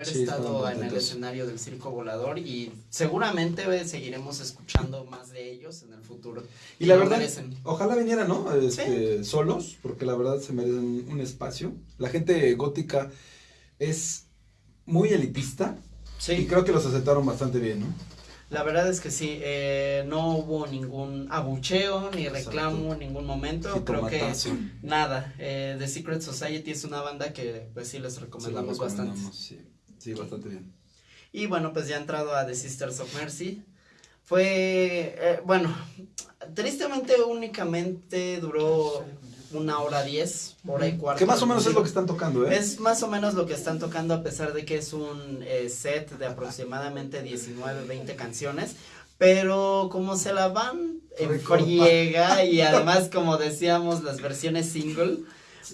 Sí, estado en el escenario del circo volador y seguramente seguiremos escuchando más de ellos en el futuro. Y la verdad, merecen. ojalá vinieran, ¿no? Este, Solos, porque la verdad se merecen un espacio. La gente gótica es muy elitista y Sí, creo que los aceptaron bastante bien, ¿no? la verdad es que sí, eh, no hubo ningún abucheo ni Exacto. reclamo en ningún momento. Creo que nada. Eh, The Secret Society es una banda que pues sí les recomendamos bastante. Sí, sí, bastante bien. Y bueno, pues ya ha entrado a The Sisters of Mercy. Fue, eh, bueno, tristemente únicamente duró una hora diez, hora y cuarto. Que más o menos es lo que están tocando, ¿eh? Es más o menos lo que están tocando a pesar de que es un eh, set de aproximadamente 19, 20 canciones. Pero como se la van en friega y además como decíamos las versiones single,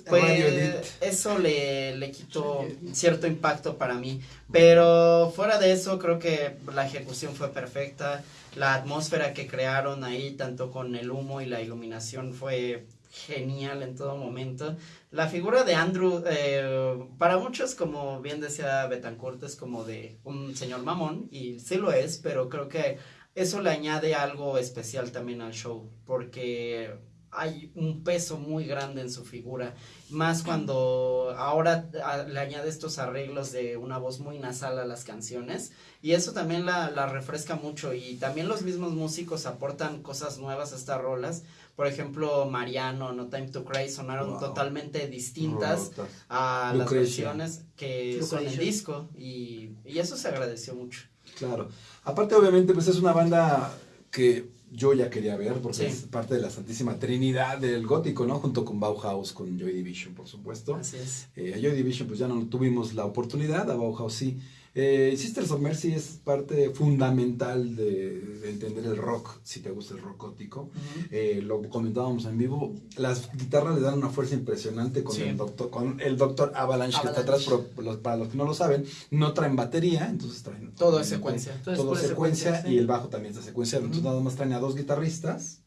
pues eso le, le quitó cierto impacto para mí. Pero fuera de eso creo que la ejecución fue perfecta. La atmósfera que crearon ahí, tanto con el humo y la iluminación, fue genial en todo momento. La figura de Andrew, eh, para muchos, como bien decía Betancourt, es como de un señor mamón, y sí lo es, pero creo que eso le añade algo especial también al show, porque hay un peso muy grande en su figura, más cuando ahora a- le añade estos arreglos de una voz muy nasal a las canciones, y eso también la, la refresca mucho, y también los mismos músicos aportan cosas nuevas a estas rolas, por ejemplo, Mariano, No Time to Cry sonaron Wow. totalmente distintas Rotas. a las Lucrecia. versiones que son en Lucrecia. disco y, y eso se agradeció mucho. Claro. Aparte, obviamente, pues es una banda que yo ya quería ver porque Sí. es parte de la Santísima Trinidad del gótico, ¿no? Junto con Bauhaus, con Joy Division, por supuesto. Así es. Eh, a Joy Division pues ya no tuvimos la oportunidad, a Bauhaus sí. Eh, Sisters of Mercy es parte fundamental de, de entender el rock, si te gusta el rock gótico. Eh, lo comentábamos en vivo, las guitarras le dan una fuerza impresionante con Sí. el doctor, con el doctor Avalanche, que está atrás, pero los- para los que no lo saben, no traen batería, entonces traen Todo es secuencia. Todo pura secuencia, secuencia, sí. y el bajo también está secuencia, entonces nada más traen a dos guitarristas.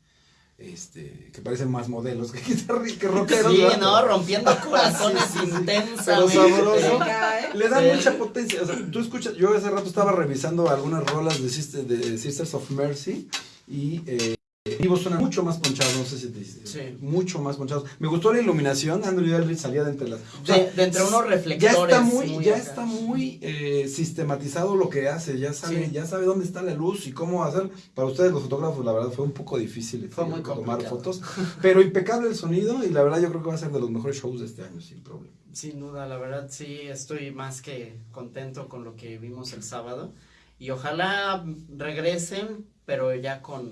Este, que parecen más modelos que guitarristas, que rockeros. Sí, ¿verdad? no, rompiendo corazones Sí, sí, sí. intensamente. Pero sabroso. ¿eh? Le dan Sí. mucha potencia. O sea, tú escuchas, yo hace rato estaba revisando algunas rolas de, Sister- de Sisters of Mercy y eh, en vivo suenan mucho más ponchados, no sé si te. Sí. Mucho más ponchados. Me gustó la iluminación, Andrew Eldridge salía de entre las. o sea, De, de entre unos ya reflectores. está muy, ya acá. está muy eh, sistematizado lo que hace, ya sabe, Sí. ya sabe dónde está la luz y cómo hacer. Para ustedes los fotógrafos, la verdad fue un poco difícil Fue eh, muy tomar fotos, pero impecable el sonido y la verdad yo creo que va a ser de los mejores shows de este año sin problema. Sin duda, la verdad sí estoy más que contento con lo que vimos el sábado. Y ojalá regresen, pero ya con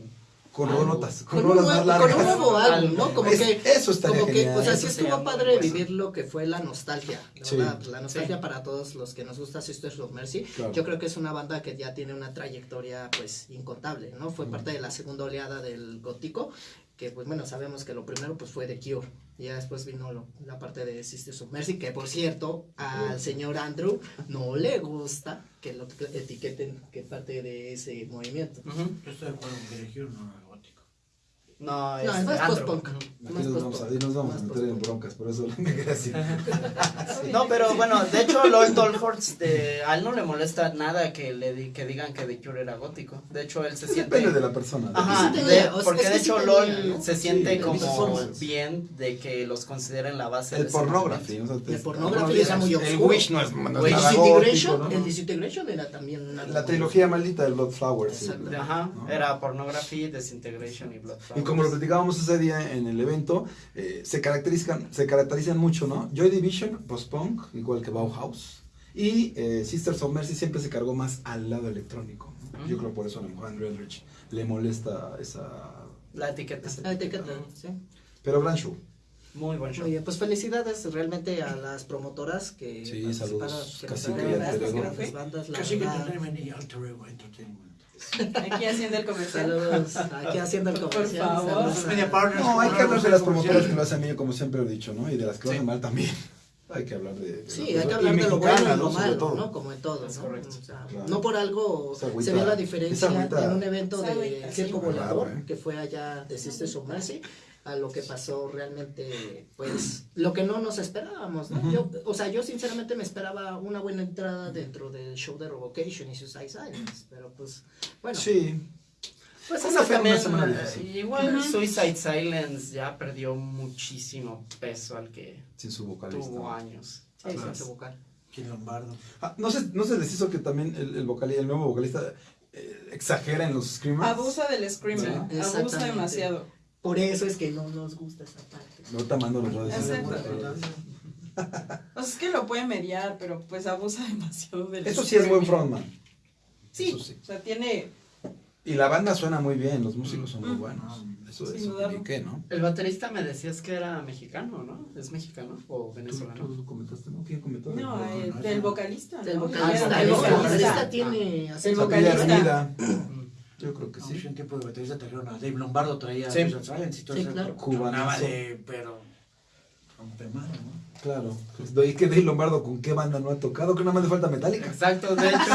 Con rolotas, con, Con un, rolas más nuevo, con un nuevo álbum, ¿no? Como Es- que, eso estaría como que, genial. o sea, sí estuvo padre vivir lo que fue la nostalgia. La nostalgia Sí. para todos los que nos gusta Sisters of Mercy. Claro. Yo creo que es una banda que ya tiene una trayectoria, pues, incontable, ¿no? Fue Mm. parte de la segunda oleada del gótico, que, pues, bueno, sabemos que lo primero, pues, fue The Cure. Y ya después vino lo- la parte de Sisters of Mercy, que, por cierto, al señor Andrew no le gusta que lo etiqueten que parte de ese movimiento. Yo estoy de acuerdo con que elegir no. No, es, No, es más post-punk. Aquí Más nos vamos ahí nos vamos Más a meter en broncas, por eso así. No, pero bueno, de hecho, LOL Dolhorst, eh, a él no le molesta nada que le di- que digan que The Cure era gótico. De hecho, él se siente. Depende de la persona. Ajá, Sí de- porque es de sí hecho tenía, LOL ¿no? se siente Sí, como bien de que los consideren la base El de pornography. o sea, El pornography pornography está muy El oscuro. Wish no es, no es Wish. nada Disintegration, gótico, ¿no? el Disintegration era también La trilogía maldita del Blood Flowers. sí. Ajá, era Pornography, Disintegration y Blood como lo platicábamos ese día en el evento, eh, se, caracterizan, se caracterizan mucho, ¿no? Joy Division, post-punk, igual que Bauhaus. Y eh, Sisters of Mercy siempre se cargó más al lado electrónico. ¿no? Yo creo por eso a lo mejor Andrew Eldridge le molesta esa... La etiqueta. La etiqueta, sí. Pero gran show. Muy buen show. Bien, pues felicidades realmente a las promotoras que Sí, participaron, saludos, que y en Alter las Ego. bandas, la Casi que. Entertainment y Alter Ego Entertainment. Aquí haciendo el comercial. Saludos, aquí haciendo el Por comercial. favor. saludos a- media partners. No, hay que hablar de las promotoras que lo hacen bien, como siempre he dicho, ¿no? Y de las que lo Sí. hacen mal también. Hay que hablar de... de Sí, hay que hablar de lo bueno y lo malo. ¿no? Como en todo, Es ¿no? correcto. O sea, Claro. No por algo agüita- se vio la diferencia en un evento de Circo sí. Volador, Claro, ¿eh? que fue allá de Sisters of Mercy, a lo que pasó realmente, pues, lo que no nos esperábamos, ¿no? Yo, o sea, yo sinceramente me esperaba una buena entrada dentro del show de Revocation y Suicide Silence, pero pues, bueno, Sí. pues Una eso fe- También, una semana eh, igual. Suicide Silence ya perdió muchísimo peso al que Sin su vocalista. tuvo años. Sí, Claro. ese vocal. ¿Quién Lombardo? Ah, ¿no, se, ¿No se les hizo que también el, el, vocalista, el nuevo vocalista eh, exagera en los screamers? Abusa del screamer. Sí, abusa demasiado. Por eso es que no nos gusta esa parte. No está mando los redes. Exacto. O sea, es que lo puede mediar, pero pues abusa demasiado del Eso sí es buen frontman. Sí, Eso sí. o sea, tiene. Y la banda suena muy bien, los músicos son muy Mm. buenos. Eso Sin es dudarlo. ¿y qué, no? El baterista me decías que era mexicano, ¿no? ¿Es mexicano o ¿Tú, venezolano? tú comentaste, ¿no? ¿Quién comentó? No, no, el, no, del no. vocalista. El vocalista, el el vocalista. vocalista tiene. El vocalista. Yo creo que No, sí. en tiempo de baterista trajeron a Dave Lombardo, traía Sí. a Silence y todo Sí, claro. Cubanazo. De, pero, rompemano, ¿no? Claro. Pues, ¿Y que Dave Lombardo con qué banda no ha tocado? Que nada más le falta Metallica. Exacto, de hecho.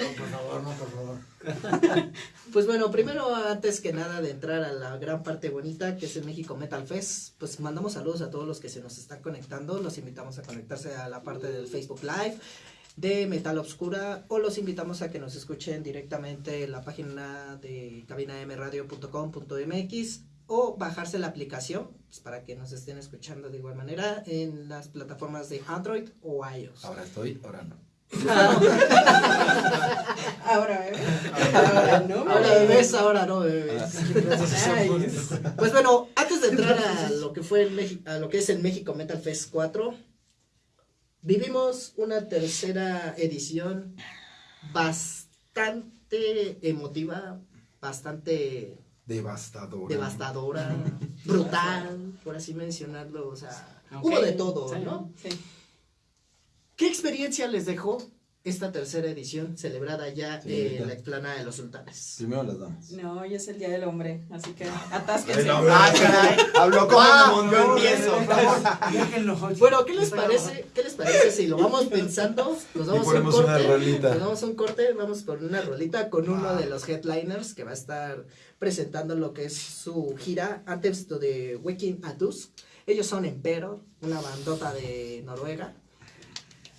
No, por favor, no, por favor. Pues bueno, primero, antes que nada de entrar a la gran parte bonita que es el México Metal Fest, pues mandamos saludos a todos los que se nos están conectando. Los invitamos a conectarse a la parte del Facebook Live de Metal Obscura o los invitamos a que nos escuchen directamente en la página de cabinamradio.com.mx o bajarse la aplicación pues, para que nos estén escuchando de igual manera en las plataformas de Android o iOS. Ahora estoy, ahora no. Ahora, ¿eh? Ahora no. Ahora bebés, ahora no bebés. Ay, Pues bueno, antes de entrar a lo que fue el a lo que es el México Metal Fest 4, vivimos una tercera edición bastante emotiva, bastante Devastador. devastadora, brutal, por así mencionarlo, o sea, hubo de todo, sí. ¿no? Sí. ¿Qué experiencia les dejó esta tercera edición celebrada ya Sí, en la explanada de los sultanes? Primero las damas. No, hoy es el Día del Hombre, así que atásquense. El hombre. Ah, caray. Habló como yo montón. empiezo. Déjenlo. Bueno, ¿qué les parece? ¿Qué les parece si lo vamos pensando? Nos Y vamos a un ponemos una corte. rolita. Nos vamos a un corte, vamos por una rolita con uno de los headliners que va a estar presentando lo que es su gira Anthems to the Waking at Dusk. Ellos son Emperor, una bandota de Noruega.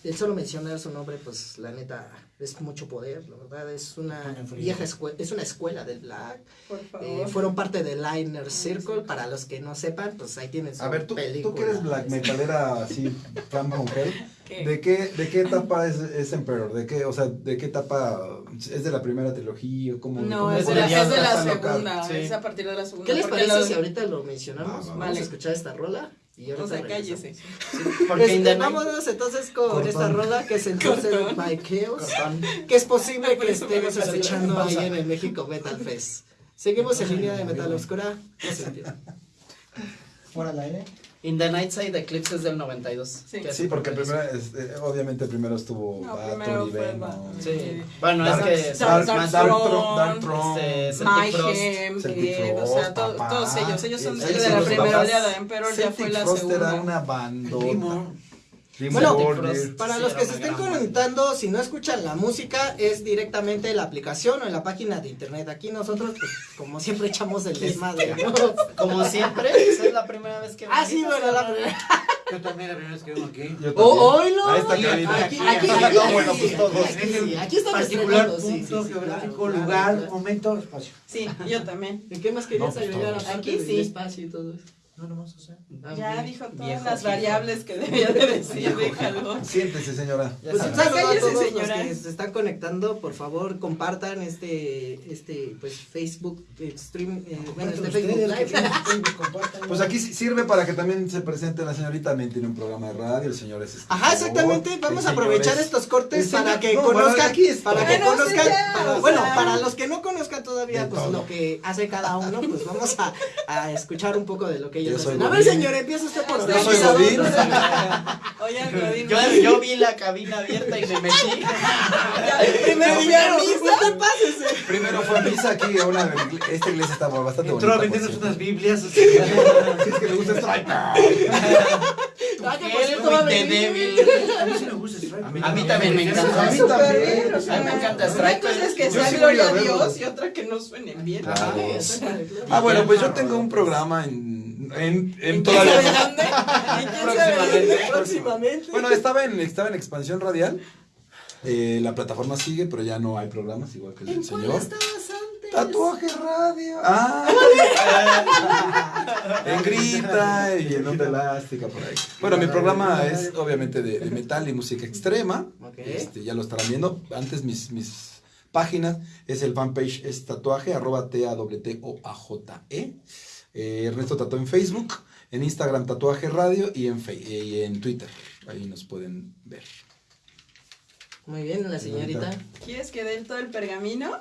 El solo mencionar su nombre, pues la neta es mucho poder, la verdad es una vieja escuela, es una escuela del black. Por Eh, fueron parte del Liner Circle, para los que no sepan, pues ahí tienen su A ver, tú, película. tú que eres black metalera así, fan mujer, ¿Qué? ¿de qué, ¿de qué etapa es, es Emperor? ¿De qué, o sea, de qué etapa es de la primera trilogía? ¿Cómo, No, cómo es de, la, es de la tan segunda, Sí. es a partir de la segunda. ¿Qué les parece lo- si ahorita lo mencionamos? Va, Vamos vale. a escuchar esta rola y ahorita O sea, cállese. Porque Este, night- vámonos entonces con Cortón. esta rola que es entonces Cortón. by Chaos, Cortón. que es posible que estemos escuchando ahí en el México Metal Fest. Seguimos en línea de Metal Oscura. No se entiende. ¿eh? In the Night Side Eclipse es del 92. Sí. Sí, porque primero, es- eh, obviamente primero estuvo No, primero y fue Venom. Baton. Sí. Bueno, Dark- es que Dark- Dark Dark Throne, Throne, Dark Throne. este, Celtic Frost. Mayhem, Celtic eh, o sea, to- papá. todos ellos, ellos son Sí, de sí, la primera oleada, Emperor ya fue la Frost era segunda. una bandota. Bueno, Border. Para los que se estén conectando, si no escuchan la música, es directamente en la aplicación o en la página de internet. Aquí nosotros, pues, como siempre, echamos el desmadre, ¿no? Como siempre, esa es la primera vez que Ah, sí, bueno, la ¿no? primera. Yo también la primera vez que vengo aquí. Yo ¡Oh! Ahí está Aquí, aquí, aquí, aquí, no, bueno, pues todos. Aquí, sí, aquí estamos Particular, sí, punto sí, sí, geográfico, claro, lugar, claro. momento, espacio. Sí, yo también. ¿En qué más querías No, pues, aparte Aquí sí. espacio y todo eso? No, nomás, o sea. Ah, Ya dijo todas Viejo las variables que debía de decir, déjalo. Siéntese, señora. Pues un saludo a todos los señora. que se están conectando, por favor compartan este, este, pues Facebook eh, stream, eh, bueno, este Facebook Live. Pues aquí sí- sirve para que también se presente la señorita. También tiene un programa de radio, el señor es escritor, Ajá, exactamente. Vamos a señor aprovechar es- estos cortes señor- para que no, conozcan, aquí es para que Bueno, conozcan, ya, para- o bueno, sea. para los que no conozcan todavía, pues todo. lo que hace cada uno, pues vamos a, a escuchar un poco de lo que ellos Yo soy. A ver, señor, empieza usted por Yo soy. Godín. Oye, Godín. Yo, yo vi la cabina abierta y me metí. Primero ya usted pásese. Primero fue misa aquí, a una, esta iglesia está bastante Entró a bonita. vendernos por unas cierto. Biblias. Si es que le gusta a de venir. débil. A mí sí me gusta ese Strike. A mí A también me encanta. A mí también. A mí me encanta Una Strike. cosa es que Yo sea gloria a a. Dios y otra que no suenen bien. Ah, bueno, pues yo tengo un programa en, en, en ¿Quién sabe todavía. dónde? ¿Quién sabe Próximamente. Bueno, estaba en, estaba en expansión radial. Eh, la plataforma sigue, pero ya no hay programas, igual que el del señor. antes? Tatuaje radio. Ah, en grita y en onda elástica por ahí. Bueno, mi programa es obviamente de, de metal y música extrema. Este, ya lo estarán viendo. Antes mis, mis páginas es el fanpage es tatuaje arroba t a w t o a j e. Eh, Ernesto Tatuó en Facebook, en Instagram Tatuaje Radio y en, Fe- y en Twitter. Ahí nos pueden ver. Muy bien, la señorita. ¿Quieres que dé todo el pergamino?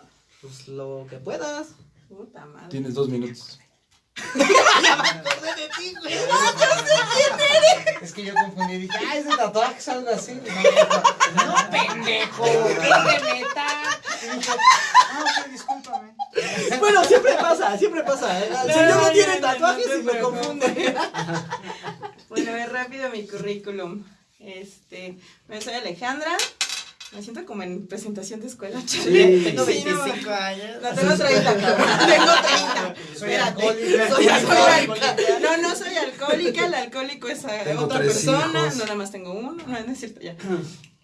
Pues lo que puedas. Puta madre. Tienes dos minutos. Es que yo confundí. Dije, ah, ese tatuaje es algo así. No, no pendejo. Y dije, ah, ok, discúlpame. Bueno, siempre pasa, siempre pasa. ¿eh? El No, señor no, no, tiene no, tatuajes no te y me confunde. Bueno, es rápido mi currículum. Este, me soy Alejandra. Me siento como en presentación de escuela, chale. Tengo Sí, no, 25 años. No, tengo 30, cabrón. Tengo 30. Soy Espérate. alcohólica. Soy. No, no soy alcohólica. El alcohólico es Tengo otra persona. hijos. No, nada más tengo uno. No, no es cierto, ya.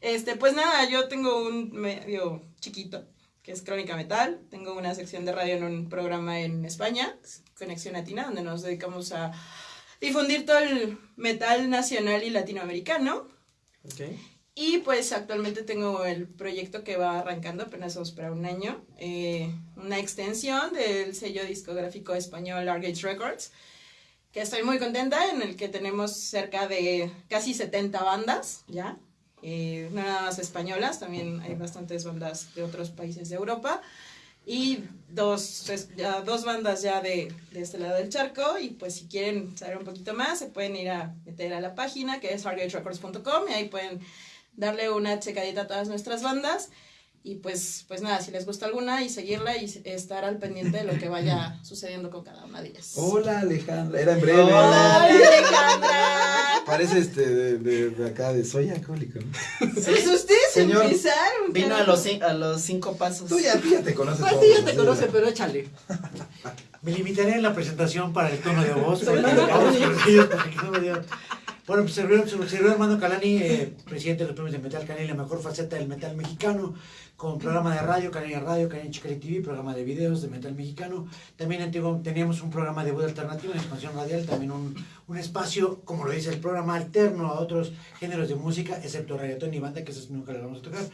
Este, pues nada, yo tengo un medio chiquito que es Crónica Metal. Tengo una sección de radio en un programa en España, Conexión Latina, donde nos dedicamos a difundir todo el metal nacional y latinoamericano. Y pues actualmente tengo el proyecto que va arrancando, apenas vamos para un año, eh, una extensión del sello discográfico español Argage Records, que estoy muy contenta, en el que tenemos cerca de casi 70 bandas, ¿ya? Eh, no nada más españolas, también hay bastantes bandas de otros países de Europa. Y dos, pues, ya dos bandas ya de, de este lado del charco. Y pues si quieren saber un poquito más, se pueden ir a meter a la página que es argagerecords.com y ahí pueden darle una checadita a todas nuestras bandas. Y pues, pues nada, si les gusta alguna y seguirla y estar al pendiente de lo que vaya sucediendo con cada una de ellas. Hola Alejandra, era en breve. ¡Hola, Alejandra! Parece este de, de, de acá de soy alcohólico, ¿no? Pues ustedes Señor. empezaron. Vino a los, a los cinco pasos. Tú ya, tú ya te conoces. Pues todos, sí, ya te conoce, pero échale. Me limitaré en la presentación para el tono de voz. Soy porque Armando vamos Calani. corregidos para que no me digan. Bueno, pues servidor Armando Calani, eh, presidente de los premios de Metal Canela, la mejor faceta del metal mexicano, con programa de radio, Canela Radio, Canela Chicari TV, programa de videos de metal mexicano. También antiguo, teníamos un programa de voz alternativa en expansión radial, también un, espacio, como lo dice el programa, alterno a otros géneros de música, excepto reggaetón y banda, que esos nunca le vamos a tocar.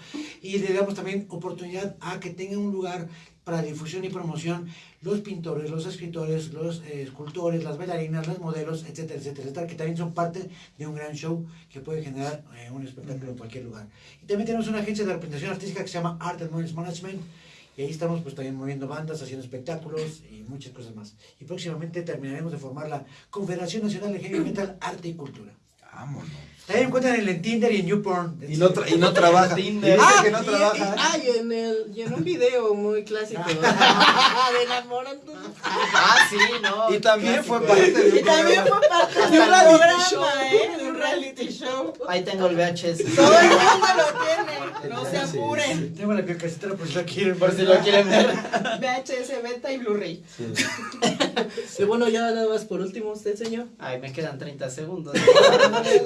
Y le damos también oportunidad a que tengan un lugar para difusión y promoción los pintores, los escritores, los eh, escultores, las bailarinas, los modelos, etcétera, etcétera, etcétera, que también son parte de un gran show que puede generar eh, un espectáculo en cualquier lugar. Y también tenemos una agencia de representación artística que se llama Art and Noise Management, y ahí estamos pues también moviendo bandas, haciendo espectáculos y muchas cosas más. Y próximamente terminaremos de formar la Confederación Nacional de Heavy Metal, Arte y Cultura. Vámonos. También encuentran en el Tinder y en YouPorn. Y no, tra- y no trabaja. Tinder. Y Ah, que no y- trabaja. y- ah, y en, el, y en un video muy clásico de enamorando. Ah, sí, no. Y también fue parte de Y un también programa. fue parte de un programa, show. ¿eh? De un reality show. Ahí tengo el VHS. Todo el mundo lo tiene. No se Sí, apuren. Tengo la casetera por si la quieren. Por si lo quieren ver. VHS, beta y Blu-ray. Sí. Y bueno, ya nada más por último, usted, señor. Ay, me quedan 30 segundos.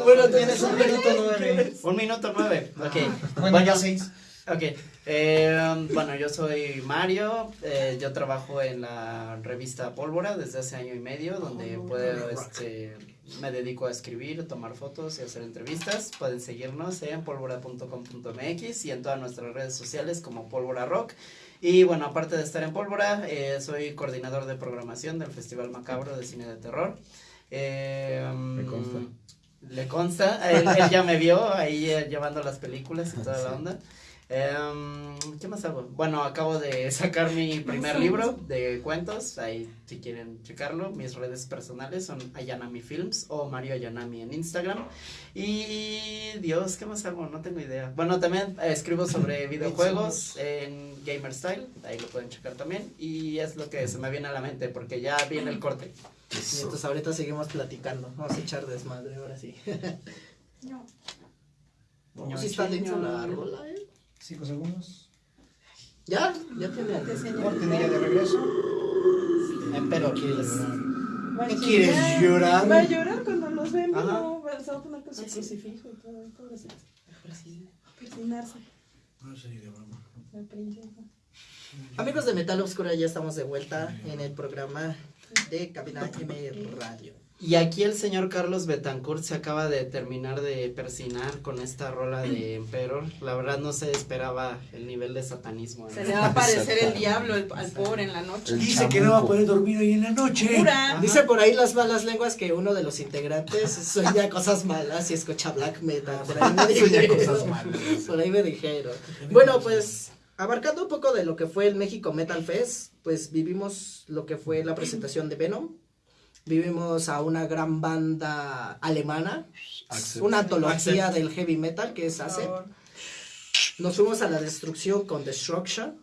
Bueno, tienes un minuto nueve. Un minuto nueve. Ok. Bueno, Bueno, ya seis. Ok, eh, bueno, yo soy Mario, eh, yo trabajo en la revista Pólvora desde hace año y medio, donde puedo, este, me dedico a escribir, tomar fotos y hacer entrevistas. Pueden seguirnos en pólvora.com.mx y en todas nuestras redes sociales como Pólvora Rock. Y bueno, aparte de estar en Pólvora, eh, soy coordinador de programación del Festival Macabro de Cine de Terror. Me consta. Le consta, él, él ya me vio ahí eh, llevando las películas y toda la onda. Em, ¿Qué más hago? Bueno, acabo de sacar mi primer libro de cuentos, ahí si quieren checarlo, mis redes personales son Ayanami Films o Mario Ayanami en Instagram. Y Dios, ¿qué más hago? No tengo idea. Bueno, también eh, escribo sobre videojuegos en Gamer Style, ahí lo pueden checar también. Y es lo que se me viene a la mente porque ya viene el corte. Y entonces ahorita seguimos platicando. Vamos a echar desmadre ahora sí. No, si está dentro la rola, ¿eh? Cinco segundos. Ya, ya tiene. Cortinilla de regreso. Pero quieres. Va a ¿Qué quieres llorar? Va a llorar cuando los ven, Ajá. no, se va a poner con su crucifijo y todo, pobrecito. A persinarse, No sé ni de broma. la princesa. Amigos de Metal Oscura, ya estamos de vuelta en el programa de Cabina M Radio. Y aquí el señor Carlos Betancourt se acaba de terminar de persinar con esta rola de Emperor. La verdad no se esperaba el nivel de satanismo. Se ¿eh? le va a aparecer el diablo al, al pobre en la noche. El Dice que no va a poder dormir hoy en la noche. Pura. Dice por ahí las malas lenguas que uno de los integrantes sueña cosas malas y escucha black metal. Por ahí me dijeron. Por ahí me dijeron. Bueno, pues abarcando un poco de lo que fue el México Metal Fest, pues vivimos lo que fue la presentación de Venom. Vivimos a una gran banda alemana, una antología Accept. del heavy metal que es Por ACE. favor. Nos fuimos a la destrucción con Destruction,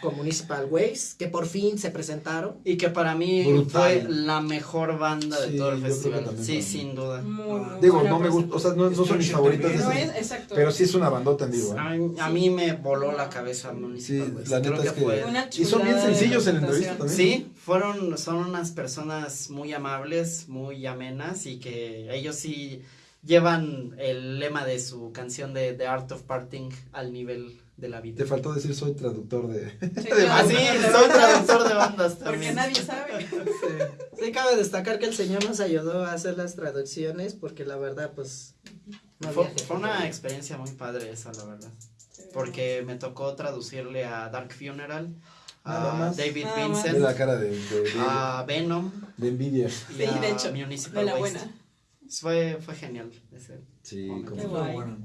con Municipal Waste, que por fin se presentaron. Y que para mí Brutal. fue la mejor banda de Sí, todo el festival. también Sí, sin duda. Muy, muy Digo, no me gusta, o sea, no, no son mis favoritas. No esas, es, exacto. pero sí es una bandota en vivo. A ¿eh? mí, a mí me voló la cabeza Sí, Municipal la Creo es que. fue- Y son bien sencillos en la entrevista también. Sí, fueron, son unas personas muy amables, muy amenas y que ellos sí llevan el lema de su canción de The Art of Parting al nivel de la vida. Te faltó decir soy traductor de. Sí, porque soy traductor de bandas Porque también. nadie sabe. Sí, cabe destacar que el señor nos ayudó a hacer las traducciones porque la verdad, pues... no Fue, una experiencia muy padre esa, la verdad. Porque me tocó traducirle a Dark Funeral, Nada a más. David Nada más. Ve Vincent, la cara de, de, de, a Venom de envidia. y Sí, a de hecho, Municipal De la Waste. buena. Fue, fue genial. ese Sí, momento. como bueno.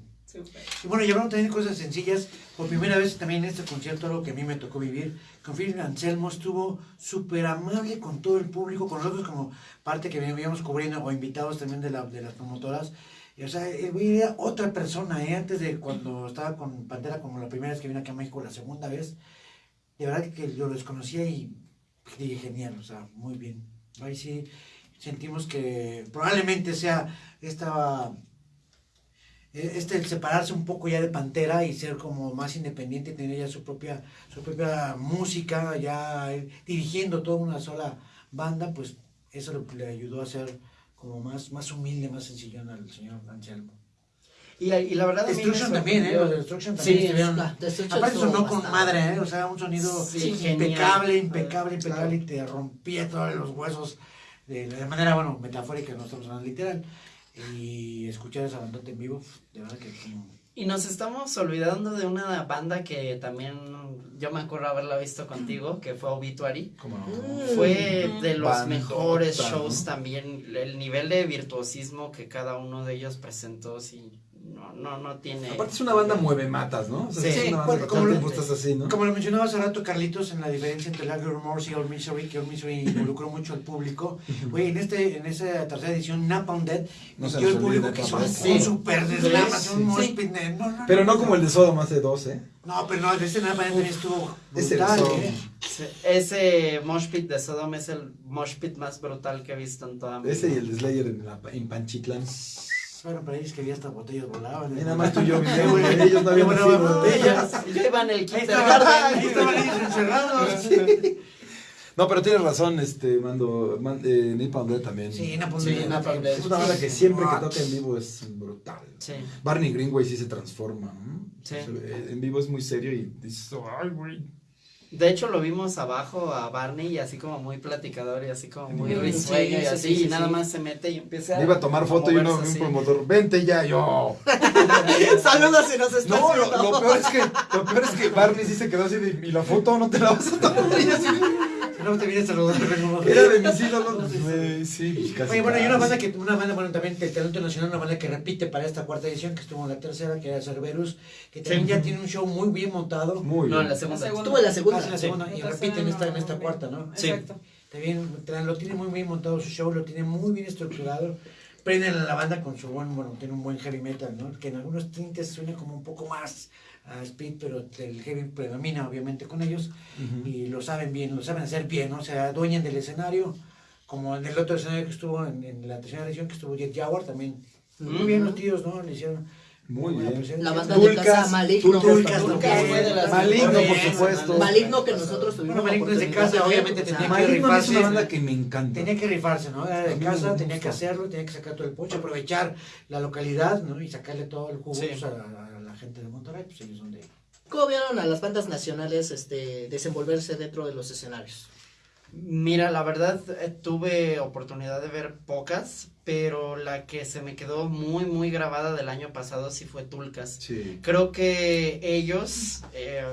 Y bueno, y hablando también de cosas sencillas, por primera vez también en este concierto, algo que a mí me tocó vivir, con Phil Anselmo estuvo súper amable con todo el público, con nosotros como parte que veníamos cubriendo o invitados también de, la, de las promotoras. O sea, el güey era otra persona, ¿eh? Antes de cuando estaba con Pantera, como la primera vez que vino aquí a México, la segunda vez, de verdad que yo lo desconocía y dije, genial, o sea, muy bien. Ahí sí sentimos que probablemente sea esta este el separarse un poco ya de Pantera y ser como más independiente, tener ya su propia, su propia música, ya ir dirigiendo toda una sola banda, pues eso lo- le ayudó a ser como más, más humilde, más sencillón al señor Anselmo. Y, y la verdad Destruction también, ¿eh? Los de Destruction también Sí, estuvieron- Aparte sonó con madre, ¿eh? O sea, un sonido Sí, impecable, genial. impecable, impecable, y te rompía todos los huesos de, de manera, bueno, metafórica, no estamos hablando literal. Y escuchar esa bandota en vivo, de verdad que como... Y nos estamos olvidando de una banda que también yo me acuerdo haberla visto contigo, que fue Obituary. Como no. Mm. Fue de los Bandota, mejores ¿no? shows también. El nivel de virtuosismo que cada uno de ellos presentó, sí, no, no, no tiene. Aparte es una banda mueve matas, ¿no? O sea, Sí. es una banda Bueno, que como lo- estás así, ¿no? Como lo mencionaba hace rato Carlitos en la diferencia entre Lager Remorse y All Misery, que All Misery involucró mucho al público. Güey, en este, en esa tercera edición, Napalm Dead, No nos el público que hizo un, Sí. super deslam, Sí, un sí. mosh pit, no, no, Pero no no, como el de Sodom hace dos, ¿eh? No, pero no, este Napalm Dead también estuvo Ese de brutal, Sodom. ¿eh? Ese mosh pit de Sodom es el mosh pit más brutal que he visto en toda mi Ese y vida. el de Slayer en, la, en Panchitlán. Bueno, para ellos que había hasta botellas volaban. Y nada más tú y yo güey, ellos no habían nacido. botellas. Yo iba en el kindergarten. ahí estaban ellos encerrados. No, pero tienes razón, este, Mando, man, eh, Death también. Sí, Napalm Sí. Es una banda que siempre que toca en vivo es brutal. Sí. Barney Greenway sí se transforma. ¿no? Sí. En vivo es muy serio y dices, ay, güey. De hecho, lo vimos abajo a Barney y así como muy platicador y así como muy Sí, risueño sí, y así, sí, sí, y nada sí. más se mete y empieza a. Me iba a tomar foto y uno, un promotor, vente ya, yo. Saludos si nos estás No, lo, lo peor es que, lo peor es que Barney sí se quedó así de, ¿y la foto no te la vas a tomar? Y así, no te vienes saludando, vengo. Era de mis ídolos. Sí, pues casi. Oye, bueno, y una banda que, una banda, bueno, también del talento nacional, una banda que repite para esta cuarta edición, que estuvo en la tercera, que era Cerberus, que también Sí. ya tiene un show muy bien montado. Muy No, bien. en la segunda. La segunda. Estuvo en la segunda. Ah, en la segunda, y repite en esta, en no, esta no, cuarta, ¿no? Sí. Exacto. También lo tiene muy bien montado su show, lo tiene muy bien estructurado. Prenden a la banda con su buen, bueno, tiene un buen heavy metal, ¿no? Que en algunos tintes suena como un poco más a speed, pero el heavy predomina obviamente con ellos y lo saben bien, lo saben hacer bien, ¿no? O sea, adueñan del escenario, como en el otro escenario que estuvo en, en la tercera edición, que estuvo Jet Jaguar, también muy bien los tíos, ¿no? Le hicieron, Muy buena bien. presencia. La banda de casa Maligno. Maligno, por supuesto. Maligno que nosotros tuvimos Bueno, Maligno es de oportunidad casa, obviamente sea, tenía que Maligno es una rifarse. banda que me encanta. Tenía que rifarse, ¿no? Era de casa, tenía que hacerlo, tenía que sacar todo el poche, aprovechar la localidad, ¿no? Y sacarle todo el jugo Sí. pues, a, a la gente de Monterrey, pues ellos son de... ¿Cómo vieron a las bandas nacionales este, desenvolverse dentro de los escenarios? Mira, la verdad eh, tuve oportunidad de ver pocas, pero la que se me quedó muy, muy grabada del año pasado sí fue Tulcas. Sí. Creo que ellos, eh,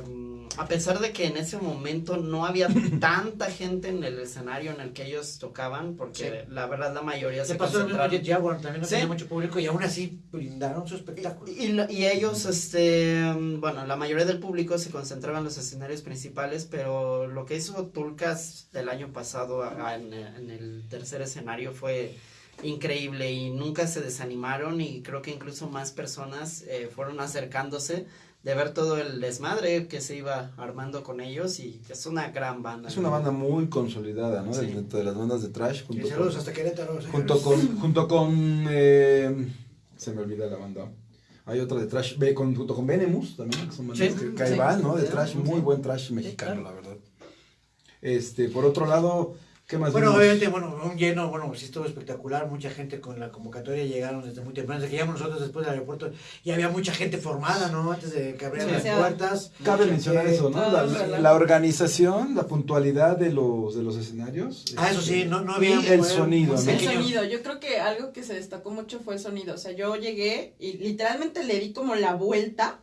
a pesar de que en ese momento no había tanta gente en el escenario en el que ellos tocaban, porque la verdad la mayoría Se se pasó mismo concentraron. Jet Jaguar, también no Sí. tenía mucho público y aún así brindaron su espectáculo. Y, lo- y ellos, este, mm, bueno, la mayoría del público se concentraba en los escenarios principales, pero lo que hizo Tulcas del año pasado a- a- en, en el tercer escenario fue increíble y nunca se desanimaron y creo que incluso más personas eh, fueron acercándose de ver todo el desmadre que se iba armando con ellos y es una gran banda. Es una banda muy consolidada, ¿no? Sí. Dentro de las bandas de trash. Y Junto saludos con, hasta Querétaro. junto con, junto con eh, se me olvida la banda. Hay otra de trash, con, junto con Venemus también, que son bandas Sí, que, que ahí sí, van, ¿no? De trash, muy buen trash mexicano, claro. la verdad. Este, por otro lado, ¿qué más Bueno, vimos? obviamente, bueno, un lleno, bueno, sí estuvo espectacular, mucha gente con la convocatoria llegaron desde muy temprano, desde que llegamos nosotros después del aeropuerto, y había mucha gente formada, ¿no? Antes de que abrieran Sí. las puertas. Cabe mencionar eso, ¿no? La, la- la organización, la puntualidad de los, de los escenarios. Ah, eso sí, este, no, no había... Y el sonido, ¿no? El sonido, yo creo que algo que se destacó mucho fue el sonido. O sea, yo llegué y literalmente le di como la vuelta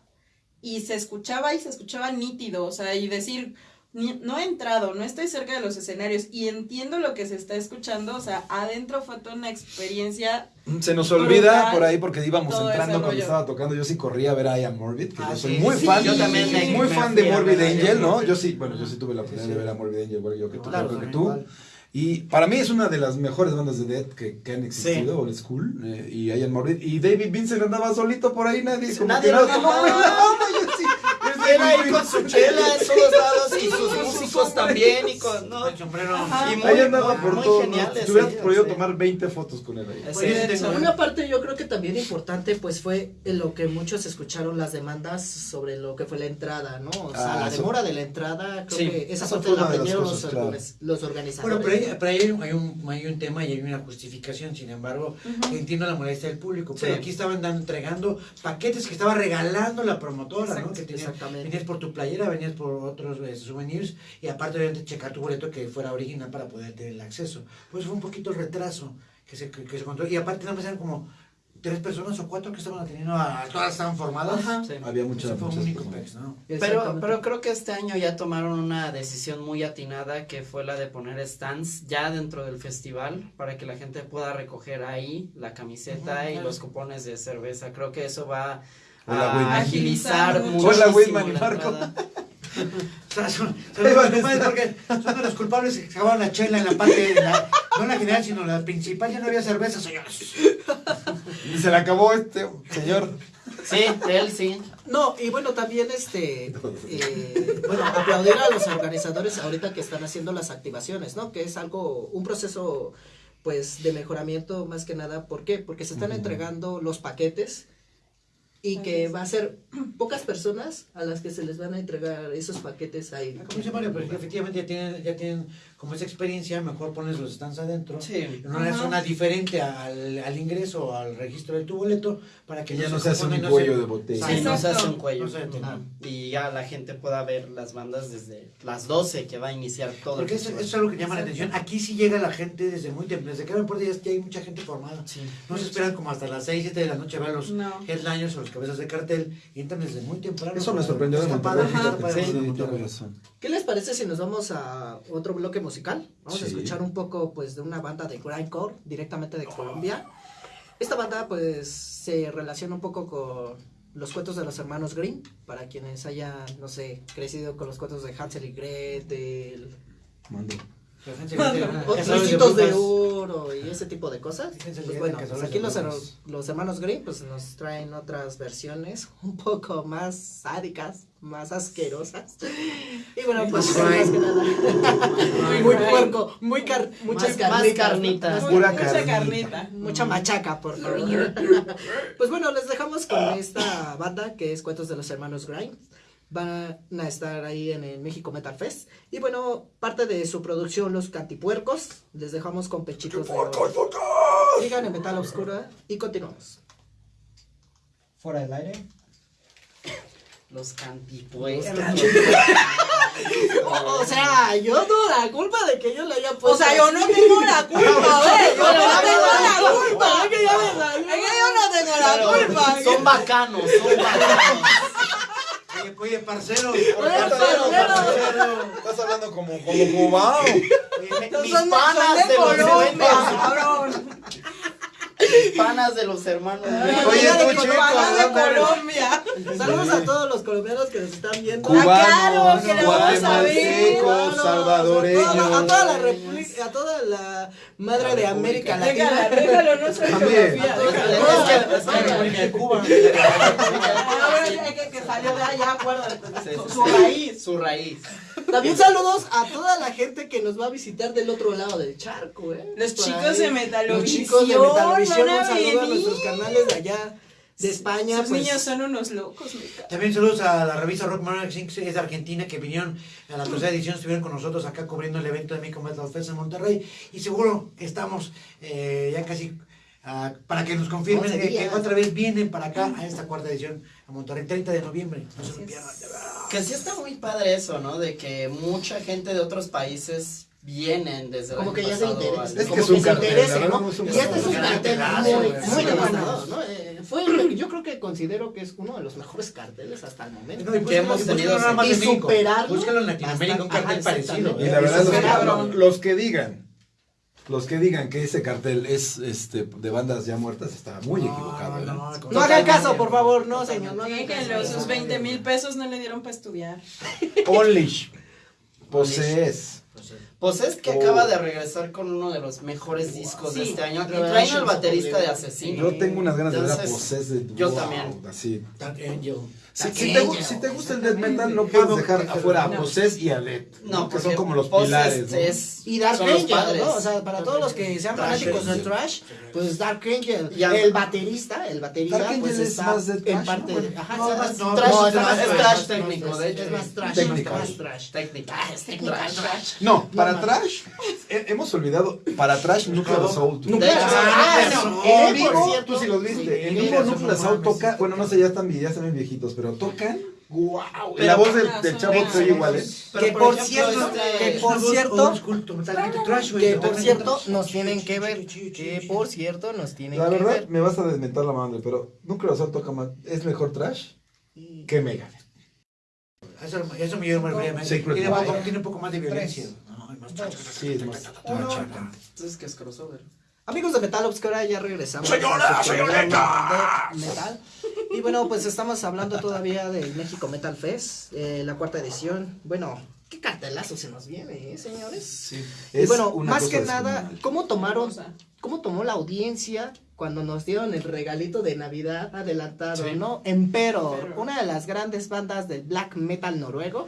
y se escuchaba y se escuchaba nítido. O sea, y decir, ni- no he entrado, no estoy cerca de los escenarios y entiendo lo que se está escuchando. O sea, adentro fue toda una experiencia. Se nos olvida Brutal. por ahí porque íbamos entrando cuando rollo. estaba tocando. Yo sí corría a ver a Ian Morbid, que Ah, yo soy sí, muy sí, fan. yo también me- muy me fan de Morbid Angel, ¿no? Yo sí, bueno, yo sí tuve la oportunidad Sí, sí. de ver a Morbid Angel, igual yo que tú, Claro, creo que tú. igual. Y para mí es una de las mejores bandas de Death que, que han existido, Old School. eh, y Ian Morbid. Y David Vincent andaba solito por ahí, nadie. como nadie que lo no, topaba. no, no, yo sí. Ahí con su chela en todos lados y sus músicos también y con... No, El sombrero. Y muy, Ahí andaba por muy todo. ¿no? geniales, Te hubieras sí, podido sí. tomar 20 fotos con él ahí. Sí, Pues, hecho. una parte yo creo que también importante pues fue en lo que muchos escucharon las demandas sobre lo que fue la entrada, ¿no? O sea, Ah, la eso- demora de la entrada, creo Sí, que esa parte la aprendieron los, claro. organiz- los organizadores. Bueno, pero ahí, pero ahí hay, un- hay un, hay un tema y hay una justificación, sin embargo, entiendo la molestia del público, pero Sí. aquí estaban dando, entregando paquetes que estaba regalando la promotora, ¿no? Que exactamente. Venías por tu playera, venías por otros eh, souvenirs y aparte obviamente checar tu boleto que fuera original para poder tener el acceso. Pues fue un poquito el retraso que se, que, que se encontró y aparte nada más eran como tres personas o cuatro que estaban atendiendo a, todas estaban formadas. Ajá. Sí. Había muchas fue un muchas personas. pex, ¿no? Pero, pero creo que este año ya tomaron una decisión muy atinada que fue la de poner stands ya dentro del festival para que la gente pueda recoger ahí la camiseta Ujú, y claro. los cupones de cerveza. Creo que eso va Hola, a Whitman. agilizar mucho. Hola, Whitman y Marco. O sea, son, son los culpables porque son de los culpables que acabaron la chela en la parte, de la, no la general, sino la principal, ya no había cerveza, señores. Y se le acabó este señor. Sí, él sí. No, y bueno, también este, eh, bueno, aplaudir a los organizadores ahorita que están haciendo las activaciones, ¿no? Que es algo, un proceso, pues, de mejoramiento más que nada. ¿Por qué? Porque se están entregando los paquetes y que va a ser pocas personas a las que se les van a entregar esos paquetes ahí. Como dice Mario, pero efectivamente ya tienen, ya tienen como esa experiencia, mejor pones los stands adentro. Sí. En una Ajá. zona diferente al, al ingreso o al registro de tu boleto para que ya no se hace un cuello se- de botella. Sí, no se hace un cuello. Y ya la gente pueda ver las bandas desde las 12 que va a iniciar todo Porque el eso, es algo que llama la atención. Aquí sí llega la gente desde muy temprano. Desde que abren puertas ya, hay mucha gente formada. Sí. No se esperan como hasta las 6, 7 de la noche a ver los No. headliners o los cabezas de cartel. Y entran desde muy temprano. Eso me sorprendió de Monterrey. ¿Qué les parece si nos vamos a otro bloque musical? Vamos a escuchar un poco pues de una banda de grindcore directamente de Colombia. Esta banda pues se relaciona un poco con los cuentos de los hermanos Green, para quienes hayan, no sé, crecido con los cuentos de Hansel y Gretel. Mando. Trocitos de oro y ese tipo de cosas. Pues bueno, pues aquí los, brujas. los hermanos Green pues nos traen otras versiones un poco más sádicas, más asquerosas. Y bueno, pues Más que nada. Muy puerco, muy car muchas Más- más carnitas. Mucha carnita. carnita. Mucha machaca, por favor. pues bueno, les dejamos con esta banda que es Cuentos de los Hermanos Grimes. Van a estar ahí en el México Metal Fest. Y bueno, parte de su producción, Los Cantipuercos. Les dejamos con pechitos de oro. Sigan en Metal Obscura y continuamos. Fuera del aire. Los cantipues. O sea, yo no la culpa de que yo le haya puesto. O sea, yo no tengo la culpa, güey. Yo no tengo la culpa. Es que yo no tengo la culpa. Son bacanos, son bacanos. Oye, oye, parcero. parcero. Estás hablando como, como cubano. Mis panas de Colombia, noventas. Panas de los hermanos. Oye, Panas tú, de chico, de. Colombia. Saludos a todos los colombianos que nos están viendo. Cubanos, claro, que le vamos a ver. guatemaltecos, salvadoreños. A toda, a toda la república, a toda la madre de América Latina. déjalo, no soy También. geografía. Es que- Cuba. Ah, que, que salió de allá, acuérdate. Su, su raíz. Su raíz. También saludos a toda la gente que nos va a visitar del otro lado del charco, ¿eh? Los chicos de Metalovisión. Los chicos de Metalovisión, un a saludo a nuestros canales de allá, de España. Esos pues, niños son unos locos. También saludos a la revista Rock Magazine, que es de Argentina, que vinieron a la tercera edición, estuvieron con nosotros acá cubriendo el evento de México Metal Fest en Monterrey. Y seguro que estamos eh, ya casi ah, para que nos confirmen que, que otra vez vienen para acá a esta cuarta edición a Monterrey, 30 de noviembre. No se lo pierdan. Que sí está muy padre eso, ¿no? De que mucha gente de otros países vienen desde el Como año que ya se interesa. Es como que es un se cartel, verdad, ¿no? es un Y este es un cartel. muy, devastador, ¿no? Eh, fue, yo creo que considero que es uno de los mejores carteles hasta el momento. No, y Que hemos búscalo- tenido nada más y superarlo Búscalo en Latinoamérica, un cartel Ajá, parecido. Y la verdad, los, que, los que digan, los que digan que ese cartel es este de bandas ya muertas, está muy equivocado. ¿eh? no, No hagan caso, por favor, no, señor, no Déjenlo, sus 20 mil pesos no le dieron para estudiar. Only Posees. Pues es que Oh. acaba de regresar con uno de los mejores discos de Sí. este año. Y traen al baterista de. Asesino. Yo tengo unas ganas de ver a Entonces, Posees de yo wow, también. Así. Dark Angel. Si, si te, Angel. si te gusta el death metal, no puedes dejar afuera a Posees y a Led. No, que son como los pilares. ¿no? es- Y Dark Angel. ¿no? O sea, para todos los que sean fanáticos del Angel. trash, pues Dark Angel, el baterista, el baterista, Dark Angel pues es está más de en parte ¿no? de, ajá, No, es más- no, trash, no, es es más más trash, trash es técnico, de hecho. Es más trash, Técnico. más trash. Técnica. Ah, es Trash. No, para trash, he- hemos olvidado, para trash Nuclear Ah, de no, hecho, eh, En vivo, tú sí los viste. En vivo Nuclear mames. toca, bueno, no sé, ya están, ya están bien viejitos, pero tocan, wow. Pero- la voz del, chavo se oye igual, ¿eh? Que por por ejemplo, cierto, este- que por cierto, que por cierto nos tienen que ver, que por cierto nos tienen La que verdad, ver. me vas a desmentar la madre, pero Nuclear Assault toca más, es mejor trash que Megadeth. Eso, eso me lleva más tiene, tiene un poco más de violencia. No, hay más Sí, es más. Entonces, que es crossover. Amigos de Metal Obscura, ya regresamos. Señora, programa señorita. de Metal. Y bueno, pues estamos hablando todavía del México Metal Fest, eh, la cuarta edición. Bueno, qué cartelazo se nos viene, ¿eh, señores? Sí. Y bueno, una más cosa que nada. ¿cómo tomaron, cómo tomó la audiencia cuando nos dieron el regalito de Navidad adelantado, Sí. no? Emperor. una de las grandes bandas del black metal noruego,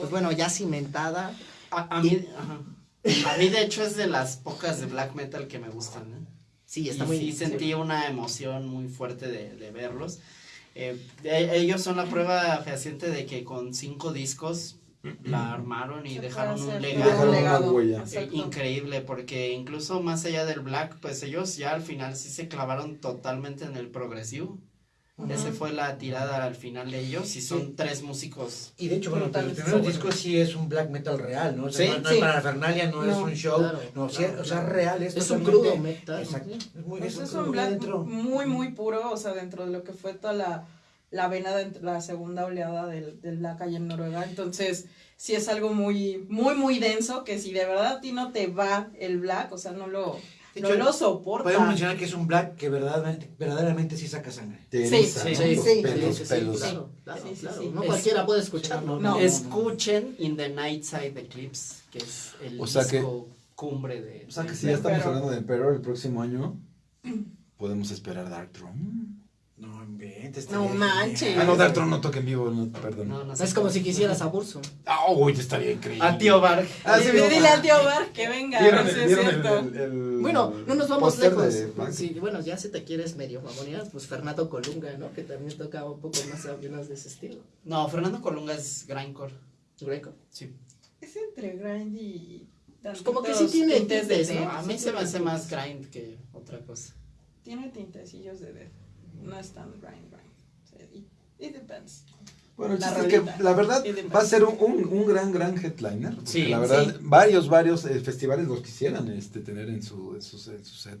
pues bueno, ya cimentada. A, a mí, ajá. A mí, de hecho, es de las pocas de black metal que me gustan. ¿eh? Sí, está y muy sí sentí una emoción muy fuerte de, de verlos. Eh, ellos son la prueba fehaciente de que con cinco discos la armaron y dejaron un legado. Dejaron una legado. huella. Exacto. increíble porque incluso más allá del black pues ellos ya al final sí se clavaron totalmente en el progresivo esa fue la tirada al final de ellos y son tres músicos Y de hecho, bueno, el primer disco sí es un black metal real, ¿no? O sea, Sí, no, no sí. es para Fernalia, no, es un show, claro, no, sí, claro, o sea, real, es, Es un crudo metal. Exacto. Es muy, Pues es un black dentro. muy, muy puro, o sea, dentro de lo que fue toda la, la vena de la segunda oleada del, del black allá en Noruega. Entonces, sí es algo muy, muy, muy denso, que si de verdad a ti no te va el black, o sea, no lo, no hecho, lo soporta. Podemos mencionar que es un black que verdaderamente, verdaderamente sí saca sangre. Sí, sí. Sí, sí, pelos, sí, pelos. claro, claro, claro. No Es- cualquiera puede escucharlo. No. Escuchen In the Night Side Eclipse, que es el O sea que- disco cumbre de... O sea que si ya estamos Emperor. hablando de Emperor el próximo año, podemos esperar Dark Throne. No inventes. No manches. Ah, no, Dark Throne no toca en vivo, no, perdón. No, no sé Es como si quisieras a Burson. Ah, uy, estaría increíble. A Tío Barg. Ah, sí, Dile, al tío Bar que venga, a ¿Vieron, ver si el, es vieron el- cierto. el- el Bueno, no nos vamos lejos. Sí, bueno, ya si te quieres medio mamonear, pues Fernando Colunga, ¿no? Que también tocaba un poco más menos de ese estilo. No, Fernando Colunga es grindcore. Greco. Sí. Es entre grind y... Pues como que sí tiene tintes de. ¿no? A mí se me hace más grind que otra cosa. Tiene tintecillos de death. No es tan grind, grind. O sea, it, it depends. Bueno, el La chiste es que la verdad Y va a ser un, un, un gran, gran headliner. porque Sí, la verdad, sí. varios, varios eh, festivales los quisieran este, tener en su, en su, en su set.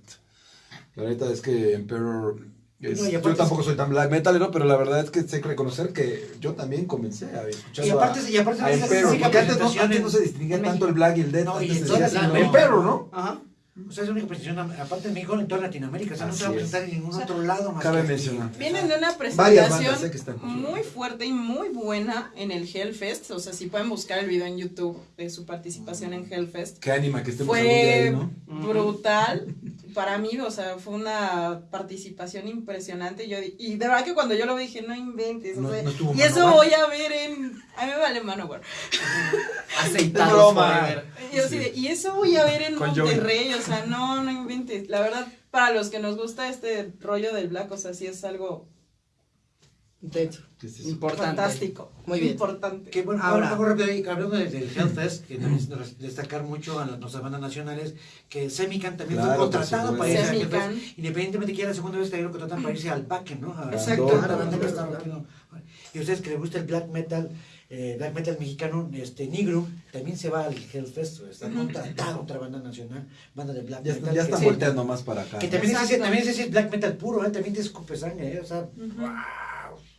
La neta es que Emperor. es- No, y yo tampoco soy tan black metalero, pero la verdad es que sé que reconocer que yo también comencé a escuchar Y aparte, y aparte a, de esa Emperor. Porque antes no, antes en- no se distinguía tanto el black y el death. No, y antes se toda decía así, Latinoamérica. Emperor, ¿no? Ajá. O sea, es la única presentación, aparte de México, en toda Latinoamérica. O sea, no se va a presentar en ningún O sea, otro lado más cabe que mencionar. Vienen de una Varias bandas, presentación eh, que están. muy fuerte y muy buena en el Hellfest. O sea, si pueden buscar el video en YouTube de su participación en Hellfest. Qué ánima que estemos Fue ahí, ¿no? Brutal para mí, o sea, fue una participación impresionante. Yo, y de verdad que cuando yo lo vi dije, no inventes. o sea, no y eso voy a ver en. A mí me vale Manowar. Y, yo así de, y eso voy a ver en Con. Monterrey, o sea, no, no inventes. La verdad, para los que nos gusta este rollo del black, o sea, sí es algo Intenso. ¿Qué es eso? Importante. fantástico. Muy bien. Importante. Que bueno, Ahora- ahora algo rápido ahí, hablando del, del Hellfest, que también es destacar mucho a las, nuestras bandas nacionales, que Semican también Claro, fue contratado para irse a Semican. Hellfest, independientemente que era la segunda vez que lo contratan para irse al Backen, ¿no? A- Exacto. a- Y a ustedes que les gusta el black metal, eh, black metal mexicano, este Nigro, también se va al Hellfest, está contratado otra banda nacional, banda de black Ya, metal. ya están sí. volteando más para acá. Que ¿no? también es, también es black metal puro, ¿eh? también te escupe sangre, ¿eh? o sea, Ujú.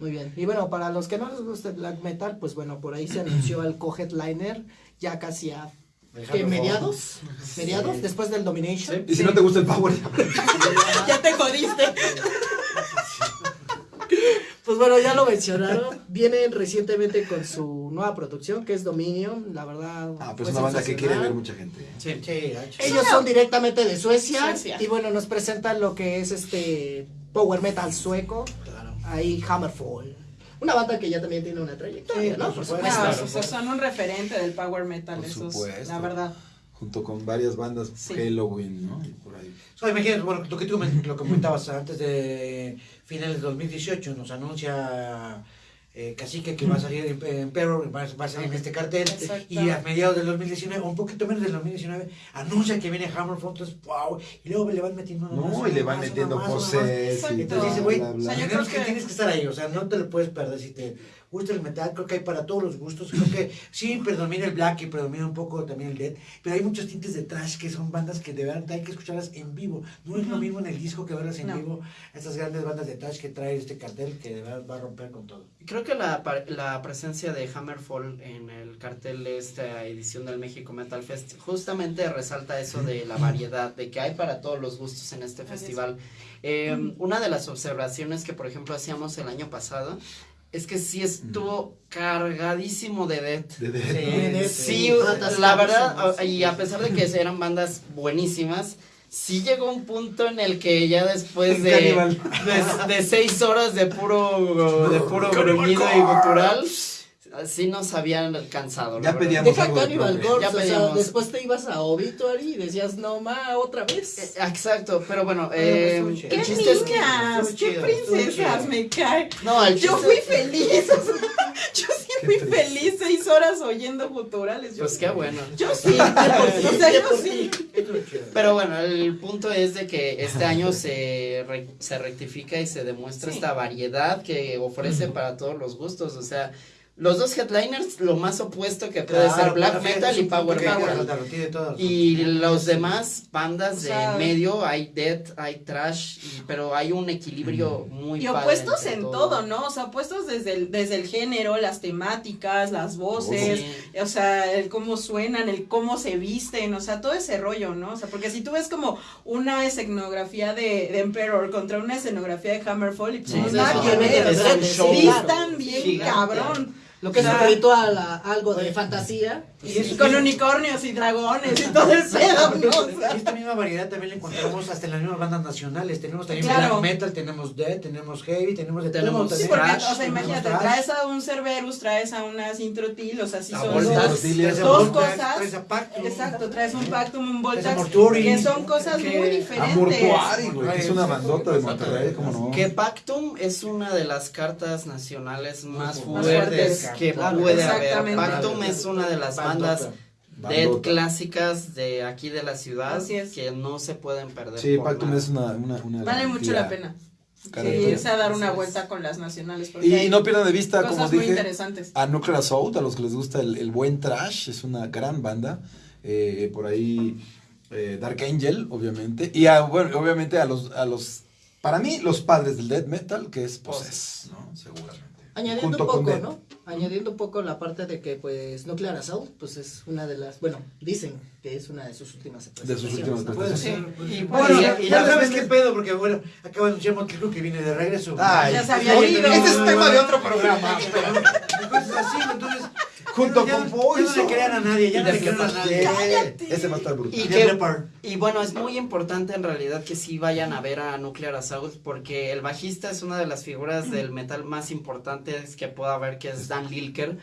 Muy bien. Y bueno, para los que no les gusta el black metal, pues bueno, por ahí se anunció el co-headliner ya casi a ¿qué, Alejandro mediados, mediados Sí. después del Domination. Y si no te gusta el power, Ya te jodiste. Pues bueno, ya lo mencionaron. Vienen recientemente con su nueva producción, que es Dominion. La verdad. ah, pues una banda que quiere ver mucha gente. Sí. Sí, gacho. Ellos son directamente de Suecia, Suecia. y bueno, nos presentan lo que es este power metal sueco, Claro. Ahí Hammerfall. Una banda que ya también tiene una trayectoria, Sí, ¿no? por Por supuesto. Claro, supuesto. o sea, son un referente del power metal, Por esos, supuesto. la verdad. Junto con varias bandas, Sí. Halloween, ¿no? Y por ahí. So, imagínate, bueno, lo que tú lo comentabas antes de finales de 2018, nos anuncia eh, Cacique que va a salir en en Emperor, va, va a salir en este cartel, Exacto. y a mediados del 2019, o un poquito menos del 2019, anuncia que viene Hammerfall, entonces, wow, y luego le van metiendo una No, y le van más, metiendo poses Entonces dice, güey, O sea, bla. yo tenemos creo que que- tienes que estar ahí, o sea, no te lo puedes perder si te gusta el metal, creo que hay para todos los gustos, creo que sí predomina el black y predomina un poco también el death, pero hay muchos tintes de trash que son bandas que de verdad hay que escucharlas en vivo, no es lo mismo en el disco que verlas en No. vivo, estas grandes bandas de trash que trae este cartel que de verdad va a romper con todo. Creo que la, la presencia de Hammerfall en el cartel de esta edición del México Metal Fest justamente resalta eso de la variedad, de que hay para todos los gustos en este festival. Eh, una de las observaciones que, por ejemplo, hacíamos el año pasado es que sí estuvo cargadísimo de death. De- de- de- Sí, la verdad, y a pesar de que eran bandas buenísimas, sí llegó un punto en el que ya después de, de seis horas de puro, de puro gruñido y gutural, sí nos habían alcanzado. Ya pedíamos Deja algo Cannibal. Corpse, Ya o sea, pedíamos. después te ibas a Obituary y decías, no ma, otra Eh, vez. Exacto, pero bueno, eh, pues, ¡Qué chiste niñas! ¡Qué princesas! Me cae. No, el Yo fui feliz. o sea, yo sí Qué fui triste. feliz seis horas oyendo guturales. Yo, Pues qué bueno. yo sí. o sea, yo sí. Pero bueno, el punto es de que este año se, re- se rectifica y se demuestra Sí. esta variedad que ofrece para todos los gustos. O sea, los dos headliners, lo más opuesto que puede Claro, ser black metal y power metal. resaltarlo, tiene todos. Y los demás bandas O de medio, hay death, hay trash, y- pero hay un equilibrio muy Y padre opuestos en todo, ¿no? O sea, opuestos desde el, desde el género, las temáticas, las voces, Sí. o sea, el cómo suenan, el cómo se visten, o sea, todo ese rollo, ¿no? O sea, porque si tú ves como una escenografía de, de Emperor contra una escenografía de Hammerfall, y pues Sí, no nada que ver, o sea, bien cabrón. Lo que es Claro. un ritual, a- algo de fantasía. Y Con unicornios y dragones y todo el pedo, esta misma variedad también la encontramos hasta en las mismas bandas nacionales. Tenemos también Claro. black metal, tenemos death, tenemos heavy, tenemos de Tenemos- todo Sí, porque, Trash, o sea, imagínate, trash. traes a un Cerberus, traes a una Sintrotil, o sea, sí A son dos, Traes a dos Voltas, cosas. traes a Pactum. Exacto, traes un Pactum, un a Voltax, Mortuori. que son cosas Que- muy A diferentes. Mortuari, güey, que es una bandota de Monterrey, ¿cómo no? Que Pactum es una de las cartas nacionales más Más fuertes fuertes. Que Claro. puede haber. Pactum es una de las bandas Bandota. dead clásicas de aquí de la ciudad Así es. que no se pueden perder. Sí, Pactum nada. es una, una, una Vale mucho la pena. Sí, Garantía. irse a dar una vuelta con las nacionales. Y no pierdan de vista, cosas como muy dije, interesantes. a Nuclear Assault, a los que les gusta el, el buen trash, es una gran banda. Eh, por ahí eh, Dark Angel, obviamente. Y a, bueno, obviamente a los, a los, para mí, los padres del death metal, que es Possess, ¿no? Seguramente. Añadiendo Junto un poco. ¿no? Añadiendo un poco la parte de que, pues, Nuclear Assault, pues es una de las, bueno, dicen que es una de sus últimas De sus últimas ¿no? Puede ser. bueno, y- ya, y ya sabes qué pedo, porque bueno, acaba de anunciar Motley Crue que viene de regreso. Ay, Ya oye, ido. Este es tema de otro programa. Entonces así, entonces. Junto ya, con ya no le crean a nadie, ya no le crean a nadie. Cállate. Ese va a estar brutal. Y que-. Y bueno, es muy importante en realidad que sí vayan a ver a Nuclear Assault porque el bajista es una de las figuras del metal más importantes que pueda haber, que es Dan Lilker.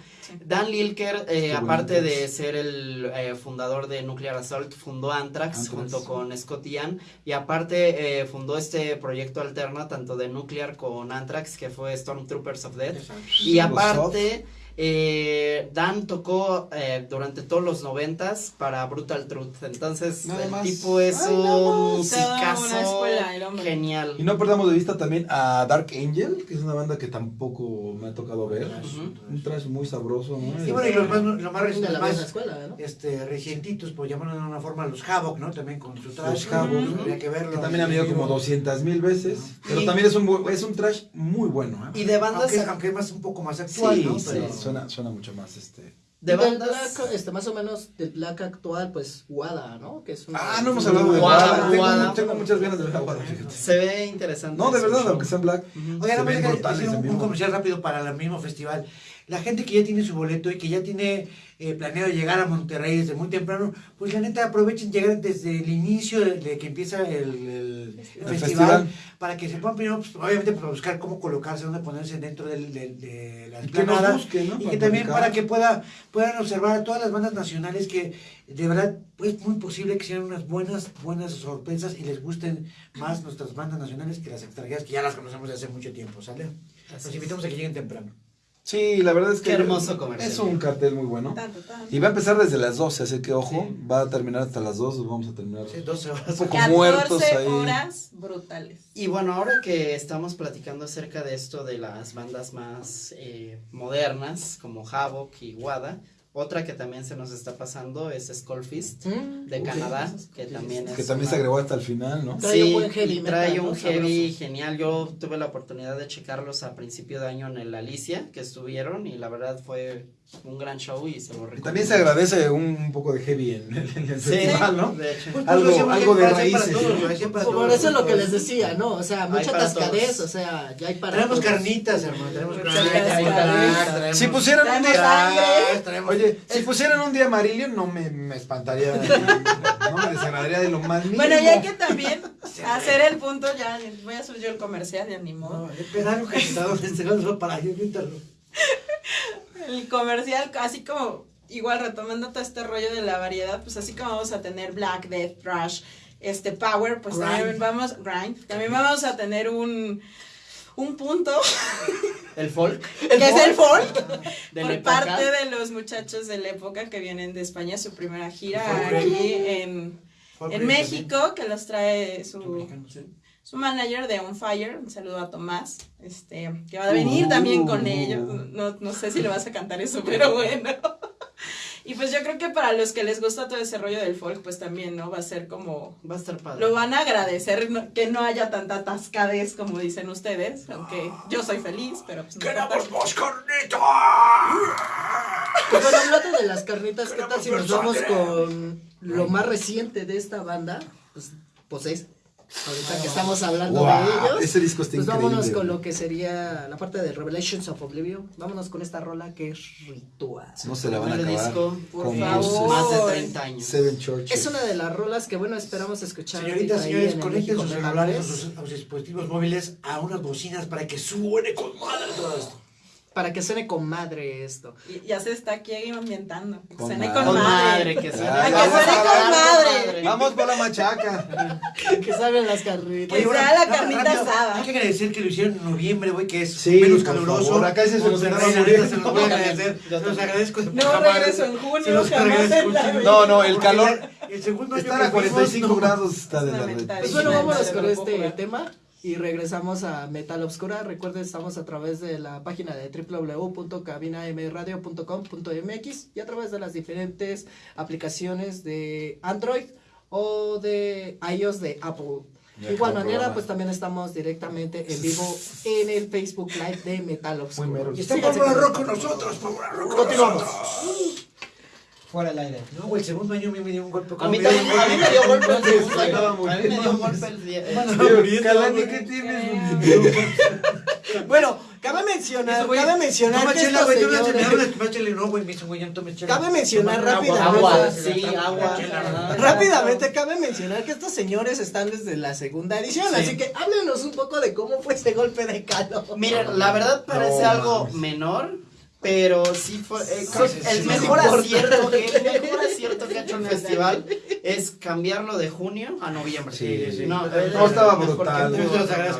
Dan Lilker, eh, aparte de ser el eh, fundador de Nuclear Assault, fundó Anthrax, Anthrax. junto con Scott Ian y aparte eh, fundó este proyecto alterno tanto de Nuclear con Anthrax que fue Stormtroopers of Death. Y aparte, eh, Dan tocó eh, durante todos los noventas para Brutal Truth. Entonces, Nada el más. tipo es Ay, un musicazo escuela, genial. Y no perdamos de vista también a Dark Angel, que es una banda que tampoco me ha tocado ver. Un trash muy sabroso, ¿no? Y bueno, y los más, lo más De recientes, la más escuela, ¿no? este, recientitos, por llamarlo de una forma, los Havoc, ¿no? También con su trash. Los que verlo. que también ha venido como 200 mil veces. Pero Y- también es un, es un trash muy bueno, ¿eh? Y de bandas, Aunque, aunque es más, un poco más actual, sí, ¿no? sí, Pero- suena, suena mucho más este. de bandas, black, este, más o menos del black actual, pues Wada, ¿no? Que es una- Ah, no hemos hablado de Guada, Guada. Tengo, Guada. tengo muchas ganas de ver a Guada, fíjate. se ve interesante. No, de verdad, aunque sean black. Ujú. Oigan, decir en un, un comercial rápido para el mismo festival. La gente que ya tiene su boleto y que ya tiene eh, planeado llegar a Monterrey desde muy temprano, pues la neta aprovechen llegar desde el inicio de, de que empieza el, el- el festival, para que se puedan primero, pues, obviamente, para buscar cómo colocarse, dónde ponerse dentro del, del- de la Y que ¿no? Y que también para que pueda, puedan observar a todas las bandas nacionales que de verdad es muy posible que sean unas buenas, buenas sorpresas y les gusten más nuestras bandas nacionales que las extranjeras que ya las conocemos desde hace mucho tiempo, ¿sale? Así Los invitamos a que lleguen temprano. Sí, la verdad es que. Qué hermoso comercial. Es un cartel muy bueno. Tan, tan, tan. Y va a empezar desde las 12, así que ojo, va a terminar hasta las 2, vamos a terminar Sí, 12 horas. un poco 14 muertos ahí. horas brutales. Y bueno, ahora que estamos platicando acerca de esto de las bandas más eh, modernas, como Havoc y Wada, otra que también se nos está pasando es Skullfist Mm. de. Canadá, que también es Que también una- se agregó hasta el final, ¿no? Trae un buen heavy y trae un heavy Sabroso. genial. Yo tuve la oportunidad de checarlos a principio de año en el Alicia, que estuvieron, y la verdad fue un gran show y se lo recomiendo. también se agradece un, un poco de heavy en, el- en el Sí, festival, ¿no? de hecho. Pues, Algo- pues, algo de raíces, Por todos. eso es lo que les decía, ¿no? O sea, mucha todos. o sea, ya hay para Tenemos todos. carnitas, hermano. Tenemos carnitas. Si pusieran un día. Oye, si pusieran un día amarillo, no me, me espantaría. no me desagradaría de lo más mínimo. Bueno, y hay que también hacer el punto, ya voy a subir yo el comercial, ni modo. No, espera algo que está donde se lo para yo. El comercial, así como, igual retomando todo este rollo de la variedad, pues así como vamos a tener Black Death, Thrash, este Power, pues Grind. también vamos, Grind, también vamos a tener un, un punto, El folk. que es el folk, de por parte de los muchachos de la época que vienen de España, su primera gira aquí en, en México, que los trae su. Su manager de On Fire, un saludo a Tomás, este, que va a venir también con Uh. ellos. No, no sé si le vas a cantar eso, pero bueno. Y pues yo creo que para los que les gusta todo ese rollo del folk, pues también, ¿no? Va a ser como... Va a estar padre. Lo van a agradecer no- que no haya tanta atascadez como dicen ustedes, aunque yo soy feliz, pero pues no importa. más carnita! Pues bueno, hablando de las carnitas, ¿qué tal si nos vamos con lo más reciente de esta banda? Pues, pues es, ahorita que estamos hablando Wow, de ellos. ese disco está Pues increíble. vámonos con lo que sería la parte de Revelations of Oblivion. Vámonos con esta rola que es Ritual. No se la van a acabar. disco, por favor. Más de 30 años. Seven Churches. Es una de las rolas que, bueno, esperamos escuchar. Señoritas, señores, conecten sus celulares sus dispositivos móviles a unas bocinas para que suene con madre todo esto. Para que suene con madre esto. Y ya se está aquí ambientando. Con Suene madre. con madre. que suene. Ay, que vamos suene con madre. Vamos por la machaca. que salgan las carnitas. Que sea la carnita rápido, asada. Hay que agradecer que lo hicieron en noviembre, güey, que es Sí, menos por caluroso. favor, acá se los voy a agradecer. Se los agradezco. de No regreso en junio, jamás en la. No, no, el calor. El segundo año Estar a 45 fuimos, no. grados está de la. Pues bueno, vámonos con no, este no, tema y regresamos a Metal Obscura. Recuerden, estamos a través de la página de www.cabinamradio.com.mx y a través de las diferentes aplicaciones de Android o de iOS de Apple. De igual manera, programa. pues también estamos directamente en vivo en el Facebook Live de Metal Obscura. mero. Y está Rock con nosotros. Rock con Continuamos. nosotros. Fuera el aire. No, güey, el segundo año a mí me dio un golpe. A mí también, a mí me dio golpe el segundo año. A mí me dio golpe el día. Calani. ¿qué tienes? Bueno, cabe mencionar, cabe mencionar Toma que chela, estos güey, no me señores- no, güey, me dice, güey, ya no tomes chela. Cabe mencionar rápidamente. Agua, sí, agua. Rápidamente cabe mencionar que estos señores están desde la segunda edición, Sí. así que háblenos un poco de cómo fue este golpe de calor. Miren, la verdad parece No, algo menor, pero sí fue eh, creo sí, el sí, mejor sí. acierto que el mejor acierto que ha hecho el festival es cambiarlo de junio a noviembre. Sí, sí. No, No, estaba brutal.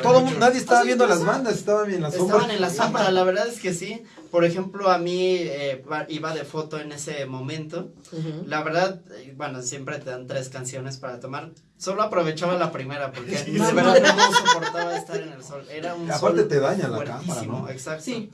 todo. Nadie estaba viendo las bandas, estaban en la sombra. Estaban en la sombra, la verdad es que sí. Por ejemplo, a mí eh, iba de foto en ese momento. Ujú. La verdad, eh, bueno, siempre te dan tres canciones para tomar. Solo aprovechaba la primera porque Sí, de verdad no soportaba estar en el sol. Era un Aparte sol te daña la cámara, ¿no? Exacto. Sí.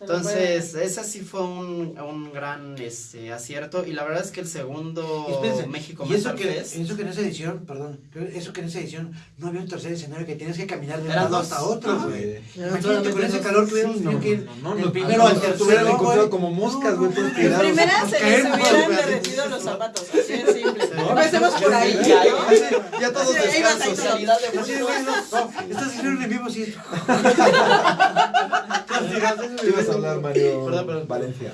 Entonces, ese sí fue un, un gran este, acierto. Y la verdad es que el segundo espérense, México y eso que, Fest- eso que en esa edición, perdón, eso que en esa edición no había un tercer escenario que tienes que caminar de un lado hasta otro, güey. Imagínate con ese calor hubiéramos Sí, no, que ir no, no, no, primero no, al no, tercero, como moscas, güey, todos En tirados. primera se les hubieran derretido los zapatos, así de simple. No, Empecemos por ahí, Ya, ¿no? Ya todos descansos. estás escribiendo en vivo, sí. Ibas a hablar, Mario Perdón, perdón. Valencia.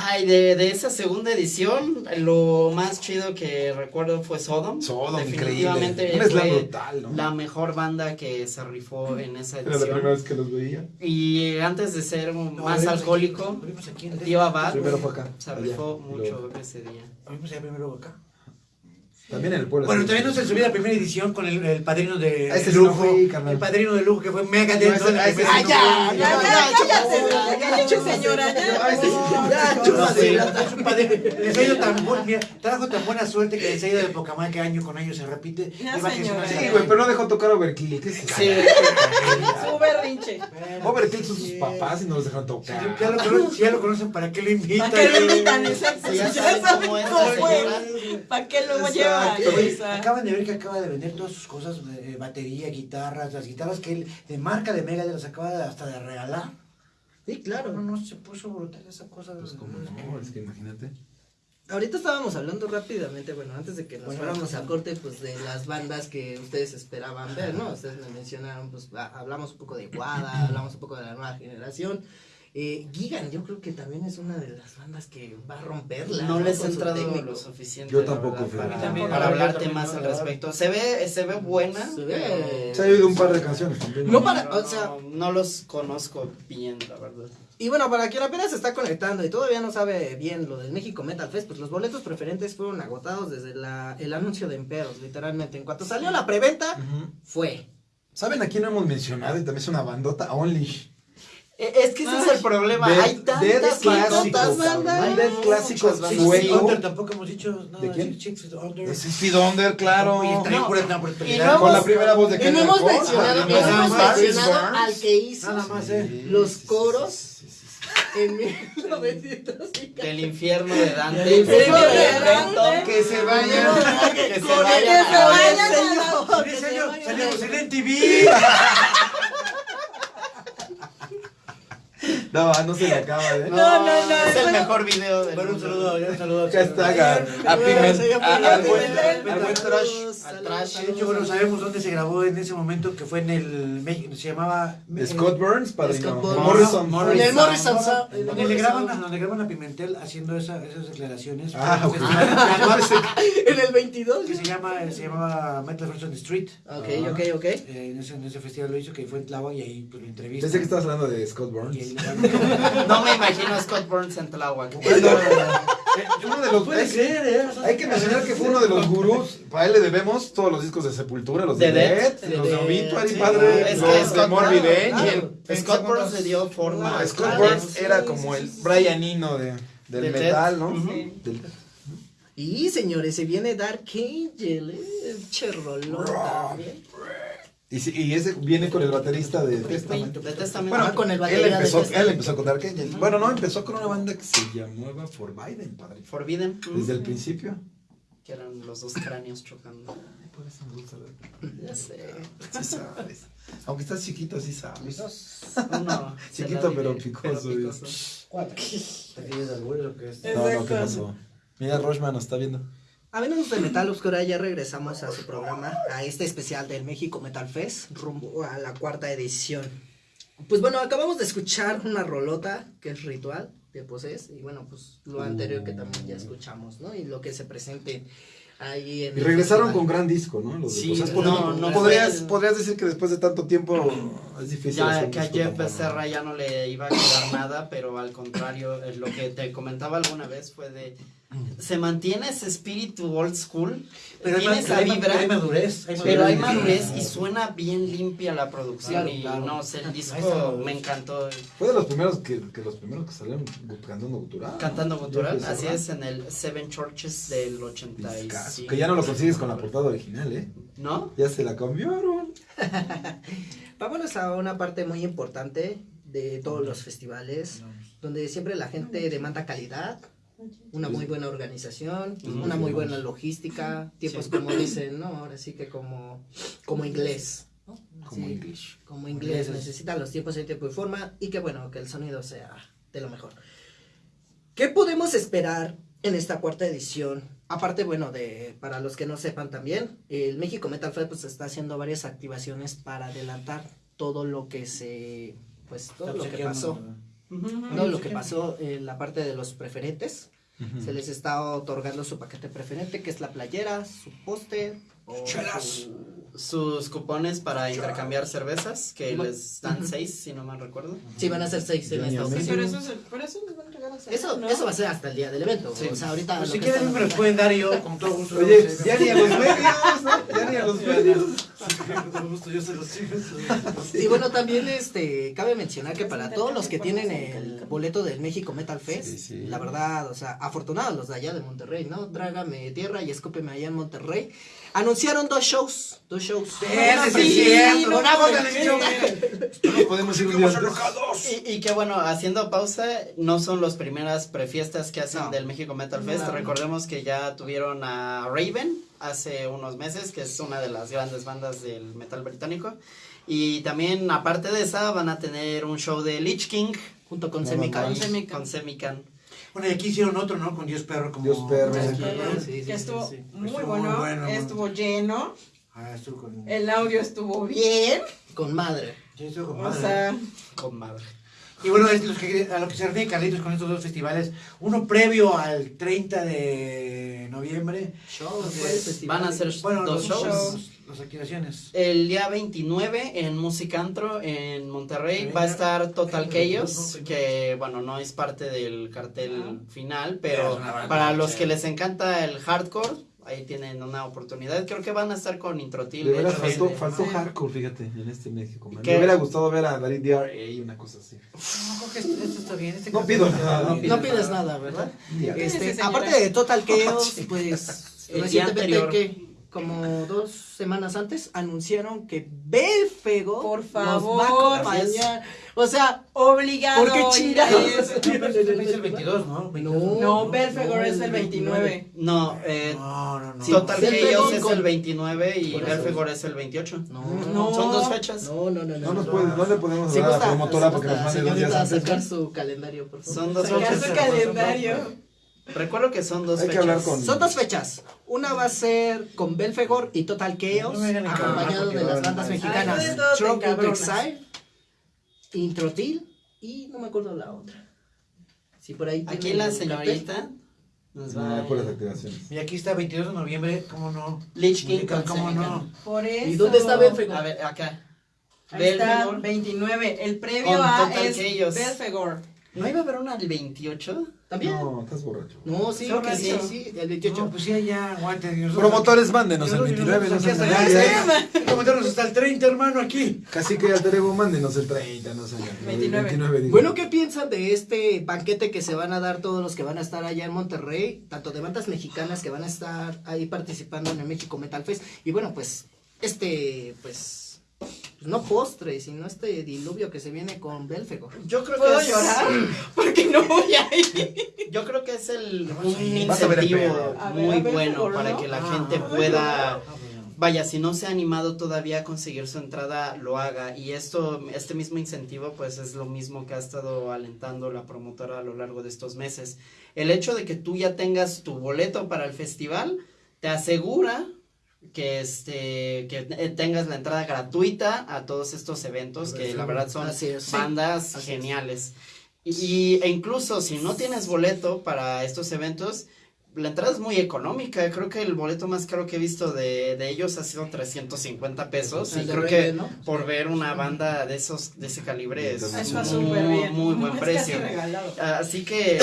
Ay, de, de esa segunda edición, lo más chido que recuerdo fue Sodom. Sodom, Definitivamente increíble. Fue brutal, ¿no? la mejor banda que se rifó en esa Era la primera edición. vez que los veía. Y antes de ser No, más aquí, alcohólico, aquí en- Diva Bad Primero fue acá. se allá, rifó y mucho luego- ese día. Lo vimos allá primero acá. También en el pueblo. Bueno, también nos se subió la primera edición con el, el padrino de sí no lujo. el padrino de lujo que fue mega No, ese- la a ese ¡Ah, no ya! ¡Ya, Ya, cállate, señora, ya. Ay. Ya, No, tan buen, trajo tan buena suerte que ha ido de poca madre que año con año se repite. Ya. Sí, güey, pero no dejó tocar Overkill. Sí, Su berrinche. Overkill son sus papás y no los dejaron si tocar. ya, lo conocen, ya ¿para qué lo invitan? ¿Para qué lo invitan? Exacto. Ya Ya. ¿Para qué lo llevan? Acaban de ver que acaba de vender todas sus cosas, eh, batería, guitarras, las guitarras que él, de marca de Mega, las acaba de- hasta de regalar. Sí, claro. No, no, se puso brutal esa cosa. Pues como no, es que imagínate. Ahorita estábamos hablando rápidamente, bueno, antes de que nos Bueno, fuéramos a corte, pues de las bandas que ustedes esperaban ver, ¿no? Ustedes me mencionaron, pues a- hablamos un poco de Guada, hablamos un poco de la nueva generación. Eh, Gigan, yo creo que también es una de las bandas que va a romperla. no les he entrado lo suficiente. Yo tampoco, verdad, para, También, para yo hablarte también, más no, al respecto. Se ve, se ve buena. Se ve- Se ha oído un par de canciones también. No para- o sea- no, no los conozco bien, la verdad. Y bueno, para quien apenas se está conectando y todavía no sabe bien lo del México Metal Fest, pues los boletos preferentes fueron agotados desde la, el anuncio de Emperos, literalmente. En cuanto salió la preventa, fue. ¿Saben a quién no hemos mencionado? Y también es una bandota, Only. Eh, Es que ese es el problema. Dead- Hay Dead tantas bandas. Dead clásico. Feet Under tampoco hemos dicho nada. ¿De quién? Six Under. Es Feed Under, claro. No. Y brutalidad. no Con la primera voz de Y no hemos mencionado, Ah, no hemos mencionado al que hizo Nada más, eh. los coros en 1950. Del infierno de Dante. Del infierno de. Dante. Que se vayan. Que se el vayan que se vayan la- Sí, que se vayan a salimos la- en NTV. No, no se le acaba, ¿eh? No, No, no, no, Es el bueno. mejor video del Bueno, un saludo, un saludo. Acá está, ga- A Piment- al buen- trash. al saludos, trash. De hecho, bueno, sabemos dónde se grabó en ese momento, que fue en el México, se llamaba... Scott Burns, padrino. Scott Burns. Morrison. Morrison. En el Morrison Donde le, graban, a- Sound. donde graban a Pimentel haciendo esa- esas declaraciones. Ah, ok. festival En el 22. que se, llama, se llamaba Metal First on the Street. Ok, ok, ok. Eh, en, ese, en ese festival lo hizo, que fue en Tláhuac y ahí pues, lo entrevistan. Pensé que estabas hablando de Scott Burns. No me imagino a Scott Burns en Tláhuac. Bueno, eh, uno de los Puede hay, ser, ¿eh? hay que mencionar que fue uno de los gurús. Para él le debemos todos los discos de Sepultura, los de, De Death. Death, los De Obituary, sí. padre. Es los de Morbid. Scott Burns le dio forma. Ah, Scott Burns. Era como el Brianino de, del De metal, ¿no? Y señores, se viene Dark Angel, eh, cherrolón también. Y, sí, y ese viene con el baterista de Testament. De. Bueno, con el Él batería de empezó, Testament. él empezó con Dark Angel. Bueno, no, empezó con una banda que se llamaba For Biden, padre. Forbidden. Desde el principio. Que eran los dos cráneos chocando. Por eso me gusta ver. Ya sé. Sí sabes. Aunque estás chiquito, sí sabes. Uno. Chiquito, la pero picoso, pero ¿Cuál? ¿Te quieres al güey o qué es? No, no, ¿qué pasó? Mira, Rochman nos está viendo. Amigos de Metal Oscura, ya regresamos a su programa, a este especial del México Metal Fest, rumbo a la cuarta edición. Pues bueno, acabamos de escuchar una rolota que es ritual de Poses, y bueno, pues lo anterior que también ya escuchamos, ¿no? Y lo que se presente ahí en Y regresaron festival. con gran disco, ¿no? Los de Sí, no, Podrías- no podrías, podrías decir que después de tanto tiempo es difícil. hacer Ya un que a Jeff. Becerra ya no le iba a quedar nada, pero al contrario, eh, lo que te comentaba alguna vez fue de se mantiene ese espíritu old school, Pero hay, tiene esa hay vibra, hay madurez. Hay pero hay madurez. madurez y suena bien limpia la producción Claro, y claro. no sé, el disco madurez. me encantó Fue de los primeros que, que los primeros que salieron cantando gutural. cantando gutural, Jeff así es en el Seven Churches del Discazo, 85. Que ya no lo consigues con la portada original, ¿eh? ¿No? Ya se la cambiaron. Vámonos a una parte muy importante de todos los festivales, donde siempre la gente demanda calidad, una muy buena organización, una muy buena logística, tiempos Sí. como dicen, no, ahora sí que como, como inglés. ¿no? Como Sí, English. Como inglés, necesita los tiempos en tiempo y forma y que bueno, que el sonido sea de lo mejor. ¿Qué podemos esperar en esta cuarta edición? Aparte, bueno, de para los que no sepan también, el México Metal Fest pues está haciendo varias activaciones para adelantar todo lo que se pues todo lo que pasó, todo lo que pasó en la parte de los preferentes. Se les está otorgando su paquete preferente, que es la playera, su póster o su- Sus cupones para intercambiar cervezas, que Bueno, les dan seis, si no mal recuerdo. Sí, van a ser seis en esta Amazing. Sí, ocasión. pero eso, es el- pero eso les van a regalar Eso, ¿no? eso va a ser hasta el día del evento. Sí. O sea, ahorita. Pues lo si que quieren me los pueden dar yo con todo gusto. Oye, ya ni a los medios, ¿no? Ya ni a los medios. Con todo gusto yo se los sigo. Y bueno, también este cabe mencionar que para todos los que tienen el boleto del México Metal Fest, Sí, sí. la verdad, o sea, afortunados los de allá de Monterrey, ¿no? Trágame tierra y escúpeme allá en Monterrey. Anunciaron dos shows, dos shows. Ese sí, sí, cierto. no, Bravo, ¿por televisión. No podemos ir. Y, y que bueno, haciendo pausa, no son las primeras prefiestas que hacen No. del México Metal Fest. No. Recordemos que ya tuvieron a Raven hace unos meses, que es una de las grandes bandas del metal británico. Y también, aparte de esa, van a tener un show de Lich King Junto con No, Semican. no, no. con Semican. Bueno, y aquí hicieron otro, ¿no? Con Dios Perro. Como... Dios Perro. Sí, Que- sí, sí, estuvo sí. muy Estuvo bueno, estuvo lleno, Ah, estuvo con... el audio estuvo bien, Con madre. Sí, estuvo con o madre. sea, Con madre. Y bueno, es los que, a lo que se refiere Carlitos con estos dos festivales, uno previo al 30 de noviembre. Shows, Entonces, ¿cuáles festivales? Van a ser Bueno, dos shows. Las activaciones. El día 29 en Musicantro en Monterrey va a estar Total Chaos, que bueno, no es parte del cartel Ajá. final, Pero para los que les encanta el hardcore, ahí tienen una oportunidad. Creo que van a estar con Introtil. De veras faltó, este, faltó hardcore, fíjate, en este México. Me hubiera gustado ver a David DRA y una cosa así. No, creo que esto, esto está bien. Este No pido nada, no No pides nada, ¿verdad? Ya. ¿Qué Este, señora? aparte de Total Chaos, pues El recientemente anterior. Como dos semanas antes anunciaron que Belfego Por nos va a acompañar. O sea, Obligado. ¿por qué chingados? es el 22, ¿no? No, No, Belfegor es el 29. No, eh, No, no, no. Total Chaos es con- el 29 y. Belfegor es el 28. No, No. Son dos fechas. No, no, no, no. No, nos no. puede, no le podemos dar a la promotora si para que nos mande dos días señorita, antes. sacar ¿no? su calendario, por favor. Son dos Sacar fechas. su calendario. Recuerdo que son dos Hay que fechas. hablar con- Son dos fechas. Una va a ser con Belfegor y Total Chaos, No acompañado de las bandas mexicanas encabronas. Exile, Introtil y no me acuerdo la otra. Si por ahí Aquí la señorita nos No, va a... puras activaciones. Y aquí está 22 de noviembre, ¿cómo no? Lich King ¿Cómo no? Por eso. ¿Y dónde está Belfegor? A ver, acá. Ahí está, Belfegor. 29. El previo a Total es Chaos. Belfegor. ¿No iba a haber una el 28? ¿También? No, No, estás borracho. sí, Creo que sí, sí. sí, el 28. No, pues sí, ya, aguante. y nosotros- Promotores, mándenos el nosotros- 29. nosotros no. Hay que meternos hasta el 30, hermano, aquí. Casi que al Terego, mándenos el 30, no sé. el 29. digo. Bueno, ¿qué piensan de este banquete que se van a dar todos los que van a estar allá en Monterrey? Tanto de bandas mexicanas que van a estar ahí participando en el México Metal Fest. Y bueno, pues, este, pues, no postre, sino este diluvio que se viene con Belfegor. Yo creo ¿Puedo que es- llorar? Porque no voy a ir. Yo creo que es el, un a incentivo. A muy ver, bueno Belfegor, para ¿no? que la Ah, gente ah, pueda... Vaya, si no se ha animado todavía a conseguir su entrada, lo haga. Y esto, este mismo incentivo, pues es lo mismo que ha estado alentando la promotora a lo largo de estos meses. El hecho de que tú ya tengas tu boleto para el festival, te asegura que este que tengas la entrada gratuita a todos estos eventos que la verdad son es. bandas geniales. Y, e incluso si no tienes boleto para estos eventos, la entrada es muy económica. Creo que el boleto más caro que he visto de, de ellos ha sido 350 pesos. El y creo que ¿no? por ver una banda de esos de ese calibre es muy, muy buen es precio. Así que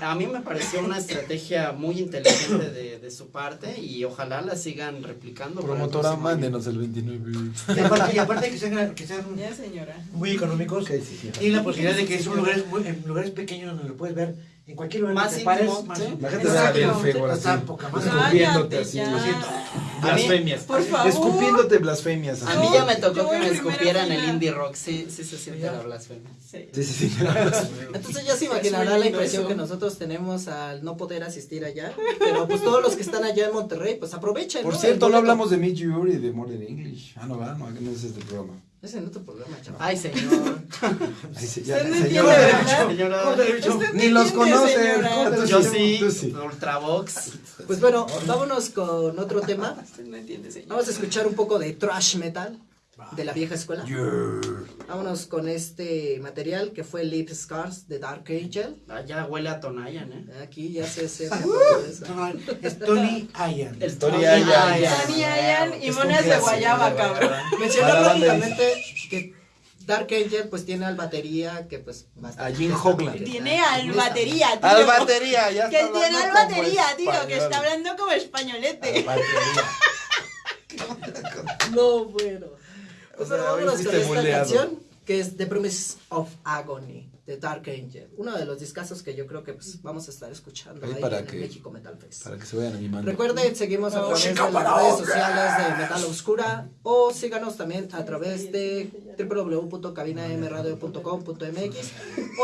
a mí me pareció una estrategia muy inteligente de, de su parte y ojalá la sigan replicando. Promotora, mándenos el 29. Y aparte, y aparte que sean, que sean Ya, señora. muy económicos, Ok, sí, sí. y la posibilidad de que son lugares, muy- en lugares pequeños donde lo puedes ver en cualquier lugar Más que te íntimo, pares, más ¿sí? La gente Exacto. sabe bien feo, Está así. Escupiéndote así. ya. Lo siento. Blasfemias. Por favor. Escupiéndote blasfemias. A mí ya me tocó que me escupieran el indie rock. Sí, sí se siente Ya. la blasfemia. Sí. Sí, sí, sí. Entonces ya se imaginará la impresión eso. que nosotros tenemos al no poder asistir allá. Pero pues todos los que están allá en Monterrey, pues aprovechen. Por ¿no? cierto, no hablamos de Meet You y de Modern English. Ah, no, va, no, no es este programa. Ese es otro programa, chaval. Ay, señor. Ahí sí, ya, Usted no señora. entiende, ¿verdad? Señora. Ni los entiende, conoce. señora. Tú Yo sí, sí, tú sí. Ultravox. Pues bueno, vámonos con otro tema. Usted no entiende, señora. Vamos a escuchar un poco de thrash metal de la vieja escuela. Vámonos con este material que fue Lip Scars de Dark Angel. Ah, ya huele a Tonayan, ¿eh? Aquí ya se. No, no, es Tony. El Tony Ayan. Ayan. Tony Ayan y Es monas de guayaba, cabrón. Mencionar rápidamente que Dark Angel pues tiene al batería que pues bastante A Jim Hoagland. muy Tiene al batería, tío. Al batería, ya Que está tiene al batería, tío, que está hablando como españolete. Al batería. No, bueno. O sea, vámonos con esta buleado. canción que es The Promise of Agony de Dark Angel. Uno de los discazos que yo creo que pues, vamos a estar escuchando Ahí ahí, para en que- México Metal Fest. Para que se vayan animando. Recuerden, seguimos a Oh, través de las para redes sociales de Metal Oscura o síganos también a través de www.cabinamradio.com.mx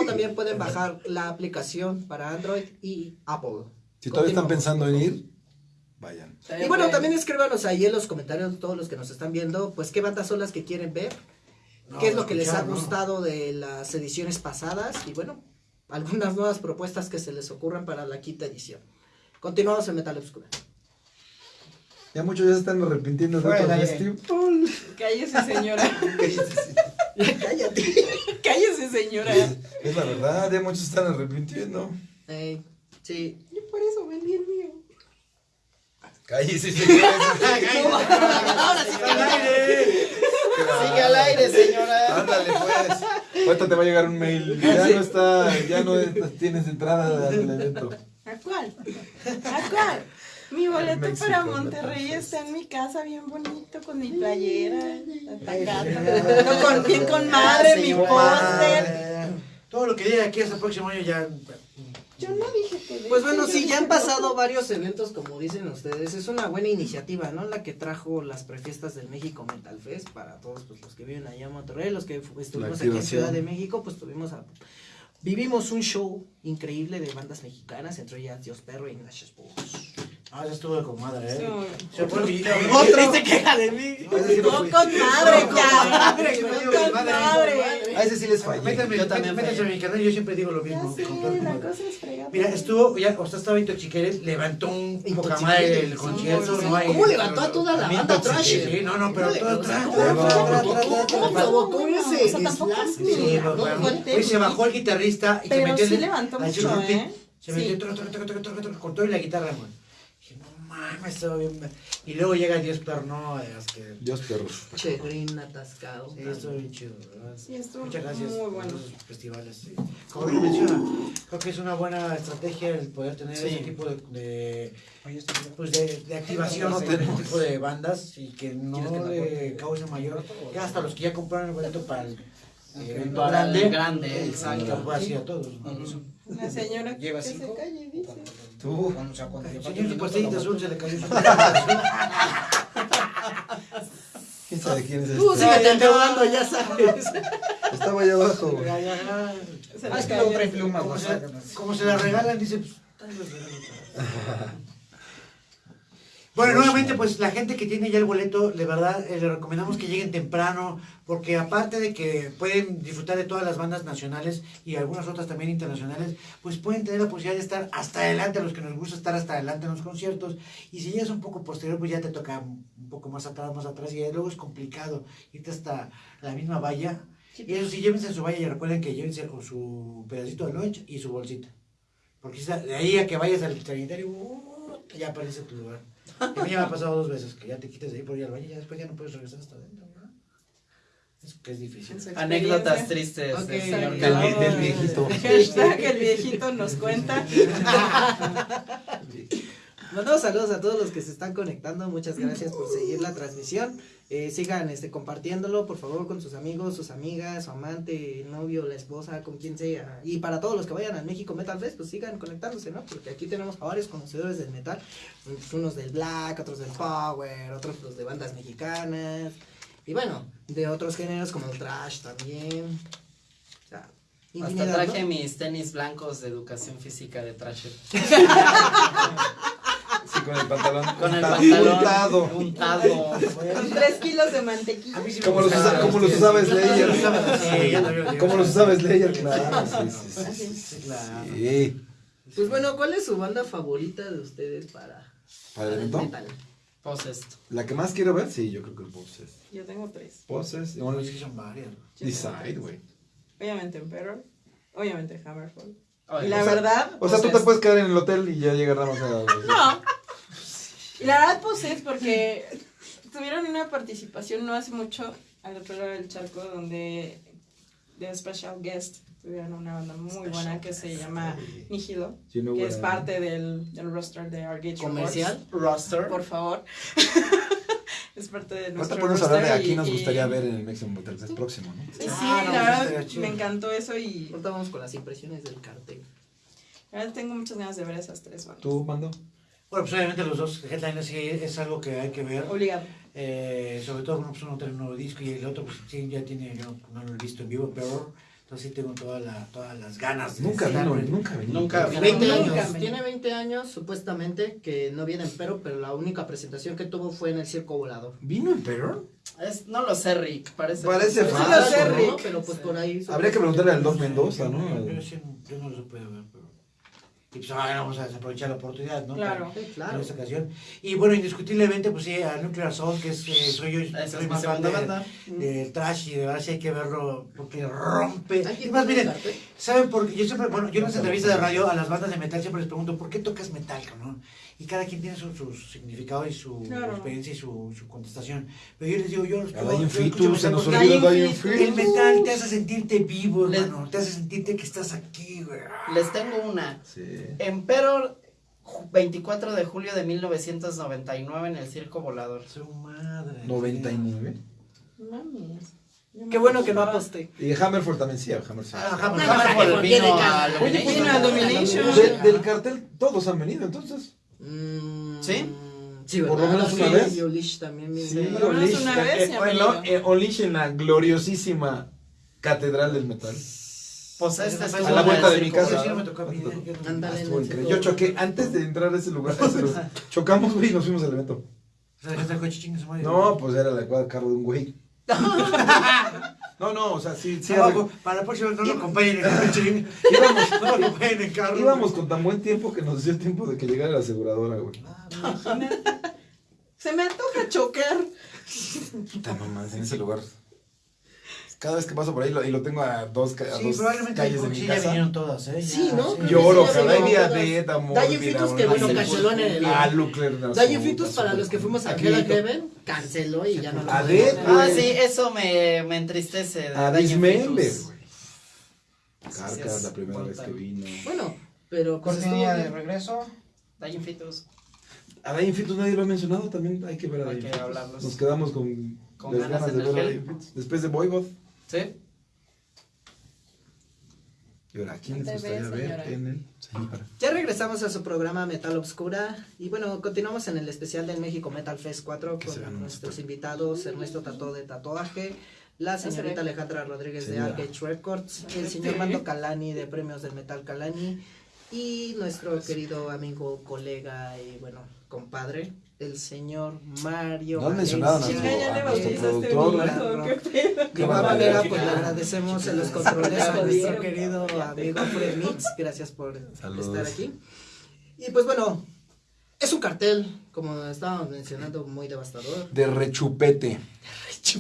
o también pueden bajar la aplicación para Android y Apple. Si todavía están pensando en ir, vayan. Y bueno, también escríbanos ahí en los comentarios, todos los que nos están viendo, pues qué bandas son las que quieren ver, No, qué es lo que les ha gustado de las ediciones pasadas y bueno, algunas nuevas propuestas que se les ocurran para la quinta edición. Continuamos en Metal Obscura. Ya muchos ya se están arrepintiendo de. Cállese, señora. Cállate. Cállese, señora. Es la verdad, ya muchos se están arrepintiendo. Sí. Yo por eso vendí el mío. Cállese, señores. Ahora sí, ¡Al aire! Sigue al aire, señora. Ándale, pues. Ahorita te va a llegar un mail. Ya no está, ya no tienes entrada al evento. ¿A cuál? ¿A cuál? Mi boleto México, para Monterrey está en mi casa bien bonito con mi playera, atacando, con, bien con madre, mi póster. Todo lo que llegue aquí hasta el próximo año ya. Yo no dije que Pues bueno, si ya han pasado varios eventos, como dicen ustedes, es una buena iniciativa, ¿no? La que trajo las prefiestas del México Metal Fest para todos pues, los que viven allá en Monterrey, los que estuvimos aquí en. Ciudad de México, pues tuvimos a... Vivimos un show increíble de bandas mexicanas, entre ellas Dios Perro y Ignacious Bulls. Ah, ya estuvo de comadre, ¿eh? Estuvo- Se fue y- Otro se queja de mí. No con madre, cabrón. No con madre. A ese sí les fallé. Métanme, Yo también métanse fallé. en mi canal, yo siempre digo lo Ya mismo. sé, con todo el la mundo. cosa es fregada. Mira, estuvo, ya, o sea, estaba Intoxiqueres, levantó un poca madre el concierto, no hay... ¿Cómo levantó a toda la banda trash? Sí, sí, no, no, pero todo trash. ¿Cómo ¿Cómo provocó ese? Sí, pues, se bajó el guitarrista y se Pero metió sí en- levantó mucho, ¿eh? Se metió Sí. todo y la guitarra, güey. Dije, no mames, estaba bien. Y luego llega Perno, es que. Dios perros. Che, green atascado. Sí, estuvo bien chido, ¿verdad? Sí, estuvo Muchas gracias muy por bueno. festivales. sí. Como bien menciona, creo que es una buena estrategia el poder tener Sí. ese tipo de, de, pues de, de activación de este tipo de bandas y que no le cause mayor. Ya hasta los que ya compraron el boleto para el eh, evento grande, grande, que exacto. pueda así a todos. ¿no? Ujú. La señora que Lleva se cinco. calle, dice. Tú. O sea, cuando Señor, su pastillita azul se le cayó. ¿Quién sabe quién es Tú este? síguete endeudando, ya sabes. Estaba allá abajo. güey. Se Ah, es que luego trae plumas, Como o se, sea, como se la regalan, dice, pues, tal vez regalo otra. Bueno, nuevamente, pues la gente que tiene ya el boleto, de verdad, eh, le recomendamos que lleguen temprano, porque aparte de que pueden disfrutar de todas las bandas nacionales y algunas otras también internacionales, pues pueden tener la posibilidad de estar hasta adelante, a los que nos gusta estar hasta adelante en los conciertos, y si llegas un poco posterior, pues ya te toca un poco más atrás, más atrás, y luego es complicado irte hasta la misma valla. Y eso sí, llévense su valla y recuerden que llévense su pedacito de lunch y su bolsita. Porque de ahí a que vayas al sanitario, uh, ya aparece tu lugar. A mí ya me ha pasado dos veces, que ya te quites de ahí por ir al baño y ya después ya no puedes regresar hasta adentro, ¿verdad? Es que es difícil. Anécdotas tristes Ok. del señor Del, del viejito. Hashtag el viejito nos cuenta. Mandamos saludos a todos los que se están conectando. Muchas gracias por seguir la transmisión. Eh, sigan este, compartiéndolo, por favor, con sus amigos, sus amigas, su amante, el novio, la esposa, con quien sea. Y para todos los que vayan al México Metal Fest, pues sigan conectándose, ¿no? Porque aquí tenemos a varios conocedores del metal. Unos del black, otros del power, otros pues, de bandas mexicanas. Y bueno, de otros géneros como el trash también. O sea, Hasta traje ¿no? mis tenis blancos de educación física de Trasher. Con el pantalón. Con el pantalón Untado. untado. Con tres kilos de mantequilla. Sí Como los, usa- como los usaba Slayer. Sí. Como los usaba Slayer, claro. Sí, claro. Pues bueno, ¿cuál es su banda favorita de ustedes para, ¿Para el evento? metal? Possessed. La que más quiero ver, sí, yo creo que el Poses. Yo tengo tres. Poses No, es que son varias. Decide, güey. Obviamente Emperor. Obviamente Hammerfall. Oye, Y la o sea, verdad. O sea, tú te Possessed. puedes quedar en el hotel y ya llega Ramos a... No. Y la verdad, pues es porque tuvieron una participación no hace mucho al otro lado del charco donde de special guest tuvieron una banda muy buena que se llama Nihilo, You know que es parte del, del roster de Argage ¿Comercial? roster. Por favor. es parte de Ahorita nuestro podemos hablar de roster aquí y- nos y- gustaría ver en el Mexican Hotel Fest próximo, ¿no? Sí, sí, Ah, no, la sí verdad me encantó eso y Ahorita vamos con las impresiones del cartel. la verdad tengo muchas ganas de ver esas tres bandas. ¿Tú, Mando? Bueno, pues obviamente los dos headliners sí es algo que hay que ver. Obligado. Eh, sobre todo, uno, pues uno trae un nuevo disco y el otro, pues sí, ya tiene, yo no lo he visto en vivo, pero entonces sí tengo toda la, todas las ganas. de Nunca estar vino, en- nunca vino. Nunca Tiene vino. 20 Nunca años. Tiene 20 años, supuestamente, que no viene en pero, pero la única presentación que tuvo fue en el Circo Volador. ¿Vino Emperor? Es, no lo sé, Rick. Parece. Parece falso, lo sé, ¿no? Rick. Pero pues por ahí. Habría que preguntarle al Doc Mendoza, Yo, ¿no? yo, sí- yo no lo supe ver, pero... Y pues ahora vamos a desaprovechar la oportunidad, ¿no? Claro. Sí, En claro. esta ocasión. Y bueno, indiscutiblemente, pues sí, a Nuclear Assault, que es, eh, soy yo, Esa soy es mi más fan segunda de, banda. del trash y de verdad sí hay que verlo porque rompe. Y más, miren, cartel. ¿Saben por qué? Yo siempre, bueno, yo en las entrevistas de radio a las bandas de metal siempre les pregunto, ¿por qué tocas metal, cabrón? Y cada quien tiene su, su significado y su Claro. experiencia y su, su contestación. Pero yo les digo, yo, yo Fetus, escucho se nos olvida el metal te hace sentirte vivo, Les- hermano. Te hace sentirte que estás aquí, güey. Les tengo una. Sí. Emperor Ju- 24 de julio de 1999 en el Circo Volador. Su madre. 99. Mames. Qué bueno que no aposté. Y Hammerfall también sí, Hammer sí. Ah, No, Hammer. no, Hammerfall no, vino a Domination. Vino a Domination. Del, del cartel todos han venido, entonces. Mm, ¿Sí? Sí, Por lo menos una vez. y Olish también. Sí, Por lo menos Olish, una eh, vez eh, bueno, eh, Olish en la gloriosísima Catedral del Metal. Pues este A estuvo a la vuelta el de mi casa. Ándale, Ah. Yo choqué antes de entrar a ese lugar. chocamos, güey, y nos fuimos al evento. No, pues era la cuadra carro de un güey. No, no, o sea, sí, sí. Abajo, para la próxima no lo acompañen en el coche. Íbamos, No lo acompañen en carro. íbamos con tan buen tiempo que nos dio tiempo de que llegara la aseguradora, güey. Se me antoja chocar. Puta mamá, en ese lugar. Cada vez que paso por ahí lo, y lo tengo a dos, a Sí, dos calles de sí, mi ya casa. vinieron todas, ¿eh? Sí, ¿no? Lloro, sí, ya cada día de amor. Dalle Fitus que bueno, canceló en el. Ah, Lucler. Fitus para los que fuimos a Aquí, Hell and Heaven, canceló y ya no lo A podemos Dead, ver. Ah, sí, eso me, me entristece. de A Daño Dismember, Fetus. güey. Sí, Carcas, la primera vez que vino. Bueno, pero pues Cortinilla de regreso. Daño Fetus. A Dying Fetus nadie lo ha mencionado, también hay que ver a Hay Dying hablarlos. Nos quedamos con, Con ganas ganas de ver a. Dying Fetus. Después de Voivod. ¿Sí? Y ahora, ¿a quién les gustaría ves, ver en el señora? Ya regresamos a su programa Metal Obscura y bueno, continuamos en el especial del México Metal Fest 4 Que se vean con nuestros pues. invitados Ernesto Tató de Tatuaje, la señorita Alejandra Rodríguez de Señora. Arcade Records, el señor Mando Calani de Premios del Metal Calani y nuestro querido amigo, colega y bueno, compadre, el señor Mario. No han mencionado a nuestro- Chinga, ya le a nuestro bautizaste productor, pedo. De igual manera, pues le agradecemos en los controles a nuestro querido amigo Fred Mix. Gracias por Saludos. estar aquí. Y pues bueno, es un cartel, como estábamos mencionando, muy devastador. De rechupete. Sí,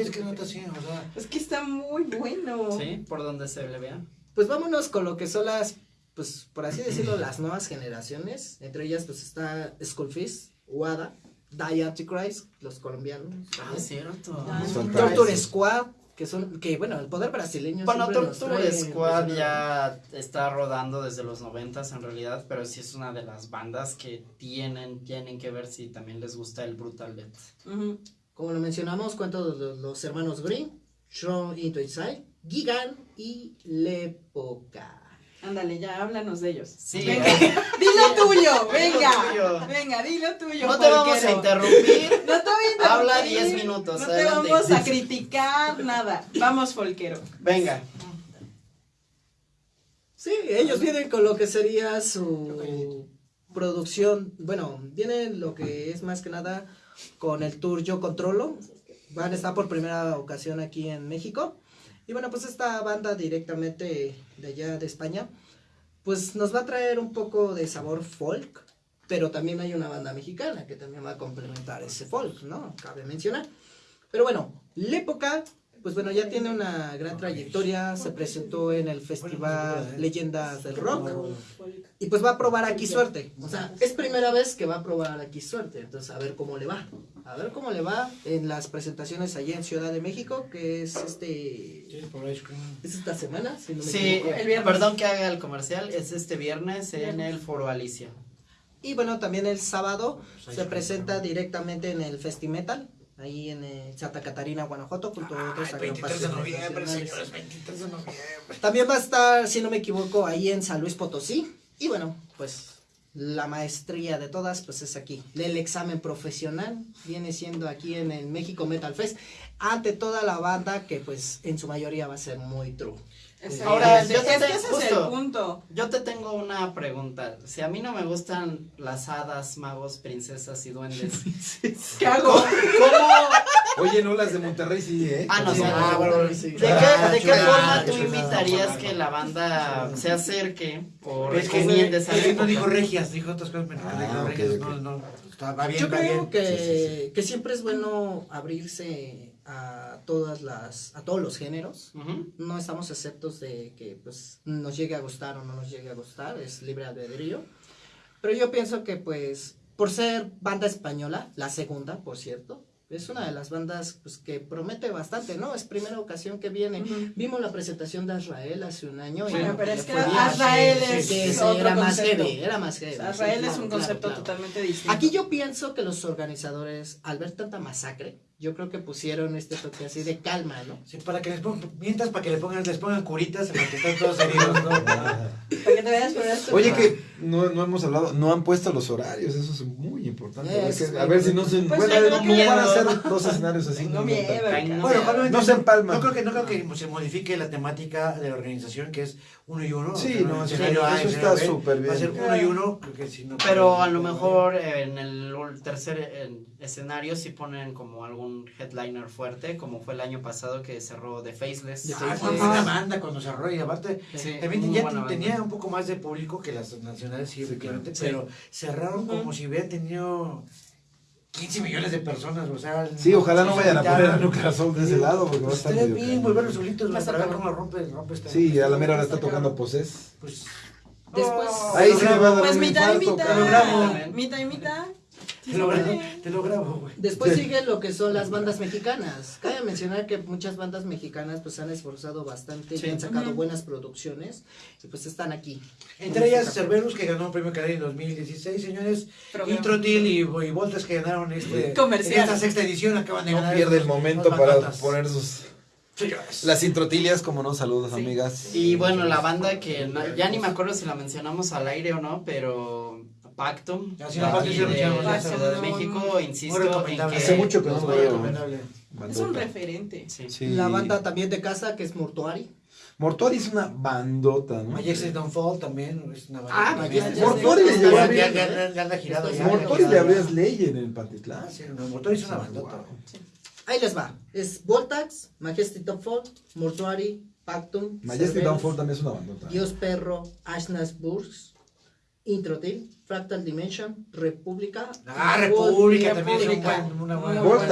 es que no está así, o sea. Es que está muy bueno. Sí, por donde se le vea. Pues vámonos con lo que son las, pues por así decirlo, las nuevas generaciones. Entre ellas, pues está Skullfist, Wada, Die Antichrist, los colombianos. Ah, cierto. Ah, Torture Squad, que son, que bueno, el poder brasileño. Bueno, Torture Squad ya está rodando desde los noventas en realidad, pero sí es una de las bandas que tienen, tienen que ver si también les gusta el Brutal Death. Como lo mencionamos, cuento de los, los hermanos Green, Strong Into Inside, Gigan y Lepoca. Ándale, ya háblanos de ellos. Sí, Venga, eh. dilo tuyo, venga. tuyo. Venga, dilo tuyo. No te vamos a interrumpir. No te voy a interrumpir. Habla 10 minutos, No te vamos a criticar nada. Vamos, Folquero. Venga. Sí, ellos vienen con lo que sería su producción. Bueno, vienen lo que es más que nada con el tour Yo Controlo. Van a estar por primera ocasión aquí en México. Y bueno, pues esta banda directamente de allá de España, pues nos va a traer un poco de sabor folk. Pero también hay una banda mexicana que también va a complementar ese folk, ¿no? Cabe mencionar. Pero bueno, Lépoca, pues bueno, ya tiene una gran trayectoria, se presentó en el festival Leyendas del Rock y pues va a probar aquí suerte. O sea, es primera vez que va a probar aquí suerte, entonces a ver cómo le va. A ver cómo le va en las presentaciones allá en Ciudad de México, que es este es esta semana, si no me Sí, equivoco. El viernes. perdón que haga el comercial, es este viernes en el Foro Alicia. Y bueno, también el sábado se presenta directamente en el Festimetal, ahí en eh, Santa Catarina, Guanajuato, junto a otros Ay, 23 de noviembre, señores, 23 de noviembre. También va a estar, si no me equivoco, ahí en San Luis Potosí. Y bueno, pues la maestría de todas, pues es aquí. El examen profesional viene siendo aquí en el México Metal Fest. Ante toda la banda que pues en su mayoría va a ser muy true. Ahora, Exactamente. yo es te- que ese es el punto. Yo te tengo una pregunta. Si a mí no me gustan las hadas, magos, princesas y duendes, ¿Qué hago? ¿cómo? Oye, no, las de Monterrey sí, ¿eh? Ah, no, Sí. Ah, bueno, sí. ¿De qué, Ah, de qué chulada, forma tú invitarías que la banda se acerque o es recomiende es esa que no dijo regias, dijo otras cosas, pero Ah, dijo ok, regias, ok. no, no, está, va bien, Yo va creo bien. que, Sí, sí, que siempre es bueno abrirse a todas las, a todos los géneros. Ujú. No estamos exceptos de que pues nos llegue a gustar o no nos llegue a gustar, es libre albedrío. Pero yo pienso que pues por ser banda española, la segunda, por cierto, Es una de las bandas pues, que promete bastante, ¿no? Es primera ocasión que viene. Ujú. Vimos la presentación de Azrael hace un año. y Bueno, pero le es que. Azrael Sí, es sí, sí, otro era más heavy, era más heavy. sea, sí, Israel es claro, un claro, concepto claro. totalmente distinto. Aquí yo pienso que los organizadores, al ver tanta masacre, yo creo que pusieron este toque así de calma, ¿no? Sí, para que les pongan, mientras para que le pongan, les pongan curitas en los que están todos heridos, ¿no? Para que te veas por esto. Oye, que no, no hemos hablado, no han puesto los horarios, eso es muy importante. A ver, que- a si no se. Pues bueno, no que van a hacer dos escenarios así. Tengo no miedo. No, Bueno, No se empalman. No creo que, no creo que se modifique la temática de la organización, que es uno y uno. Sí, O sea, no, el eso está- eso súper bien. Va a ser uno y uno. creo que sí, no Pero a lo no mejor eh, en el tercer escenario sí ponen como algún headliner fuerte, como fue el año pasado que cerró The Faceless. The Ah, fue una banda cuando arrolla y aparte Sí, también ya banda. tenía un poco más de público que las nacionales sí, efectivamente, Sí. pero cerraron como si hubieran tenido 15 millones de personas, o sea, Sí, ojalá no vayan a poner a Lucas Oil de ese lado porque va a estar Estaría medio bien cañón. volverlos solitos, Va a estar para ver cómo rompe, rompe esta Sí, a la mera hora está tocando poses. Pues, Después. Ahí sí me va a dar Pues un mitad y mitad. Mitad y mitad. Te lo grabo, te lo grabo, güey. después Sí. sigue lo que son las bandas mexicanas. Cabe mencionar que muchas bandas mexicanas pues se han esforzado bastante Sí. y han sacado buenas producciones y pues están aquí. Entre ellas Cerberus, que ganó un premio Canal en 2016, señores. Introtil y, y Voltas, que ganaron este, Comercial. esta sexta edición, acaban de No ganar. pierde el momento para poner sus. Las introtilias, como no, saludos, Sí. amigas. Y bueno, la banda que no- ya ni me acuerdo si la mencionamos al aire o no, pero Pactum, de de de. México, insisto en recomendable. que Hace mucho que no. Recomendable. Es un referente. Sí. Sí. La banda también de casa que es Mortuari. Mortuari es una bandota, ¿no? Majestic Downfall también es una banda. Ah. Majestic Mortuari le Downfall. llevó. Mortuari le abrías ley en el Pantitlán. Ah, sí, no, Mortuari es una bandota. Ahí les va. Es Voltax, Majestic Fall, Mortuari, Pactum, Majestic Downfall también es una bandota. Dios Perro, Ashnas Burgs, Introtil, Fractal Dimension, República. Ah, República también es una buena Bueno,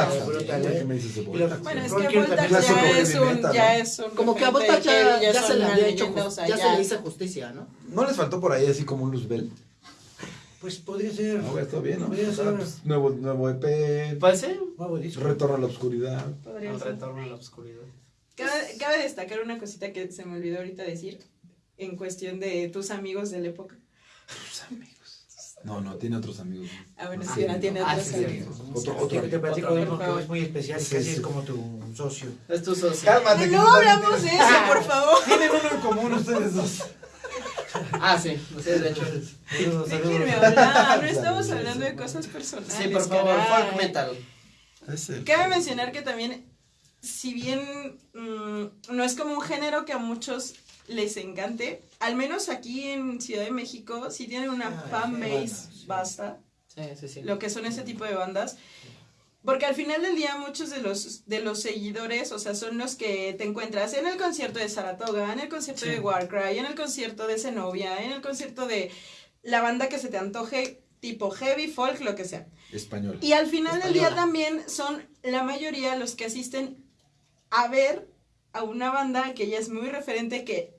es que Voltax ya es un, ya ¿no? es un Como que a Voltax ya, se le había hecho, ya se le hizo justicia, ¿no? ¿No les faltó por ahí así como un Luzbel? Pues podría ser. No, está bien, ¿no? Podría ser. pues, nuevo, nuevo EP, sí, Nuevo disco. Retorno a la Oscuridad. podría el ser. retorno a la oscuridad. Cabe, cabe destacar una cosita que se me olvidó ahorita decir en cuestión de tus amigos de la época. Tus amigos. No, no, tiene otros amigos. Ah, bueno, Ah, sí, ahora tiene ah, otros sí, amigos. Otro, Te, otro. te platico Otro, que es muy especial, Sí, casi sí. es como tu socio. Es tu socio. Cálmate. que No hablamos de eso, por favor. Tienen uno en común ustedes dos. Ah, sí, sí, de hecho. Déjenme hablar, no estamos hablando de cosas personales. Sí, por favor, caray. folk metal. Cabe mencionar que también, si bien mm, no es como un género que a muchos les encante, al menos aquí en Ciudad de México sí tienen una Ah, fan base sí. basta, Sí, sí, sí. lo que son ese tipo de bandas. Porque al final del día muchos de los, de los seguidores, o sea, son los que te encuentras en el concierto de Saratoga, en el concierto Sí. de Warcry, en el concierto de Zenobia, en el concierto de la banda que se te antoje, tipo heavy, folk, lo que sea. Español. Y al final del día también son la mayoría los que asisten a ver a una banda que ya es muy referente que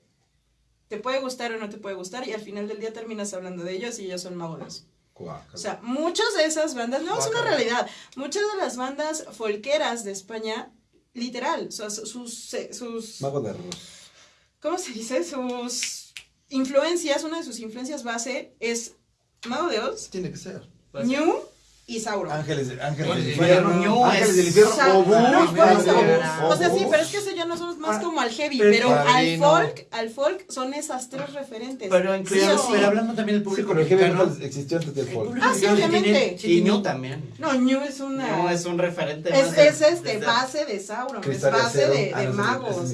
te puede gustar o no te puede gustar y al final del día terminas hablando de ellos y ellos son magos. Guácala. O sea, muchas de esas bandas, no es una realidad, muchas de las bandas folqueras de España, literal, o sea, su- sus, sus, Mago de arroz. ¿cómo se dice? Sus influencias, una de sus influencias base es Mago de Oz, Tiene que ser. Pues, Ñu y Sauron. Ángeles, ángeles Bueno, del sí, infierno. Ñu Ángeles es- del infierno. O sea, Obús, no, por Obús, eso. Obús. O sea, sí, pero es que eso ya no somos más Ah, como al heavy, pero- pero al folk, al folk son esas tres referentes. Pero Sí incluso- sí. Pero hablando también del Sí, público pero el heavy metal existió antes del el folk. Ah, sí, obviamente. sí Y Ñu también. No, Ñu es una... No, es un referente. es, más de- es este, base de Sauron, es base de, Ah, de no, magos.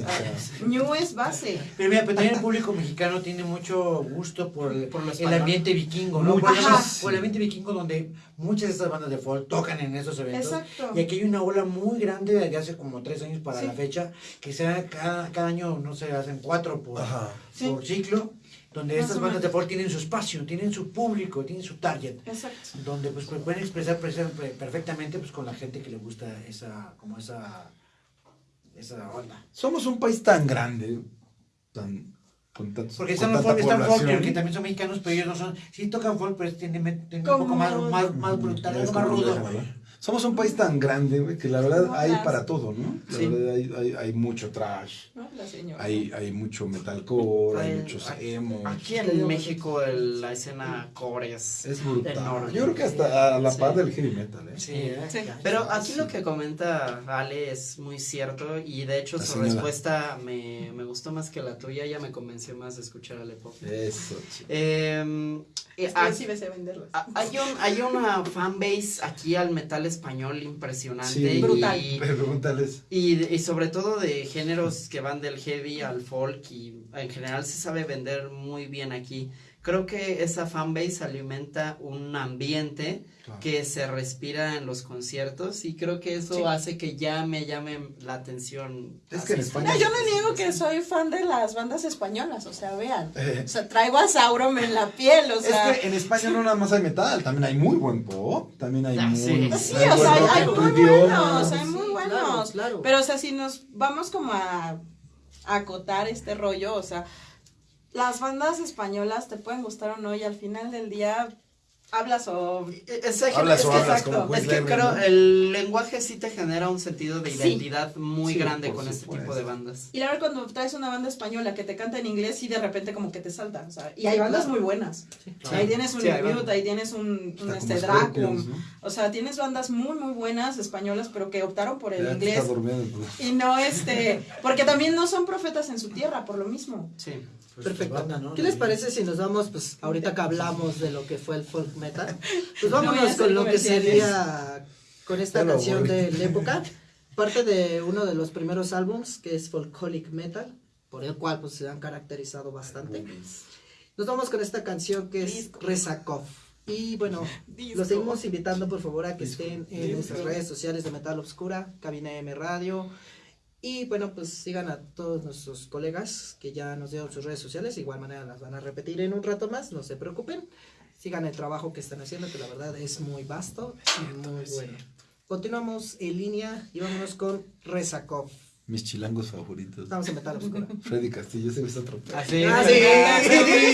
Ñu es base. Pero mira, pero también el público mexicano tiene mucho gusto por el, ambiente vikingo, ¿no? Por el ambiente vikingo donde muchas de estas bandas de folk tocan en esos eventos. Exacto. Y aquí hay una ola muy grande desde hace como tres años para Sí. la fecha, que sea cada, cada año, no sé, hacen cuatro por, Ajá. Sí. por ciclo, donde Más estas bandas de folk tienen su espacio, tienen su público, tienen su target, Exacto. donde pues, pues, pueden expresar presa- pre- perfectamente pues con la gente que le gusta esa, como esa, esa onda. Somos un país tan grande, tan con tantos Porque con están folk, están folk, que también son mexicanos, pero ellos no son, sí tocan folk, pero tienen, tienen un poco más, más, más brutal, algo más rudo. Somos un país tan grande, güey, que la verdad No, hay las- para todo, ¿no? La Sí. verdad hay, hay, hay mucho trash, ¿no? La señora. hay, hay mucho metalcore, hay Ay, muchos emo. Aquí en México el- la escena core es... Es brutal. enorme. Yo creo que hasta a la Sí. par del heavy metal, ¿eh? Sí, ¿eh? Sí. Ya. Pero aquí lo que comenta Ale es muy cierto y de hecho La su señora. respuesta me, me gustó más que la tuya, ella me convenció más de escuchar Ale Pop. Eso, chico. Eh, eh, sé venderlas. ah, hay, un, hay una fanbase aquí al metal español impresionante. Sí. y- Brutal. Pregúntales. Y, y sobre todo de géneros que van del heavy al folk y en general se sabe vender muy bien aquí. Creo que esa fanbase alimenta un ambiente Claro. que se respira en los conciertos y creo que eso Sí. hace que ya me llame la atención. Es que en. España- No, yo no niego que soy fan de las bandas españolas, o sea, vean. Eh. O sea, traigo a Sauron en la piel, o sea. es que en España no nada más hay metal, también hay muy buen pop, también hay Ah, muy, sí. Sí, o sea, hay, muy buenos, hay muy claro, buenos. claro. Pero, o sea, si nos vamos como a, a acotar este rollo, o sea, las bandas españolas te pueden gustar o no, y al final del día hablas o. Es, es- Hablas es o hablas es que creo ¿no? el lenguaje sí te genera un sentido de Sí. identidad muy Sí, grande con este tipo de bandas. Y la verdad, cuando traes una banda española que te canta en inglés, y de repente como que te salta, o sea, y hay bandas muy buenas. Ahí tienes un Mute, ahí tienes un, un este Dracum. ¿no? O sea, tienes bandas muy, muy buenas españolas, pero que optaron por el Ya inglés. estás durmiendo, pues. Y no este, porque también no son profetas en su tierra, por lo mismo. Sí. Pues, Perfecto. banda, ¿no? ¿Qué les parece si nos vamos, pues ahorita que hablamos de lo que fue el folk metal, pues No vámonos hacer con lo que sería, con esta canción de la época, parte de uno de los primeros álbums, que es Folkolic Metal, por el cual pues se han caracterizado bastante. Nos vamos con esta canción que es Disco. Rezakov. Y bueno, Disco. los seguimos invitando por favor a que Disco. estén en Disco. nuestras redes sociales de Metal Obscura, Cabina M Radio. Y bueno, pues sigan a todos nuestros colegas que ya nos dieron sus redes sociales. De igual manera las van a repetir en un rato más, no se preocupen. Sigan el trabajo que están haciendo, que la verdad es muy vasto y muy bueno. Continuamos en línea y vámonos con Rezakov. Mis chilangos favoritos. Estamos en Metal Obscura. Freddy Castillo, ese está otro pedo. Así. Ah, sí.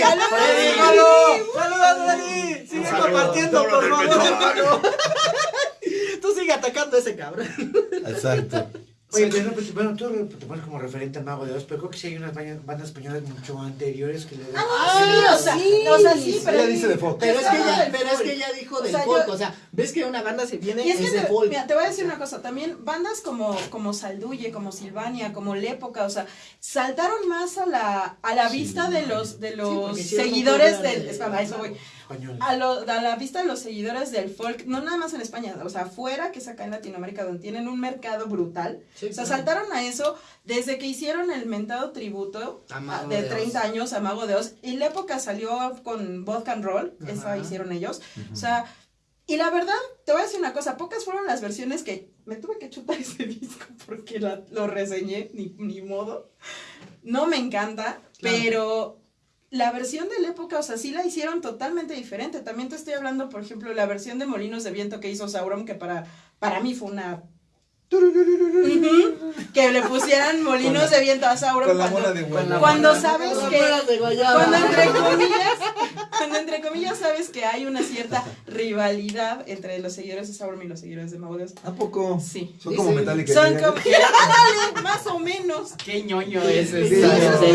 ¡Saludos! ¡Saludos, Dani! Sigue saludo. compartiendo, por favor. Tú sigue atacando a ese cabrón. Exacto. Oye, pero, pues, bueno, tú te pones como referente al Mago de Oz, pero creo que sí hay unas bandas españolas mucho anteriores que le dan. sí, o sea, o sea, sí, pero. Ella dice de folk. Pero es que ella, pero es que ella dijo O del sea, folk, yo- o sea, ves que una banda se viene Y es es, que de te, folk. mira, te voy a decir una cosa, también bandas como, como Salduye, como Silvania, como Lépoca, o sea, saltaron más a la, a la vista de los, de los seguidores del, de- espera, a eso voy. Español. a, lo, a la vista de los seguidores del folk, no nada más en España, o sea, afuera, que es acá en Latinoamérica, donde tienen un mercado brutal. Sí, o sea, claro. saltaron a eso desde que hicieron el mentado tributo A de de 30 Oz. años a Mago de Oz. Y la época salió con Vodka and Roll, esa Ajá. hicieron ellos. O sea, y la verdad, te voy a decir una cosa, pocas fueron las versiones que me tuve que chutar ese disco porque la- lo reseñé, ni, ni modo. No me encanta, Claro. pero la versión de la época, o sea, sí la hicieron totalmente diferente. También te estoy hablando, por ejemplo, la versión de Molinos de Viento que hizo Sauron, que para, para mí fue una... Que le pusieran Molinos de Viento a Sauron Con la cuando, bola de guayaba. cuando sabes que... Cuando entre comillas, cuando entre comillas sabes que hay una cierta rivalidad entre los seguidores de Sauron y los seguidores de Mago. ¿A poco? Sí. Son Sí, como sí. Metallica. Son como, ándale, más o menos. Qué ñoño es Sí, eso. sí,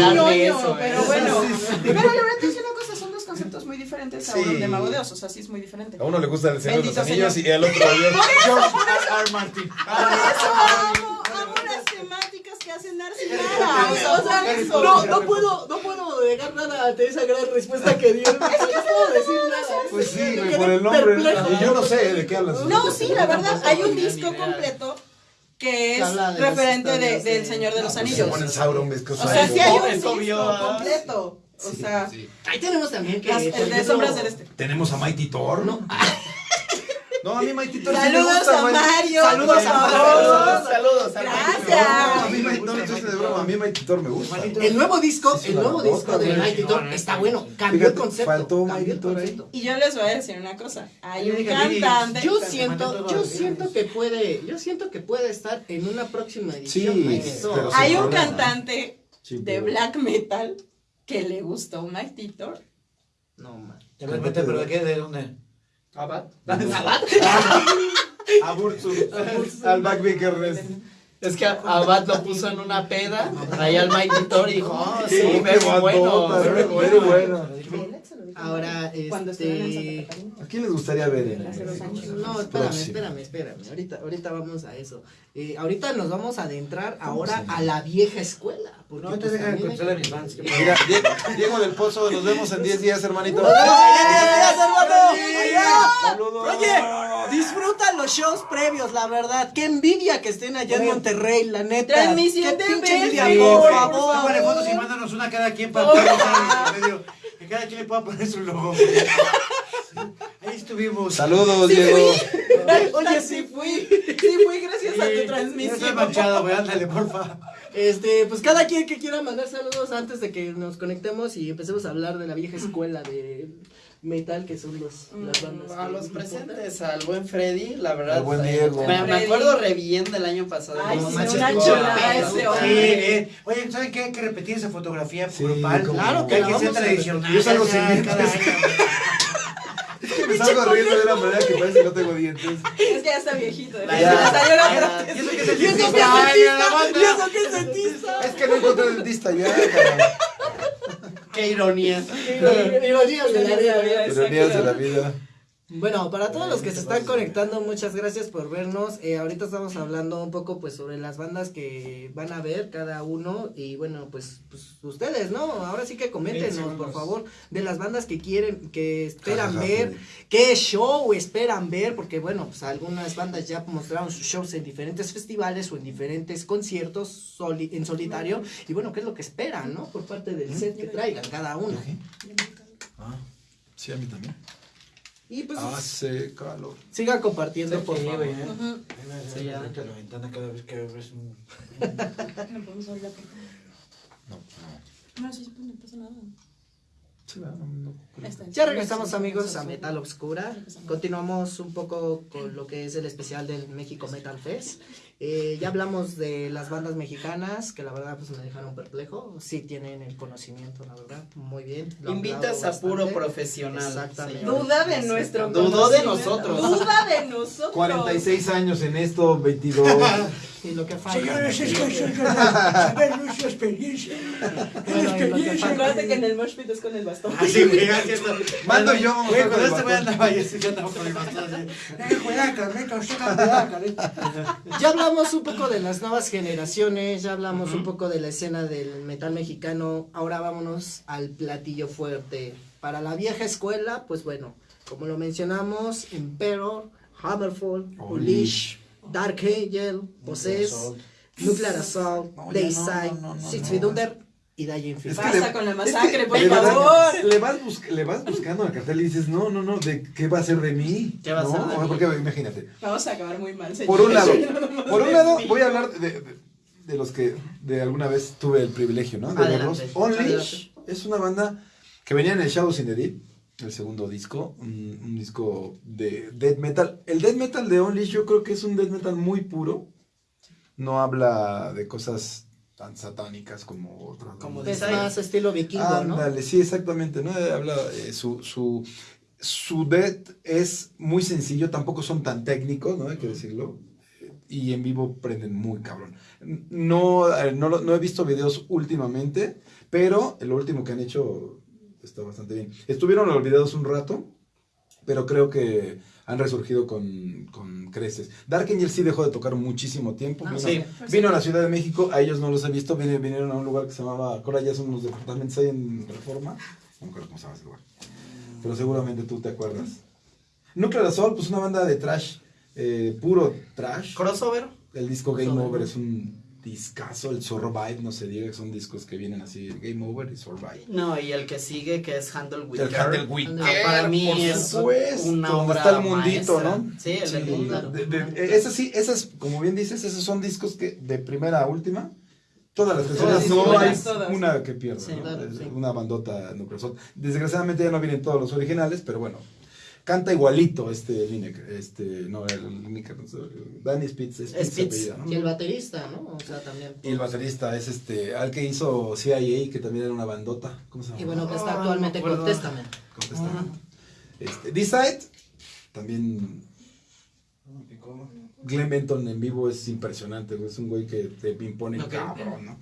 pero bueno. Pero la verdad te digo una cosa, conceptos muy diferentes Sauron Sí. de Mago de Oz, o sea, sí es muy diferente. A uno le gusta el Señor de los Anillos Señor. y al otro avión. George R. R. Martin. Por eso amo, amo las temáticas que hacen. No, no puedo, no puedo negar nada ante esa gran respuesta que dio. No puedo decir nada. Pues sí, por el nombre. Y yo no sé de qué hablas. No, sí, la verdad, hay un disco completo que Que es referente del de- Señor de los Pues se Anillos. ponen Sauron, que O sea, sí hay un Es disco obvio, completo. O sea, Ahí tenemos también que. las- el de Sombras del Este. Tenemos a Mighty Thor. No, no a mí Mighty Thor sí me Saludos gusta, a. Mario. Saludos a favor. Saludos, saludos. al Gracias. No, a mí Mighty Thor, entonces de broma, a mí Mighty Thor me gusta. El nuevo disco, Sí, el sí, nuevo disco de. Mighty Thor está bueno. Cambió el concepto. faltó Mighty Thor ahí. Y yo les voy a decir una cosa. Hay un cantante. Yo siento, yo siento que puede, yo siento que puede estar en una próxima edición. Sí, sí. Hay un cantante Sí, de black metal que le gustó Mighty Thor. No man. ¿De verdad, pero de qué? ¿De dónde? Abad. ¿Sabat? A Bursu. Al Back Vickers. Es que Abad lo puso en una peda, traía al Mike Vitor y dijo, oh, sí, Qué very bueno, very bueno. bueno. Ahora, en este... ¿A quién les gustaría ver en. No, espérame, espérame, espérame. Ahorita, ahorita vamos a eso. Eh, ahorita nos vamos a adentrar ahora a la vieja escuela. Porque No te pues, dejan contestarle a mis fans. Mira, Diego, Diego del Pozo, nos vemos en 10 días, hermanito. Saludos. Oye, disfruta los shows previos, la verdad. Qué envidia que estén allá en Oye. Monterrey, la neta. Transmisión de por favor. Tómale fotos y mándanos una cada quien para medio. Que cada quien le pueda poner su logo. Ahí estuvimos. Saludos, Sí Diego. Oye, sí fui. Sí fui gracias a tu Yo estoy transmisión. manchado, güey. Ándale, porfa. Este, pues cada quien que quiera mandar saludos antes de que nos conectemos y empecemos a hablar de la vieja escuela de metal que son los, las bandas. A que los importan. presentes, al buen Freddy, la verdad. Al buen eh, Diego. Me, me acuerdo re bien del año pasado. Ay, no sí, manches, una chulada ese Sí, hombre. bien. Oye, ¿saben qué? Hay que repetir esa fotografía Sí, grupal. como- Claro que hay que ser tradicional. Yo salgo sin dientes. Me salgo riendo de una manera que parece que no tengo dientes. Es que ya está viejito. La- Ya ya- salió la ya- Y eso que es el Y eso que es Ay, dentista, la banda. y eso que es dentista. Es que no encontré dentista ya, Qué ironía. Ironías de la vida. Ironías de la vida. Bueno, para todos los que se están conectando, muchas gracias por vernos. Eh, ahorita estamos hablando un poco pues sobre las bandas que van a ver cada uno y bueno, pues, pues ustedes, ¿no? Ahora sí que coméntenos, por favor, de las bandas que quieren, que esperan ver, qué show esperan ver, porque bueno, pues algunas bandas ya mostraron sus shows en diferentes festivales o en diferentes conciertos soli- en solitario y bueno, qué es lo que esperan, ¿no? Por parte del set que traigan cada uno. Ah, sí, a mí también. Y pues Hace calor. sigan compartiendo, por Sí, favor. güey, ¿eh? Ahí va, Sí, ya. la ventana cada vez que abres un... No podemos hablar. No, no. No, sí, pues no pasa nada. Ya regresamos amigos a. Metal Obscura. Continuamos un poco con lo que es el especial del México Metal Fest. Eh, ya hablamos de las bandas mexicanas que la verdad pues me dejaron perplejo. Sí tienen el conocimiento, la verdad. Muy bien. lo Invitas a puro profesional. Exactamente. señor. Duda de nuestro Dudó de nosotros. Duda de nosotros. 46 años en esto, 22. Y lo que falta. Señores, es que saber nuestra experiencia. Bueno, falta. Acuérdate que en el mosh pit es con el bastón. Así, güey, así es. Mando yo Güey, cuando con este el güey andaba yo, sí, yo andaba con el bastón. Eh, cuidado, Carlita, usted Carlita. Ya hablamos un poco de las nuevas generaciones, ya hablamos un poco de la escena del metal mexicano, ahora vámonos al platillo fuerte. Para la vieja escuela, pues bueno, como lo mencionamos, Emperor, Hammerfall, Unleash, Dark Angel, Possess. Nuclear Assault, Dayside, no, no, no, Six. Feet Under Es que le- con la es masacre, que por verdad, favor. Le vas, bus- le vas buscando al cartel y dices, no, no, no, ¿de qué va a ser de mí? ¿Qué va a ¿No? ser de mí? Porque imagínate. Vamos a acabar muy mal, señor. Por un lado, por un lado voy a hablar de, de- de los que de alguna vez tuve el privilegio, ¿no? De verlos. Adelante. es una banda que venía en el Shadows in the Deep, el segundo disco, un, un disco de death metal. El death metal de Unleash yo creo que es un death metal muy puro. No habla de cosas tan satánicas como otras. Como Dayside. más estilo vikingo, ¿no? Ándale, sí, exactamente, ¿no? Habla, eh, su, su, su death es muy sencillo, tampoco son tan técnicos, ¿no? Hay que decirlo. Y en vivo prenden muy cabrón. No, eh, no, no he visto videos últimamente, pero lo último que han hecho está bastante bien. Estuvieron olvidados un rato, pero creo que han resurgido con, con creces. Dark Angel sí dejó de tocar muchísimo tiempo. Ah, vino, sí. vino a la Ciudad de México, a ellos no los he visto, vinieron a un lugar que se llamaba, ahora ya son unos departamentos ahí en Reforma, no me acuerdo cómo se llama ese lugar, pero seguramente tú te acuerdas. Nuclear Assault, pues una banda de trash, eh, puro trash. Crossover. El disco Game Crossover. Over es un discazo, el Survive, no se diga que son discos que vienen así, Game Over y Survive. No, y el que sigue, que es Handle with El. Handle with Ah, para mí por es supuesto, una obra está el mundito, maestra. ¿no? Sí, el del mundo. de- de- esas sí, esas, como bien dices, esos son discos que de primera a última, todas las canciones no hay una que pierda, Sí, ¿no? claro, Es sí. Una bandota Nuclear Assault. Desgraciadamente ya no vienen todos los originales, pero bueno, canta igualito este Lineker, este, no, el Lineker, no sé, Danny Spitz, es Spitz Spitz. apellido, ¿no? Y el baterista, ¿no? O sea, también. Y el baterista es este, al que hizo CIA, que también era una bandota, ¿cómo se llama? Y bueno, que Ah, está no actualmente me con. Testament. Contesta. Este, D-Side, también. Glenn Benton en vivo es impresionante, es un güey que te impone Ok. cabrón, ¿no?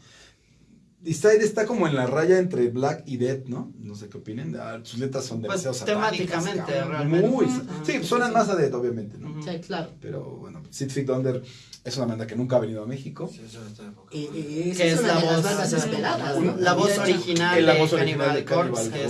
Decide está como en la raya entre Black y Dead, ¿no? No sé qué opinen. Ah, sus letras son Pues, demasiado satánicas, temáticamente, cabrón. realmente. Muy, sí, suenan más a Dead, obviamente, ¿no? Sí, claro. Pero bueno, Six Feet Under es una banda que nunca ha venido a México. Sí, eso está de poca Y, Que es es la de las voz, bandas sea, esperadas, ¿no? La voz original la de voz original Cannibal de Corpse, Cannibal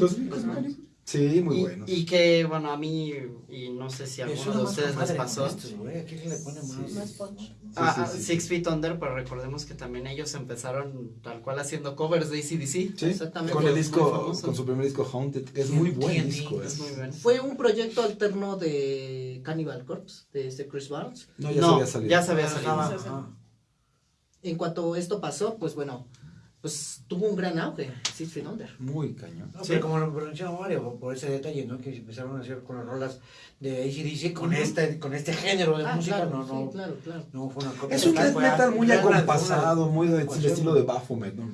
que es. Chris Sí, muy Y- buenos. Y, que, bueno, a mí, y no sé si a alguno de ustedes les pasó. güey, aquí le pone más. Más punch. Ah, Sí, ah, sí, sí, Six. Feet Under, pues recordemos que también ellos empezaron tal cual haciendo covers de ACDC. Sí, Exactamente. con el disco, con su primer disco Haunted, que es muy buen TNT, disco. Es muy bueno. Fue un proyecto alterno de Cannibal Corpse, de este Chris Barnes. No, ya se No, había salido. ya se había Ajá, salido. En cuanto esto pasó, pues bueno, pues tuvo un gran auge, Six Feet Under. Muy cañón. No, Sí. pero como lo mencionaba Mario, por ese detalle, ¿no? Que empezaron a hacer con las rolas de ACDC, con, este, con este género de Ah, música, claro, no, no, sí, claro, claro. no fue una copia. Es un death fue metal muy una- acompasado, muy de, ecuación. de estilo de Baphomet, ¿no?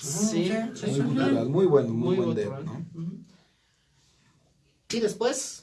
Sí, sí, Muy sí. gutural, muy bueno, muy, buen death, ¿no? Y después,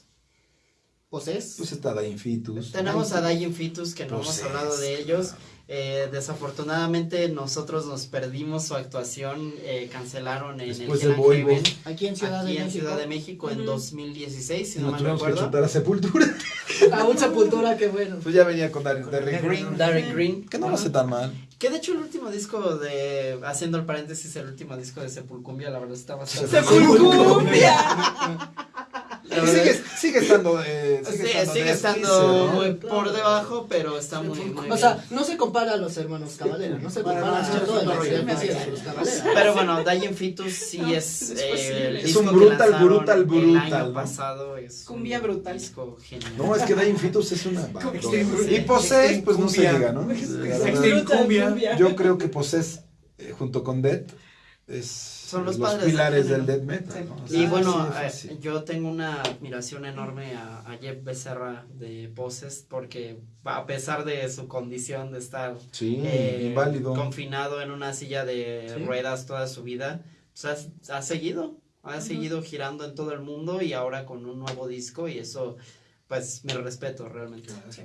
Poses. Pues está Dying Fetus. Tenemos a Dying Fetus, que no Pues hemos es, hablado de ellos. Eh, desafortunadamente nosotros nos perdimos su actuación, eh, cancelaron en Después el Voivod. Heaven, Aquí en Ciudad aquí de en México. Ciudad de México en Ujú. 2016, si no Nos mal tuvimos que recuerdo. chutar a Sepultura. A un sepultura, qué bueno. Pues ya venía con Darren Con Darren Darren Green. Darren Green. Que no lo hace tan mal. Que de hecho el último disco de, haciendo el paréntesis, el último disco de Sepulcumbia, la verdad está bastante... ¡Sepulcumbia! Y sigue, sigue estando. eh, Sí, sigue sigue estando, por debajo, pero está muy, muy O sea, no se compara a los hermanos Cavalera, no se Para compara a los. Pero bueno, Dying Fetus sí No, es, es eh, el Es un brutal, lanzaron brutal, El brutal, año pasado es Cumbia brutal. disco genial. No, es que Dying Fetus es una. banda. Y Poses, pues no se llega, ¿no? Cumbia. Yo creo que Poses, eh, junto con Death, es. Son los padres del pilares del género. death metal. ¿no? O sea, Y bueno, sí, eh, yo tengo una admiración enorme a, a Jeff Becerra de Poses porque a pesar de su condición de estar Sí, eh, inválido. confinado en una silla de Sí. ruedas toda su vida, pues ha, ha seguido, ha seguido girando en todo el mundo y ahora con un nuevo disco y eso, pues, mi respeto realmente. Sí,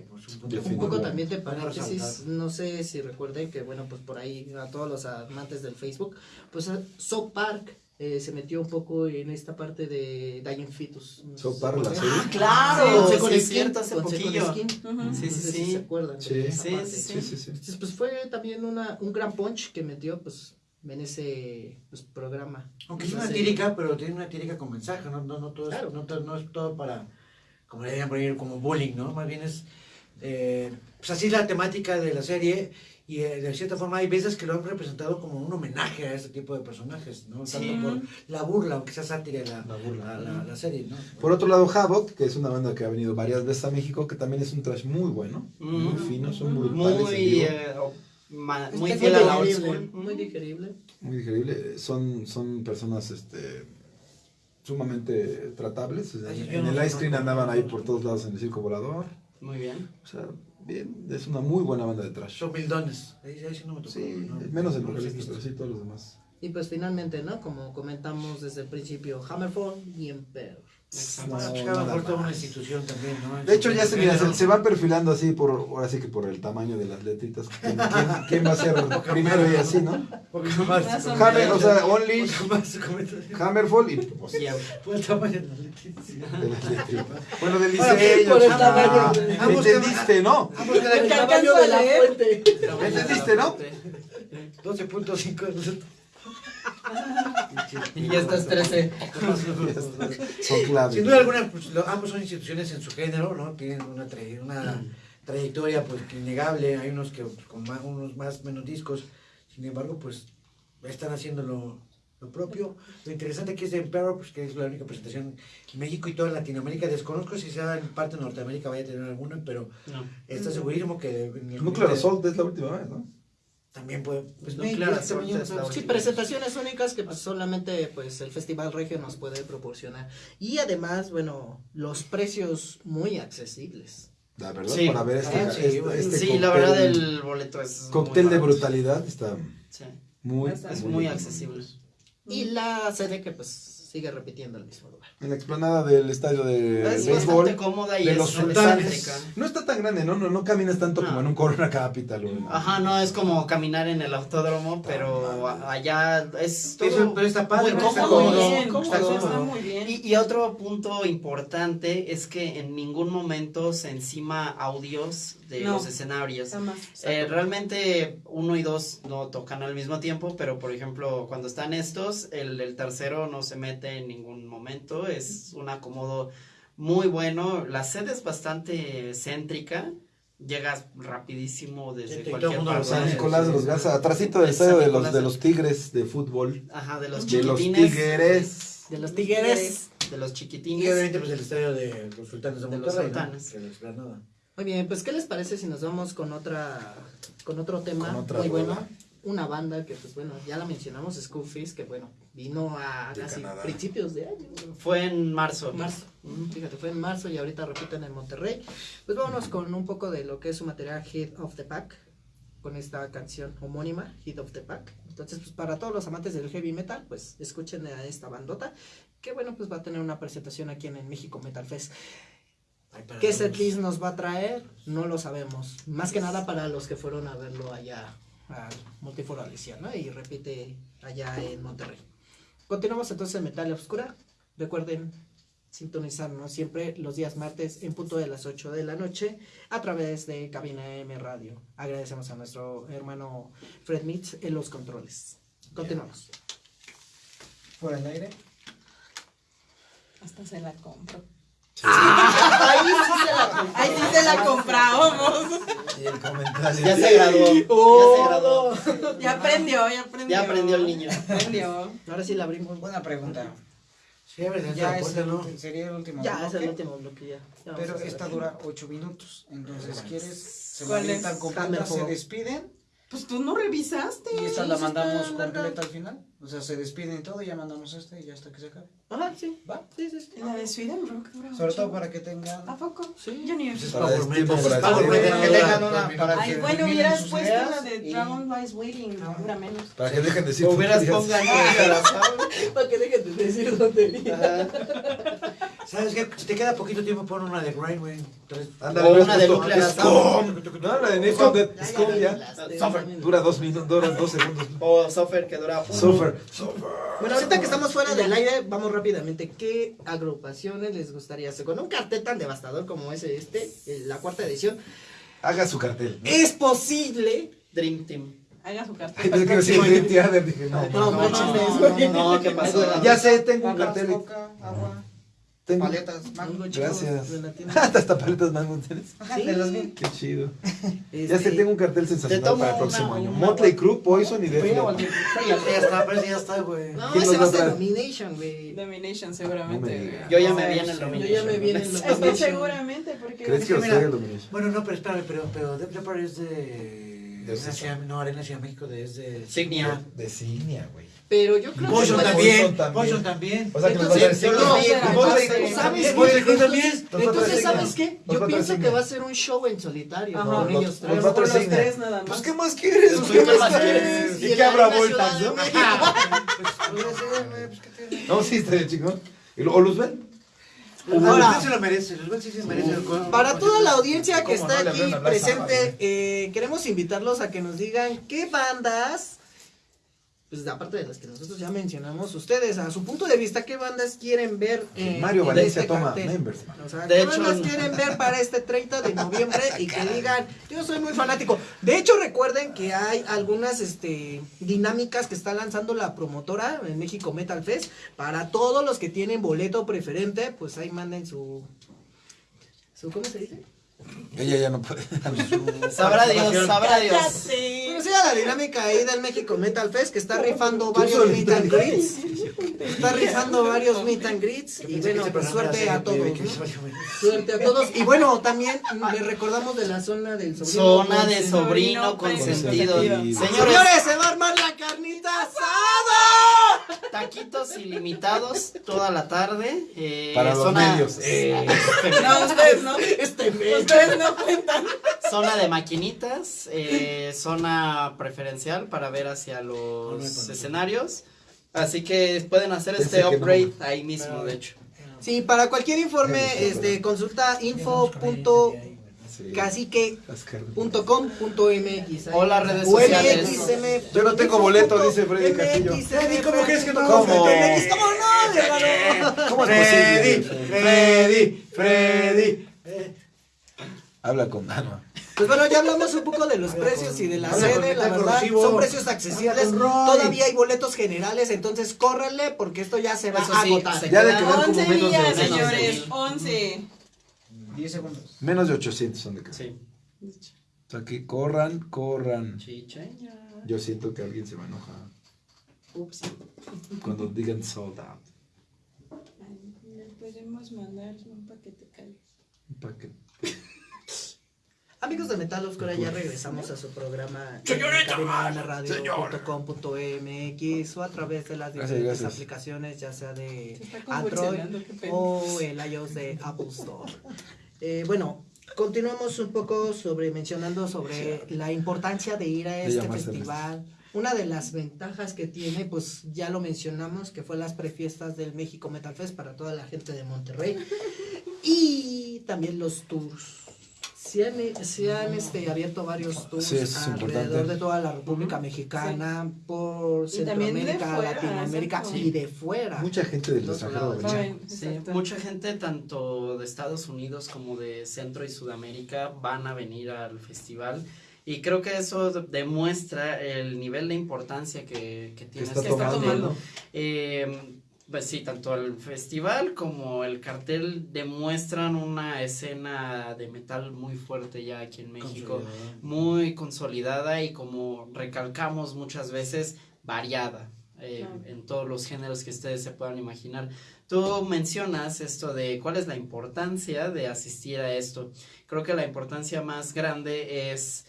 un poco también de paréntesis, no sé si recuerden que, bueno, pues por ahí a todos los amantes del Facebook, pues eh, South Park eh, se metió un poco en esta parte de Dying Fetus. No si Park, se la serie. claro, Sí, sí, con es Skin, cierto, hace con poquillo. Skin. No Sí, sé sí, si sí. se acuerdan. Sí. Sí, sí, sí. Sí, sí, sí. Entonces, pues fue también una, un gran punch que metió pues en ese pues, programa. Aunque es una serie. tírica, pero tiene una tírica con mensaje, no, no, no, todo, Claro. es, no, todo- no es todo para, como le dirían por ahí, como bullying, ¿no? Más bien es, eh, pues así es la temática de la serie y eh, de cierta forma hay veces que lo han representado como un homenaje a este tipo de personajes, ¿no? Sí. Tanto por la burla, aunque sea sátira la, La burla. la, la- la serie, ¿no? Por otro lado, Havoc, que es una banda que ha venido varias veces a México, que también es un trash muy bueno, muy Mm. fino, son Muy, vivo, eh, o- ma- Es muy fiel a la old digerible, school. Muy digerible. muy digerible. Son, son personas este, sumamente tratables. o sea, Ay, en no el Ice Cream andaban ahí por todos lados en el circo volador. Muy bien. O sea, bien, es una muy buena banda de trash. Son mildones, ahí, ahí sí no me tocó. Sí, ¿no? menos el vocalista, pero sí todos los demás. Y pues finalmente, ¿no? Como comentamos desde el principio, Hammerfall y Emperor. Exacto. Ah, No, cada nada por toda una más. institución también, ¿no? De hecho, ya se, mira, se, se van perfilando así, por, ahora sí que por el tamaño de las letritas. ¿Quién, quién- quién va a ser primero y así, no? Hammer, o sea, Only. Hammerfall y pues, Por el tamaño de las letras. de las letritas. Bueno, del diseño. por el chingada. tamaño. Ambos ¿Entendiste, no? Ambos quedan El en tamaño de la fuente. ¿Entendiste, no? 12.5. y ya estás 13. Son claves. Sin duda alguna, pues, lo- ambos son instituciones en su género, ¿no? Tienen una, tra- una trayectoria pues innegable, hay unos que pues, con más, unos más menos discos, sin embargo, pues están haciendo lo, lo propio. Lo interesante aquí es de Emperor, pues que es la única presentación en México y toda Latinoamérica. Desconozco si sea en parte de Norteamérica vaya a tener alguna, pero No. está segurísimo que en el Nuclear ambiente Assault es la última vez, ¿no? También puede. Pues, pues, Sí, presentaciones únicas que pues, solamente pues el Festival Regio nos puede proporcionar. Y además, bueno, los precios muy accesibles. La verdad, Sí. para ver este, Ah, sí, este, este sí, cóctel, la verdad el boleto es cóctel muy de brutalidad está Sí, muy, Es es muy accesible. Y la sede que pues sigue repitiendo el mismo lugar. En la explanada del estadio de Es béisbol. bastante cómoda y de es los sultanes. No está tan grande, ¿no? No, no caminas tanto No. como en un Corona Capital. o en- Ajá, no, es como caminar en el autódromo, pero allá es todo Eso, pero está padre, muy ¿no? Está Está cómodo. muy cómodo, bien, cómodo. está está cómodo. muy bien. Y, y otro punto importante es que en ningún momento se encima audios de No. los escenarios. Eh, realmente uno y dos no tocan al mismo tiempo, pero por ejemplo cuando están estos, el, el tercero no se mete en ningún momento, es un acomodo muy bueno, la sede es bastante céntrica, llegas rapidísimo desde y cualquier parte. San. Nicolás de los Garza, atrásito del Es estadio de los, de los Tigres de fútbol. Ajá, de los De los. Tigres. De los tigres. De los Y chiquitines. obviamente pues el estadio de los sultanes de De los. Muy bien, pues ¿qué les parece si nos vamos con otra con otro tema Con otra muy bueno? Una banda que pues bueno, ya la mencionamos, Schoolfish, que bueno, vino a De casi Canadá. principios de año. Fue en marzo. Marzo. Mm, Fíjate, fue en marzo y ahorita repiten en Monterrey. Pues vámonos con un poco de lo que es su material Hit of the Pack, con esta canción homónima, Hit of the Pack. Entonces, pues para todos los amantes del heavy metal, pues escuchen a esta bandota, que bueno, pues va a tener una presentación aquí en el México Metal Fest. ¿Qué setlist nos va a traer? No lo sabemos. Más que nada para los que fueron a verlo allá al Multiforo Alicia, ¿no? Y repite allá en Monterrey. Continuamos entonces en Metal Obscura. Recuerden sintonizarnos siempre los días martes en punto de las 8 de la noche a través de Cabina M Radio. Agradecemos a nuestro hermano Fred Mitz en los controles. Continuamos. Fuera del aire. Hasta se la compro. Ahí sí se la Ahí sí se la comprábamos. Y el comentario. Ya se graduó. Oh. Ya se graduó. Ya aprendió, ya aprendió. Ya aprendió el niño. Aprendió. Ahora sí la abrimos. Buena pregunta. Sí, a ver, dentro de Ya es el, sería el último. Ya, es el bloque, último bloque ya. Ya Pero esta dura 8 minutos. Entonces, ¿quieres? Se ¿Cuál es? completa, Hammer se despiden Pues tú no revisaste. y esta la mandamos completa al final. O sea, se despiden y todo y ya mandamos esta y ya hasta que se acabe. Ajá, sí. ¿Va? Sí, sí, sí. La de Sweden Rock dura Sobre todo para que tengan. ¿A poco? Sí. Yo ni Pues es Para tiempo para metal. que tengan una para Ay, que bueno, hubieras puesto la de y- Dragon Lies Waiting. Ah. Dura menos. Para que dejen de decir Hubieras pongan Para que dejen de decir tonterías. ¿Sabes qué? Si te queda poquito tiempo, pon una de Grind, güey. Ándale, O una de. Nuclear. No, la de Nathan de Ya, Scum Suffer. Dura dos minutos, dura dos segundos. O Sofer que dura uno. Suffer. Bueno, ahorita que estamos fuera del aire, vamos rápidamente. ¿Qué agrupaciones les gustaría hacer? Con un cartel tan devastador como es este, eh, la cuarta edición, Haga su cartel. ¿no? es posible. Dream Team. Haga su cartel. que no. No, No, no, no, ¿qué pasó? Ya sé, tengo un Papas, cartel. coca, agua, Tengo. paletas, mango. Algo, chicos, Gracias. de la tienda. Hasta hasta paletas mango tienes. Sí. De los bien. Qué chido. Este, Ya sé, tengo un cartel Te sensacional para el una- próximo año. una- Motley Crue, Poison y o Leppard. Ya está, pero ya está, güey. No, ¿Quién ese va a ser? Domination, güey. Domination, No seguramente. digas. Yo ya me No, vi en el sí. dominio. Yo ya me vi en el Es que Domination. seguramente, porque. ¿Crees que mira, el Domination? Bueno, no, pero espérame, pero, pero Def Leppard es de... De César. Ciudad- no, Arena Ciudad de México de, es de... Signia. De Signia, güey. Pero yo creo Poison que. también, también. Poison también. O sea que Entonces, los No, ¿sabes Crue ¿Sabes también. qué? También. Entonces. ¿sabes qué? Yo pienso que va a ser un show en solitario. Ajá. con Nos- ellos tres. Los patrocina. tres nada Pues, más. ¿qué más quieres? Pues, güey? ¿qué más quieres? Y ¿Y en qué habrá vueltas, no? Pues, pues, ¿qué? No, sí, estaría chingón. ¿Y lo- ¿O Luzbel? Ahora, Ahora, se lo merece, los sí se merece. el Para toda la audiencia que ¿Cómo no está aquí presente, eh, queremos invitarlos a que nos digan qué bandas, pues aparte de las que nosotros ya mencionamos, ustedes a su punto de vista, qué bandas quieren ver en, Mario en Valencia este toma cartel? members, man. O sea, De ¿qué hecho, bandas no. quieren ver para este 30 de noviembre y que digan, yo soy muy fanático? De hecho, recuerden que hay algunas este, dinámicas que está lanzando la promotora en México Metal Fest. Para todos los que tienen boleto preferente, pues ahí manden su... su ¿Cómo se dice? Ella ya no puede. Sabrá Dios, sabrá Dios. Cállate. Bueno, sí, a la dinámica ahí del México Metal Fest que está rifando varios meet and greets. Está rifando varios meet and greets. Y bueno, pues suerte a todos. ¿no? Suerte a todos. Y bueno, también les recordamos de la zona del sobrino. Zona de sobrino consentido. consentido. Señores, Señores, se va a armar la carnita asada. taquitos ilimitados toda la tarde. eh, Para los zona, medios. eh, No, ustedes no. Este mes. Ustedes no cuentan. zona de maquinitas, eh, zona preferencial para ver hacia los escenarios. Así que pueden hacer Pensé este upgrade ahí mismo, de hecho. Sí, para cualquier informe, este, consulta info.cacique.com.mx. O las redes sociales. Yo no tengo boleto, dice Freddy Castillo. MXM. ¿cómo crees que no ¿Cómo? MX, ¿Cómo no, hermano? ¿Cómo es Freddy, posible? Freddy, Freddy. Habla con Ana. Pues bueno, ya hablamos un poco de los precios y de la sede, la verdad, corrosivo. son precios accesibles, todavía hay boletos generales, entonces córranle porque esto ya se va Eso a agotar. Ya de como 11 menos de días, 800. señores, 11. 10 segundos. Menos de 800 son de acá. Sí. O sea que corran, corran. Chicheña. Yo siento que alguien se va a enojar Ups. cuando digan sold out. Le podemos mandar un paquete cali. Pa' que- Amigos de Metal Oscura, ya regresamos a su programa radio.com.mx o a través de las diferentes gracias. aplicaciones, ya sea de Android o el iOS de Apple Store. Eh, bueno, continuamos un poco sobre mencionando sobre la importancia de ir a este festival. Una de las ventajas que tiene, pues ya lo mencionamos, que fue las prefiestas del México Metal Fest para toda la gente de Monterrey. Y también los tours. Se han, se han este, abierto varios tours Sí, es alrededor importante. de toda la República Mexicana, por Centroamérica, fuera, Latinoamérica exacto. y de fuera. Mucha gente del Los extranjero Sí, mucha gente tanto de Estados Unidos como de Centro y Sudamérica van a venir al festival y creo que eso de- demuestra el nivel de importancia que, que tiene está este tomando. Eh, pues sí, tanto el festival como el cartel demuestran una escena de metal muy fuerte ya aquí en México, muy consolidada y como recalcamos muchas veces, variada. eh, Claro. en todos los géneros que ustedes se puedan imaginar. Tú mencionas esto de cuál es la importancia de asistir a esto. Creo que la importancia más grande es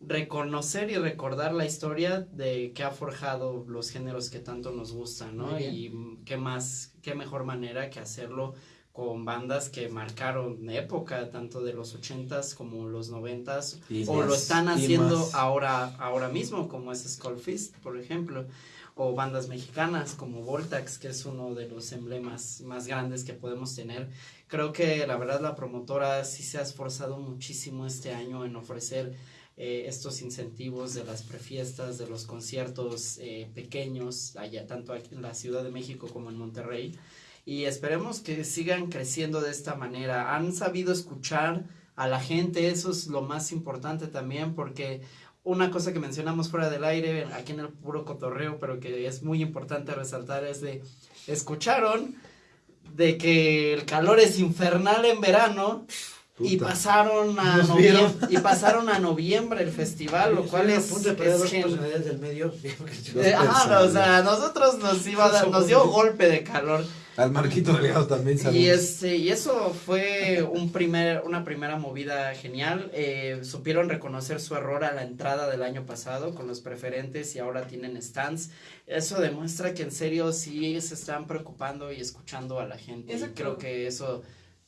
reconocer y recordar la historia de que ha forjado los géneros que tanto nos gustan, ¿no? Y qué más, qué mejor manera que hacerlo con bandas que marcaron época, tanto de los ochentas como los noventas, Y o más, lo están haciendo ahora, ahora mismo, como es Skullfist, por ejemplo, o bandas mexicanas como Voltax, que es uno de los emblemas más grandes que podemos tener. Creo que la verdad la promotora sí se ha esforzado muchísimo este año en ofrecer eh, estos incentivos de las prefiestas, de los conciertos eh, pequeños, allá tanto en la Ciudad de México como en Monterrey. Y esperemos que sigan creciendo de esta manera. Han sabido escuchar a la gente, eso es lo más importante también, porque una cosa que mencionamos fuera del aire, aquí en el puro cotorreo, pero que es muy importante resaltar, es de, escucharon de que el calor es infernal en verano y pasaron a noviembre, y pasaron a noviembre el festival, lo cual es, a punto de perder es dos gen- personalidades del medio. eh, ajá, o sea, a nosotros nos iba a dar- nos dio golpe de calor. Al Marquito Delgado también saludos. Y este, y eso fue un primer, una primera movida genial. Eh, supieron reconocer su error a la entrada del año pasado con los preferentes y ahora tienen stands. Eso demuestra que en serio sí se están preocupando y escuchando a la gente. Y creo que eso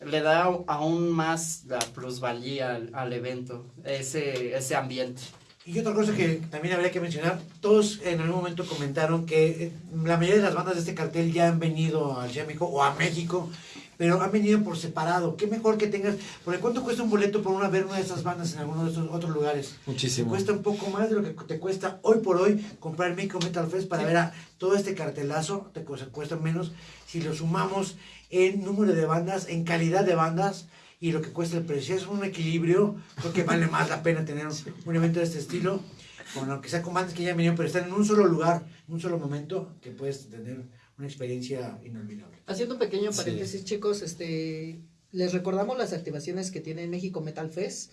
le da aún más la plusvalía al, al evento, ese, ese ambiente. Y otra cosa que también habría que mencionar, todos en algún momento comentaron que eh, la mayoría de las bandas de este cartel ya han venido de México o a México, pero han venido por separado. Qué mejor que tengas, porque ¿cuánto cuesta un boleto por una ver una de estas bandas en alguno de estos otros lugares? Te Muchísimo. cuesta un poco más de lo que te cuesta hoy por hoy comprar el México Metal Fest para ver a todo este cartelazo, te cuesta menos si lo sumamos en número de bandas, en calidad de bandas y lo que cuesta el precio. Es un equilibrio, creo que vale más la pena tener un, un evento de este estilo, con aunque sea con bandas que ya venido, pero están en un solo lugar, en un solo momento, que puedes tener una experiencia inolvidable. Haciendo un pequeño Sí. paréntesis, chicos, este, les recordamos las activaciones que tiene México Metal Fest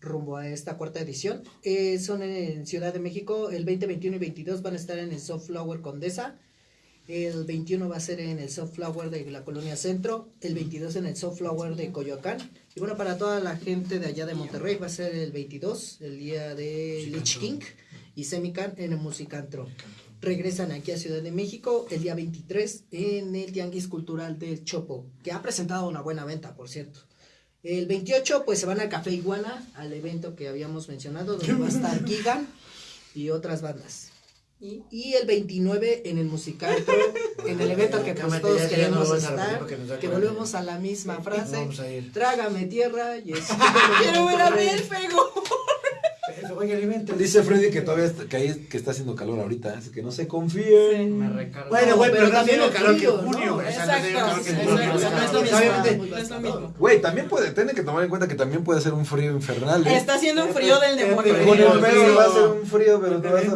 rumbo a esta cuarta edición. Eh, son en Ciudad de México, el 20, 21 y 22 van a estar en el Soft Flower Condesa. El 21 va a ser en el Soft Flower de la Colonia Centro, el 22 en el Soft Flower de Coyoacán. Y bueno, para toda la gente de allá de Monterrey va a ser el 22, el día de Lich King y Semican en el Musicantro. Regresan aquí a Ciudad de México el día 23 en el Tianguis Cultural del Chopo, que ha presentado una buena venta, por cierto. El 28 pues se van a Café Iguana, al evento que habíamos mencionado, donde va a estar Gigan y otras bandas. Y Y el 29 en el musical, en el evento que pues todos queremos estar, que volvemos a la misma frase, trágame tierra y es... quiero ver a oye. Dice Freddy que todavía está, que, ahí- que está haciendo calor ahorita, así que no se confíen. Me recargo. Bueno, güey, No, pero, pero también también el el calor que junio, ¿no? O sea, no tiene calor Exacto, que junio. o sea, no es lo mismo. Obviamente, No es lo mismo. Güey, también puede, tienen que tomar en cuenta que también puede ser un frío infernal, ¿eh? Está haciendo un frío del demonio. Mes va a ser un frío, pero te vas a,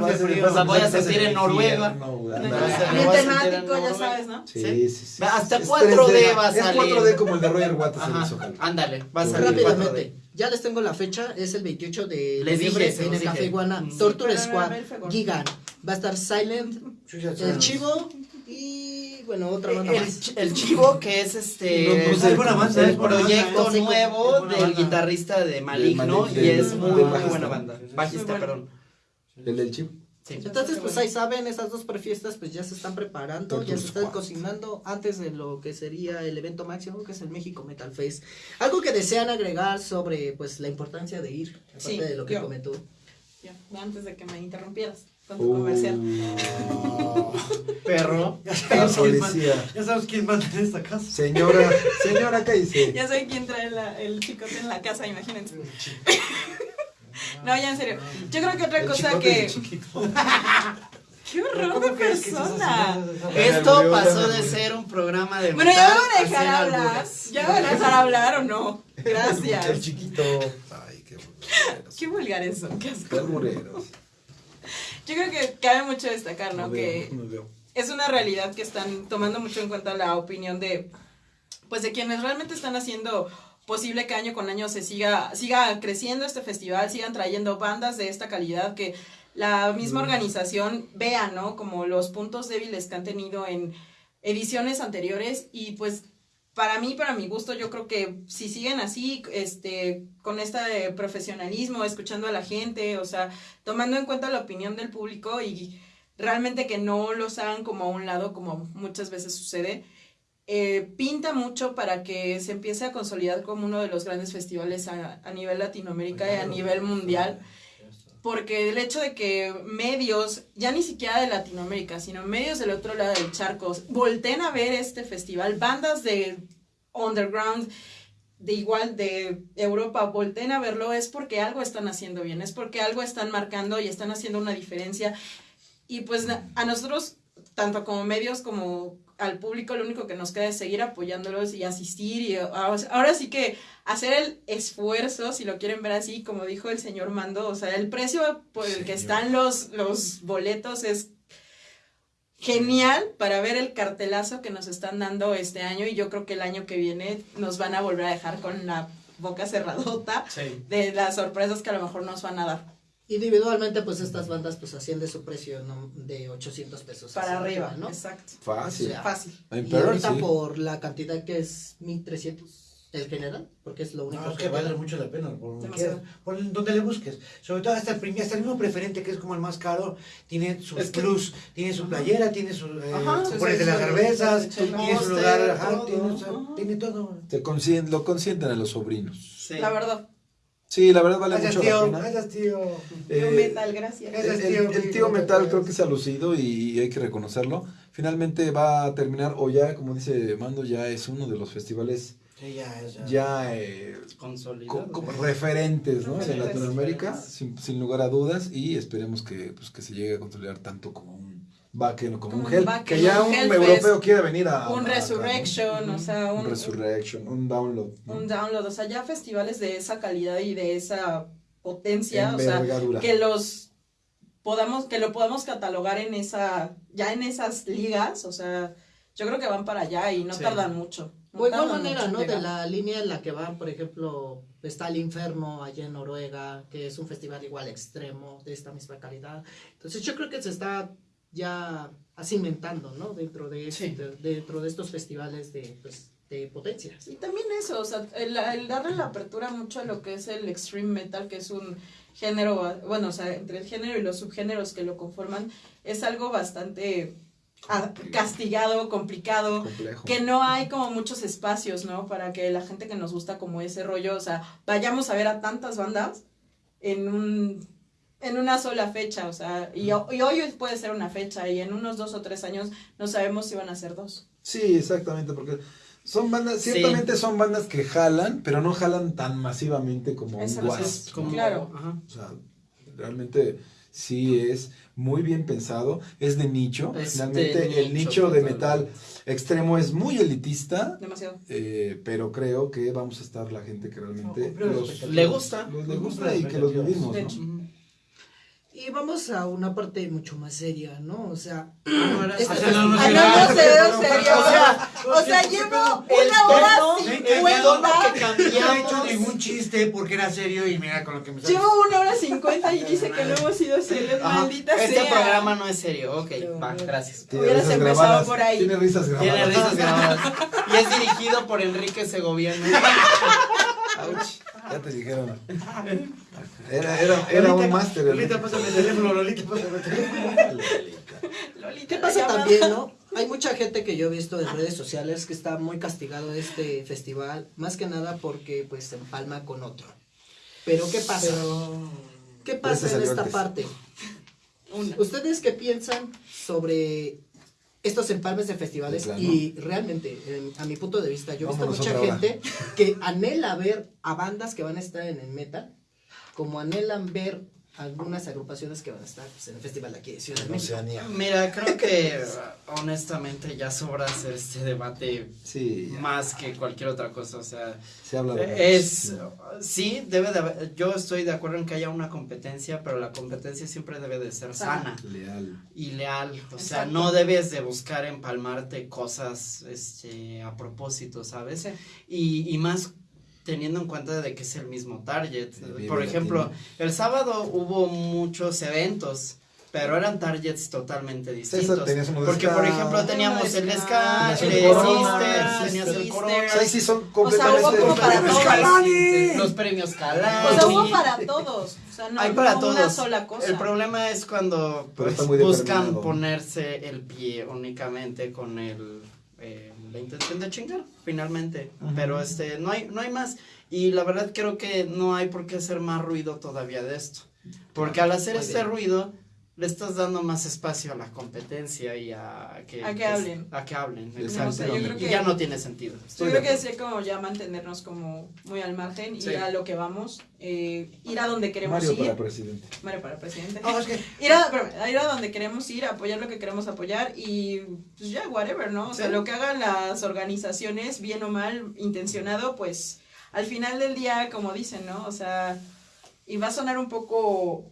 O sea, voy a sentir es en Noruega. Bien sentir temático, ya sabes, ¿no? Sí, ¿Sí? sí. Hasta Es 4D 3D. va a Es salir. 4D como el de Roger Waters en ándale, va a salir Rápidamente, 4D. Ya les tengo la fecha, es el 28 de Les dije, se en el Café. Iguana, Mm. Torture Squad. Gigan, va a estar Silent, el. Chivo y bueno, otra banda El, más. el chivo que es este No, sé el, proyecto nuevo del banda. guitarrista de Maligno Mali- y es muy, muy buena banda. Bajista, perdón. El del chip. Sí. Entonces, pues ahí saben, esas dos prefiestas pues ya se están preparando, ya se están cocinando antes de lo que sería el evento máximo, que es el México Metal Fest. Algo que desean agregar sobre pues la importancia de ir, aparte Sí, de lo que yo. comentó. Ya, antes de que me interrumpieras con tu comercial. Perro. La policía. Ya sabes quién manda en esta casa. Señora, señora, ¿qué dice? Ya sé quién trae la- el chicote en la casa, imagínense. No, ya en serio. Yo creo que otra El cosa que. ¡Qué horror ¿Cómo de persona! Esto pasó de ser un programa de Bueno, ¿ya van a dejar hablar? ¿Ya me van a dejar hablar o no? El Gracias. chiquito. Ay, qué vulgares. Qué vulgares son, qué Qué asco. albureros. Yo creo que cabe mucho destacar, ¿no? No Que veo, no veo. es una realidad que están tomando mucho en cuenta la opinión de pues de quienes realmente están haciendo posible que año con año se siga siga creciendo este festival, sigan trayendo bandas de esta calidad que la misma organización vea, ¿no? Como los puntos débiles que han tenido en ediciones anteriores y pues para mí, para mi gusto, yo creo que si siguen así, este, con este profesionalismo, escuchando a la gente, o sea, tomando en cuenta la opinión del público y realmente que no los hagan como a un lado, como muchas veces sucede, eh, pinta mucho para que se empiece a consolidar como uno de los grandes festivales a, a nivel Latinoamérica y a nivel mundial. Porque el hecho de que medios, ya ni siquiera de Latinoamérica, sino medios del otro lado del charco, volteen a ver este festival, bandas de underground, de igual de Europa, volteen a verlo, es porque algo están haciendo bien, es porque algo están marcando y están haciendo una diferencia. Y pues a nosotros, tanto como medios como al público, lo único que nos queda es seguir apoyándolos y asistir. Y ahora ahora sí que hacer el esfuerzo, si lo quieren ver así, como dijo el señor Mando, o sea, el precio por el que están los, los boletos es genial para ver el cartelazo que nos están dando este año y yo creo que el año que viene nos van a volver a dejar con la boca cerradota Sí. de las sorpresas que a lo mejor nos van a dar. Individualmente, pues estas bandas pues asciende su precio ¿no? de 800 pesos. Para arriba, ¿no? exacto. Fácil. O sea, Fácil. Y ahorita sí. por la cantidad que es 1300 el general, porque es lo único No, es que que vale. vale mucho la pena, por donde, por le busques. Sobre todo hasta el, prim- hasta el mismo preferente, que es como el más caro, tiene sus Es que- tiene su playera, tiene su eh, Ajá, su sí, pones sí, de las sí, cervezas, tiene su lugar, ajá, todo, tiene, o sea, ajá. tiene todo. Te lo consienten a los sobrinos. Sí. La verdad. Sí, la verdad vale Gracias, mucho la tío, pena. gracias, tío. Eh, Yo metal, gracias. El, el- el tío metal creo que se ha lucido y hay que reconocerlo. Finalmente va a terminar, o ya, como dice Mando, ya es uno de los festivales Sí, ya, ya. ya eh, Consolidado. co- como referentes ¿no? Referentes. Latinoamérica, sin, sin lugar a dudas, y esperemos que, pues, que se llegue a consolidar tanto como un Backen o como Como un Wacken, que ya un un Hellfest, europeo quiere venir a... un a- acá, ¿no? Resurrection, o sea, Un un, Resurrection, un Download. ¿no? un download, o sea, ya festivales de esa calidad y de esa potencia, o sea, que los podamos, que lo podamos catalogar en esa, ya en esas ligas, o sea, yo creo que van para allá y no Sí. tardan mucho. no O igual manera, ¿no? De la línea en la que van, por ejemplo, está el Inferno allá en Noruega, que es un festival igual extremo, de esta misma calidad. Entonces yo creo que se está ya cimentando, ¿no? Dentro de, Sí. este- dentro de estos festivales de, pues, de potencia. Y también eso, o sea, el, el darle la apertura mucho a lo que es el extreme metal, que es un género, bueno, o sea, entre el género y los subgéneros que lo conforman, es algo bastante ah, castigado, complicado, Complejo. que no hay como muchos espacios, ¿no? Para que la gente que nos gusta como ese rollo, o sea, vayamos a ver a tantas bandas en un en una sola fecha, o sea, y, ho- y hoy puede ser una fecha y en unos dos o tres años no sabemos si van a ser dos. Sí, exactamente, porque son bandas, Sí. ciertamente son bandas que jalan, pero no jalan tan masivamente como Eso un Wasp. Como- Claro. ajá. O sea, realmente sí es muy bien pensado, es de nicho. Es Finalmente de el nicho, nicho de metal extremo es muy elitista, Demasiado. eh, pero creo que vamos a estar la gente que realmente los. Le gusta. los le Cumplió gusta y que los vivimos, De ¿no? Y vamos a una parte mucho más seria, ¿no? O sea, este no, no, serio, O sea, o sea, llevo una hora que cincuenta. que No he hecho ningún chiste porque era serio y mira con lo que me sale. Llevo una hora cincuenta y dice que no hemos sido serios, maldita Este sea. programa no es serio. Ok, va, gracias. Hubieras risas empezado grabadas, por ahí. Tiene risas grabadas. Tiene risas grabadas. Y es dirigido por Enrique Segoviano. Ouch, ya te dijeron. Era, era, era un máster. Lolita, pásame el teléfono, Lolita, pásame el teléfono. Lolita, ¿Qué la pasa también, no? Hay mucha gente que yo he visto en redes sociales que está muy castigado de este festival, más que nada porque pues se empalma con otro. Pero ¿qué pasa? ¿Qué pasa en esta antes. parte? Una. ¿Ustedes qué piensan sobre estos empalmes de festivales? Y realmente, en- a mi punto de vista, yo he visto mucha hora. gente que anhela ver a bandas que van a estar en el metal, como anhelan ver algunas agrupaciones que van a estar pues, en el festival de aquí de Ciudad de México. Oceanía. Mira, creo que honestamente ya sobra hacer este debate Sí, más que cualquier otra cosa. O sea, Se habla de es. Sí, debe de haber. Yo estoy de acuerdo en que haya una competencia, pero la competencia siempre debe de ser sana. leal. y leal. O sea, Exacto. no debes de buscar empalmarte cosas este, a propósito, ¿sabes? Sí. Y, y más teniendo en cuenta de que es el mismo target. Por ejemplo, Latino. el sábado hubo muchos eventos. Pero eran targets totalmente distintos. tenías uno de Porque, ska. por ejemplo, teníamos el ska, el Sisters, tenías el. Corona. O sea, ahí sí son O sea, completamente hubo como para diferentes. todos. ¡Calani! Los premios Calani. O sea, hubo para todos. O sea, no, Hay para no todos. una sola cosa. El problema es cuando pues, buscan ponerse el pie únicamente con el eh, la intención de chingar, finalmente. Pero este no hay no hay más y la verdad creo que no hay por qué hacer más ruido todavía de esto. Porque al hacer Muy este bien. ruido le estás dando más espacio a la competencia y a que, A que pues, hablen. a que hablen, exacto. o sea, y que- ya no tiene sentido. Yo creo que es como ya mantenernos como muy al margen, Sí. ir a lo que vamos, eh, ir a donde queremos Mario ir. para presidente. Mario para presidente. Ir a, ir a donde queremos ir, apoyar lo que queremos apoyar y pues ya, whatever, ¿no? O sea, lo que hagan las organizaciones, bien o mal, intencionado, pues al final del día, como dicen, ¿no? O sea, y va a sonar un poco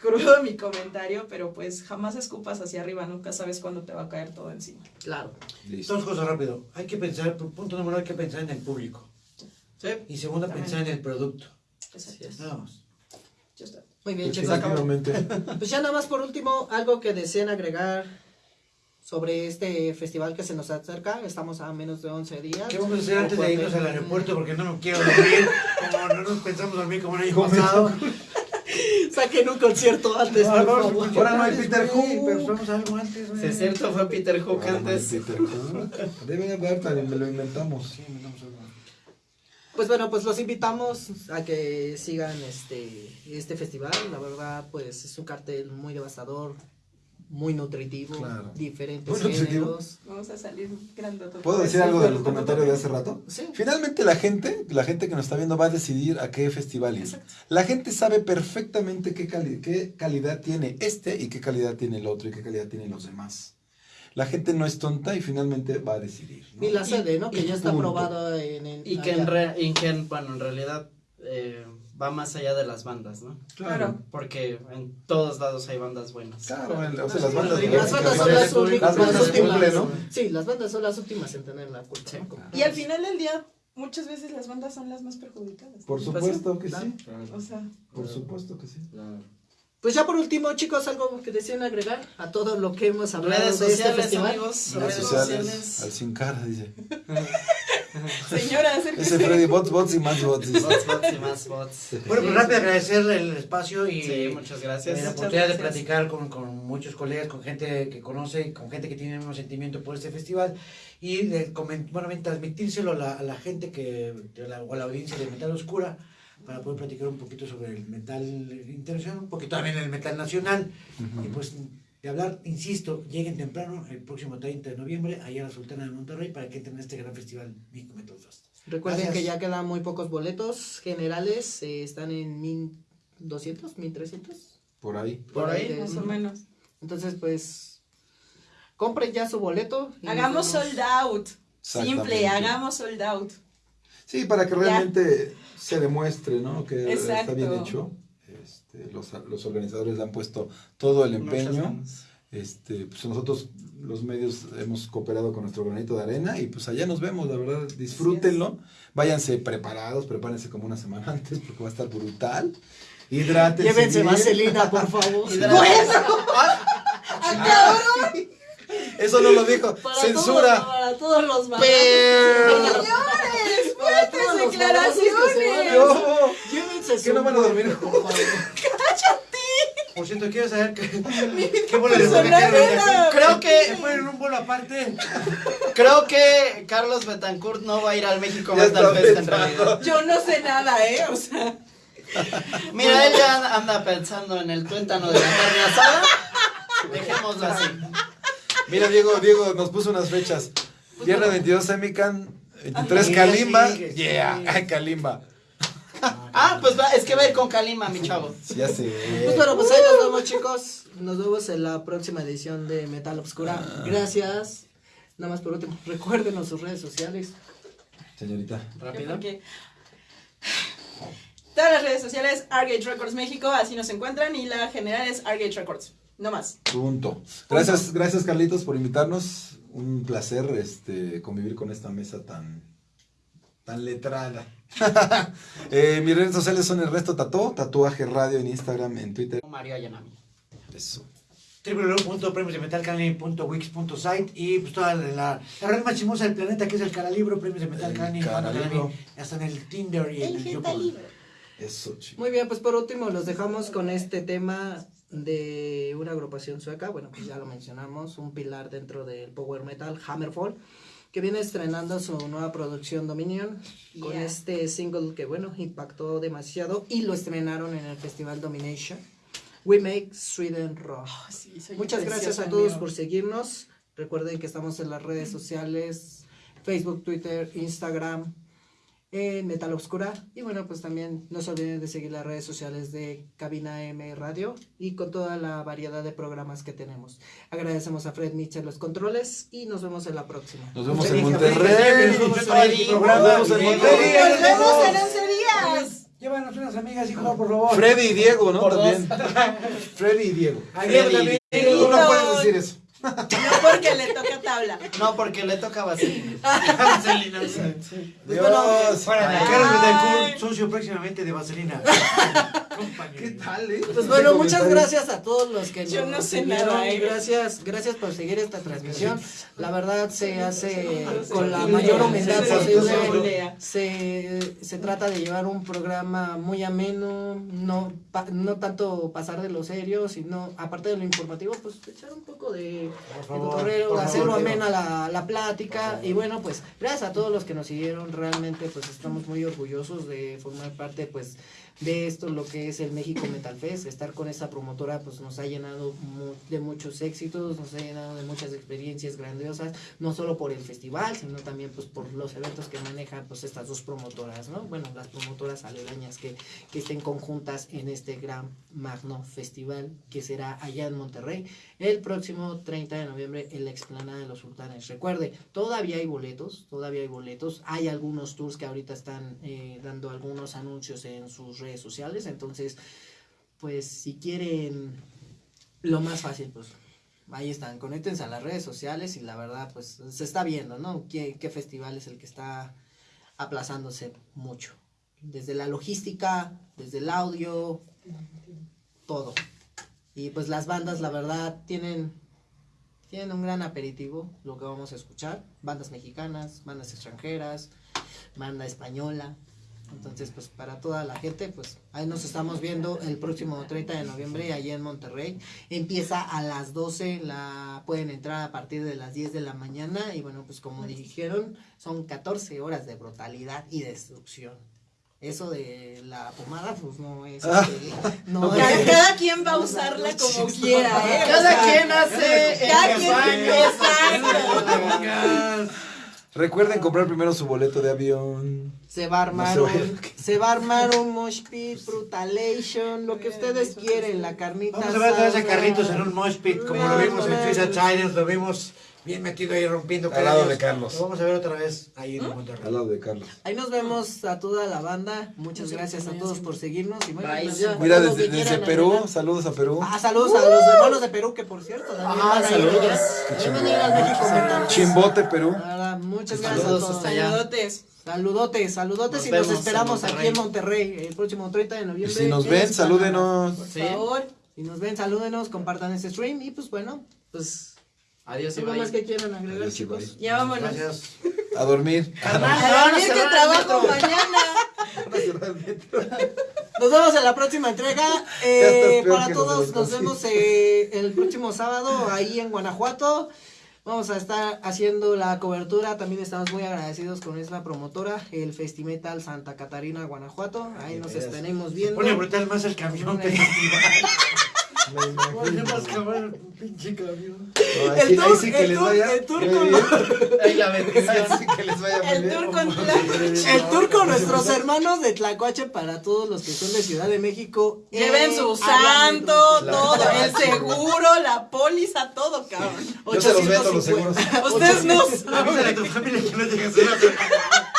crudo mi comentario, pero pues jamás escupas hacia arriba, nunca sabes cuándo te va a caer todo encima. Claro. Listo. dos cosas rápido. Hay que pensar, punto número uno, hay que pensar en el público. Sí. Y segundo, También. pensar en el producto. Así es. Nada más. Ya está. Muy bien, chicos. Pues ya nada más por último, algo que deseen agregar sobre este festival que se nos acerca. Estamos a menos de 11 días. ¿Qué vamos a hacer antes de irnos al aeropuerto? Porque no nos quiero dormir. Como no nos pensamos dormir como el año pasado. Saquen un concierto antes, por favor. Ahora no hay Peter Who. Pero vamos a algo antes, güey. Es cierto, fue Peter Hook Ahora no hay antes. Peter también me lo inventamos. Sí, mandamos algo. Pues bueno, pues los invitamos a que sigan este, este festival. La verdad, pues es un cartel muy devastador, muy nutritivo, Claro. diferentes Muy nutritivo. géneros. Vamos a salir grandototes. ¿Puedo decir algo del comentario de hace rato? Sí. Finalmente la gente, la gente que nos está viendo va a decidir a qué festival ir. La gente sabe perfectamente qué, cali- qué calidad tiene este y qué calidad tiene el otro y qué calidad tienen los demás. La gente no es tonta y finalmente va a decidir. ¿no? Y la sede, ¿no? Que y ya está punto. aprobada en, en- Y que en, re- y que en- bueno, en realidad eh, va más allá de las bandas, ¿no? Claro. Porque en todos lados hay bandas buenas. Claro, el- o sea, las bandas, Las bandas son las, únicas- las bandas las últimas. cumple, ¿no? Sí, las bandas son las últimas en tener la culpa. Y al final del día, muchas veces las bandas son las más perjudicadas. Por supuesto que Claro. sí. O sea, Por supuesto que sí. Pues ya por último, chicos, algo que deseen agregar a todo lo que hemos hablado Redes de este sociales, festival. amigos. Redes Redes sociales, sociales. al sin cara, dice. señora, acérquese. Ese Freddy, bots, bots y más bots. Bots, bots y más bots. Bueno, pues rápido agradecerle el espacio y Sí, muchas eh, gracias. la Muchas oportunidad de platicar con, con muchos colegas, con gente que conoce, con gente que tiene un sentimiento por este festival y de bueno, transmitírselo a la, a la gente que, la- o a la audiencia de Metal Oscura para poder platicar un poquito sobre el metal internacional, un poquito también el metal nacional. Y pues de hablar, insisto, lleguen temprano el próximo 30 de noviembre allá a la Sultana de Monterrey para que entren a este gran festival México Metal Fest. Recuerden Gracias. que ya quedan muy pocos boletos generales, eh, están en 1200, 1300. Por ahí. Por ahí, de- Más o menos. Entonces, pues, compren ya su boleto. Hagamos sold out. Simple, hagamos sold out. Sí, para que realmente se demuestre, ¿no? Que está bien hecho. Este, los, los organizadores le han puesto todo el empeño. Este, pues nosotros los medios hemos cooperado con nuestro granito de arena y pues allá nos vemos, la verdad, disfrútenlo, váyanse preparados, prepárense como una semana antes porque va a estar brutal. Hidrátense. Llévense vaselina, por favor. Eso no lo dijo. Para Censura. Todos, para todos los balazos. Señores, fuertes que se ¿Qué no van a dormir? por favor. Por cierto, quiero saber qué, qué era- Creo que, ¿Me ponen un bolo aparte? creo que Carlos Betancourt no va a ir al México Ya Metal Fest en realidad. Yo no sé nada, ¿eh? O sea, Mira, él ya anda pensando en el tuétano de la carne asada. Dejémoslo así. Mira, Diego, Diego nos puso unas fechas. Viernes 22 Semican, 23 Sí, Kalimba. Yeah, ay, Kalimba. Ah, pues va, es que va a ir con Kalima, mi chavo. Sí, ya sé. Pues bueno, pues ahí nos vemos, chicos. Nos vemos en la próxima edición de Metal Obscura. Gracias. Nada más por último, recuérdenos sus redes sociales. Señorita. Rápido. todas las redes sociales, Argate Records México, así nos encuentran, y la general es Argate Records. No más. Punto. Gracias, gracias Carlitos por invitarnos. Un placer este convivir con esta mesa tan tan letrada. Eh, mis redes sociales son el resto tató, tatuaje radio en Instagram, en Twitter. Mario Ayanami. Eso. www.premiosdemetalcanini.wix.site y pues toda la, la red más chismosa del planeta que es el Caralibro, Premios de Metal. Canini, hasta en el Tinder y en el. Eso. Muy bien, pues por último los dejamos con este tema de una agrupación sueca. Bueno, pues ya lo mencionamos, un pilar dentro del power metal, Hammerfall, que viene estrenando su nueva producción Dominion con este single que, bueno, impactó demasiado y lo estrenaron en el Festival Domination. We Make Sweden Rock. Muchas gracias a todos por seguirnos. Recuerden que estamos en las redes sociales, Facebook, Twitter, Instagram, en Metal Obscura. Y bueno, pues también no se olviden de seguir las redes sociales de Cabina M Radio y con toda la variedad de programas que tenemos. Agradecemos a Fred Mitchell los controles y nos vemos en la próxima. Nos vemos en Monterrey. Nos vemos en. Monterrey. Nos vemos en 11 días. Llévanos unas amigas, hijo, por favor. Freddy y Diego, ¿no? También. Freddy y Diego. Diego también. Tú no puedes decir eso. No porque le toca tabla. No, porque le toca vaselina. Vaselina, sí. Dios. Para. Carlos Betancourt, socio próximamente de Vaselina. ¿Qué tal, eh? Pues bueno, muchas gracias a todos los que Yo nos no sé nada, ¿eh? Gracias, gracias por seguir esta transmisión. La verdad se hace con la mayor humildad posible. Se, se trata de llevar un programa muy ameno, no, pa- no tanto pasar de lo serio, sino aparte de lo informativo, pues echar un poco de, Favor, cotorreo, amena la, la plática. Y bueno, pues gracias a todos los que nos siguieron. Realmente pues estamos muy orgullosos de formar parte pues de esto, lo que es el México Metal Fest. Estar con esa promotora pues nos ha llenado mu- de muchos éxitos, nos ha llenado de muchas experiencias grandiosas, no solo por el festival, sino también pues por los eventos que manejan pues estas dos promotoras, ¿no? Bueno, las promotoras aledañas que, que estén conjuntas en este gran magno festival que será allá en Monterrey el próximo 30 de noviembre en la explanada de los sultanes. Recuerde, todavía hay boletos, todavía hay boletos, hay algunos tours que ahorita están eh, dando algunos anuncios en sus redes sociales, entonces, pues si quieren lo más fácil, pues ahí están, conéctense a las redes sociales y la verdad, pues se está viendo, ¿no? ¿Qué, qué festival es el que está aplazándose mucho? Desde la logística, desde el audio, todo. Y pues las bandas, la verdad, tienen, tienen un gran aperitivo, lo que vamos a escuchar. Bandas mexicanas, bandas extranjeras, banda española. Entonces, pues para toda la gente, pues ahí nos estamos viendo el próximo 30 de noviembre allá en Monterrey. Empieza a las 12, la pueden entrar a partir de las 10 de la mañana y bueno, pues como dijeron, son 14 horas de brutalidad y destrucción. eso de la pomada, pues no es. Ah. no Cada, es- cada quien va a usarla como quiera, ¿eh? O Cada sea, quien hace cada en quien- exacto. Recuerden comprar primero su boleto de avión. Se va a armar No se un, se va a armar un mosh pit, brutalation, lo que ustedes quieren, la carnita. Vamos a ver a asada. Carlitos en un mosh pit, como lo vimos en Suiza Challenge, lo vimos bien metido ahí rompiendo Al lado de Carlos. Lo vamos a ver otra vez ahí en Al Monterrey. lado de Carlos. Ahí nos vemos a toda la banda. Muchas gracias a todos por seguirnos. Y bueno, Bye. pues ya, Mira, lo desde, Perú, saludos a Perú. Ah, saludos a los hermanos de Perú, que por cierto, Ah, saludos. al Mental. Chimbote, Perú. Nada, muchas gracias Saludos a todos. hasta allá. Saludotes. Saludotes, saludotes Nos y nos esperamos en aquí en Monterrey el próximo 30 de Y noviembre. si nos en ven, salúdenos. Por Sí. favor, si nos ven, salúdenos, compartan este stream y pues bueno, pues Adiós y algo más que quieran agregar, Adiós chicos. Ya vámonos. Gracias. A dormir. Carnal, A a dormir que trabajo mañana. Nos vemos en la próxima entrega. Eh, para todos, nos vemos eh, el próximo sábado ahí en Guanajuato. Vamos a estar haciendo la cobertura. También estamos muy agradecidos con esta promotora, el Festimetal Santa Catarina, Guanajuato. Ahí nos estaremos viendo. Pone brutal más el camión que el festival. El pinche camión. No, ahí El ahí sí que el les vaya. el la bendición. Sí que les vaya con nuestros hermanos de Tlacuache para todos los que son de Ciudad de México. Lleven en su santo, todo, el seguro, la póliza, todo, cabrón. Yo se los vendo los seguros. Ustedes no Avísale a saben. tu familia que no llegas a la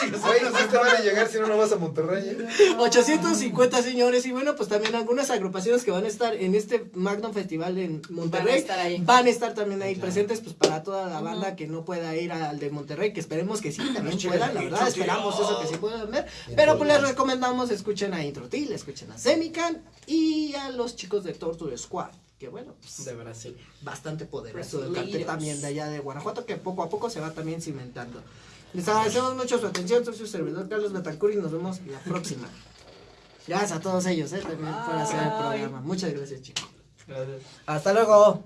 Güey, no te van a llegar si no, no vas a Monterrey. ¿eh? 850 señores y bueno pues también algunas agrupaciones que van a estar en este Magnum Festival en Monterrey Van a estar ahí. van a estar también ahí presentes pues para toda la banda que no pueda ir al de Monterrey que esperemos que sí también chicas puedan la verdad esperamos eso que sí puedan ver pero pues les recomendamos escuchen a Introtil escuchen a Semican y a los chicos de Torture Squad que bueno pues De Brasil. bastante poderoso el Brasileiros. cartel también de allá de Guanajuato que poco a poco se va también cimentando. Les agradecemos mucho su atención, soy su servidor Carlos Betancur y nos vemos la próxima. Gracias a todos ellos, eh, también por hacer el programa. Muchas gracias chicos. Gracias. Hasta luego.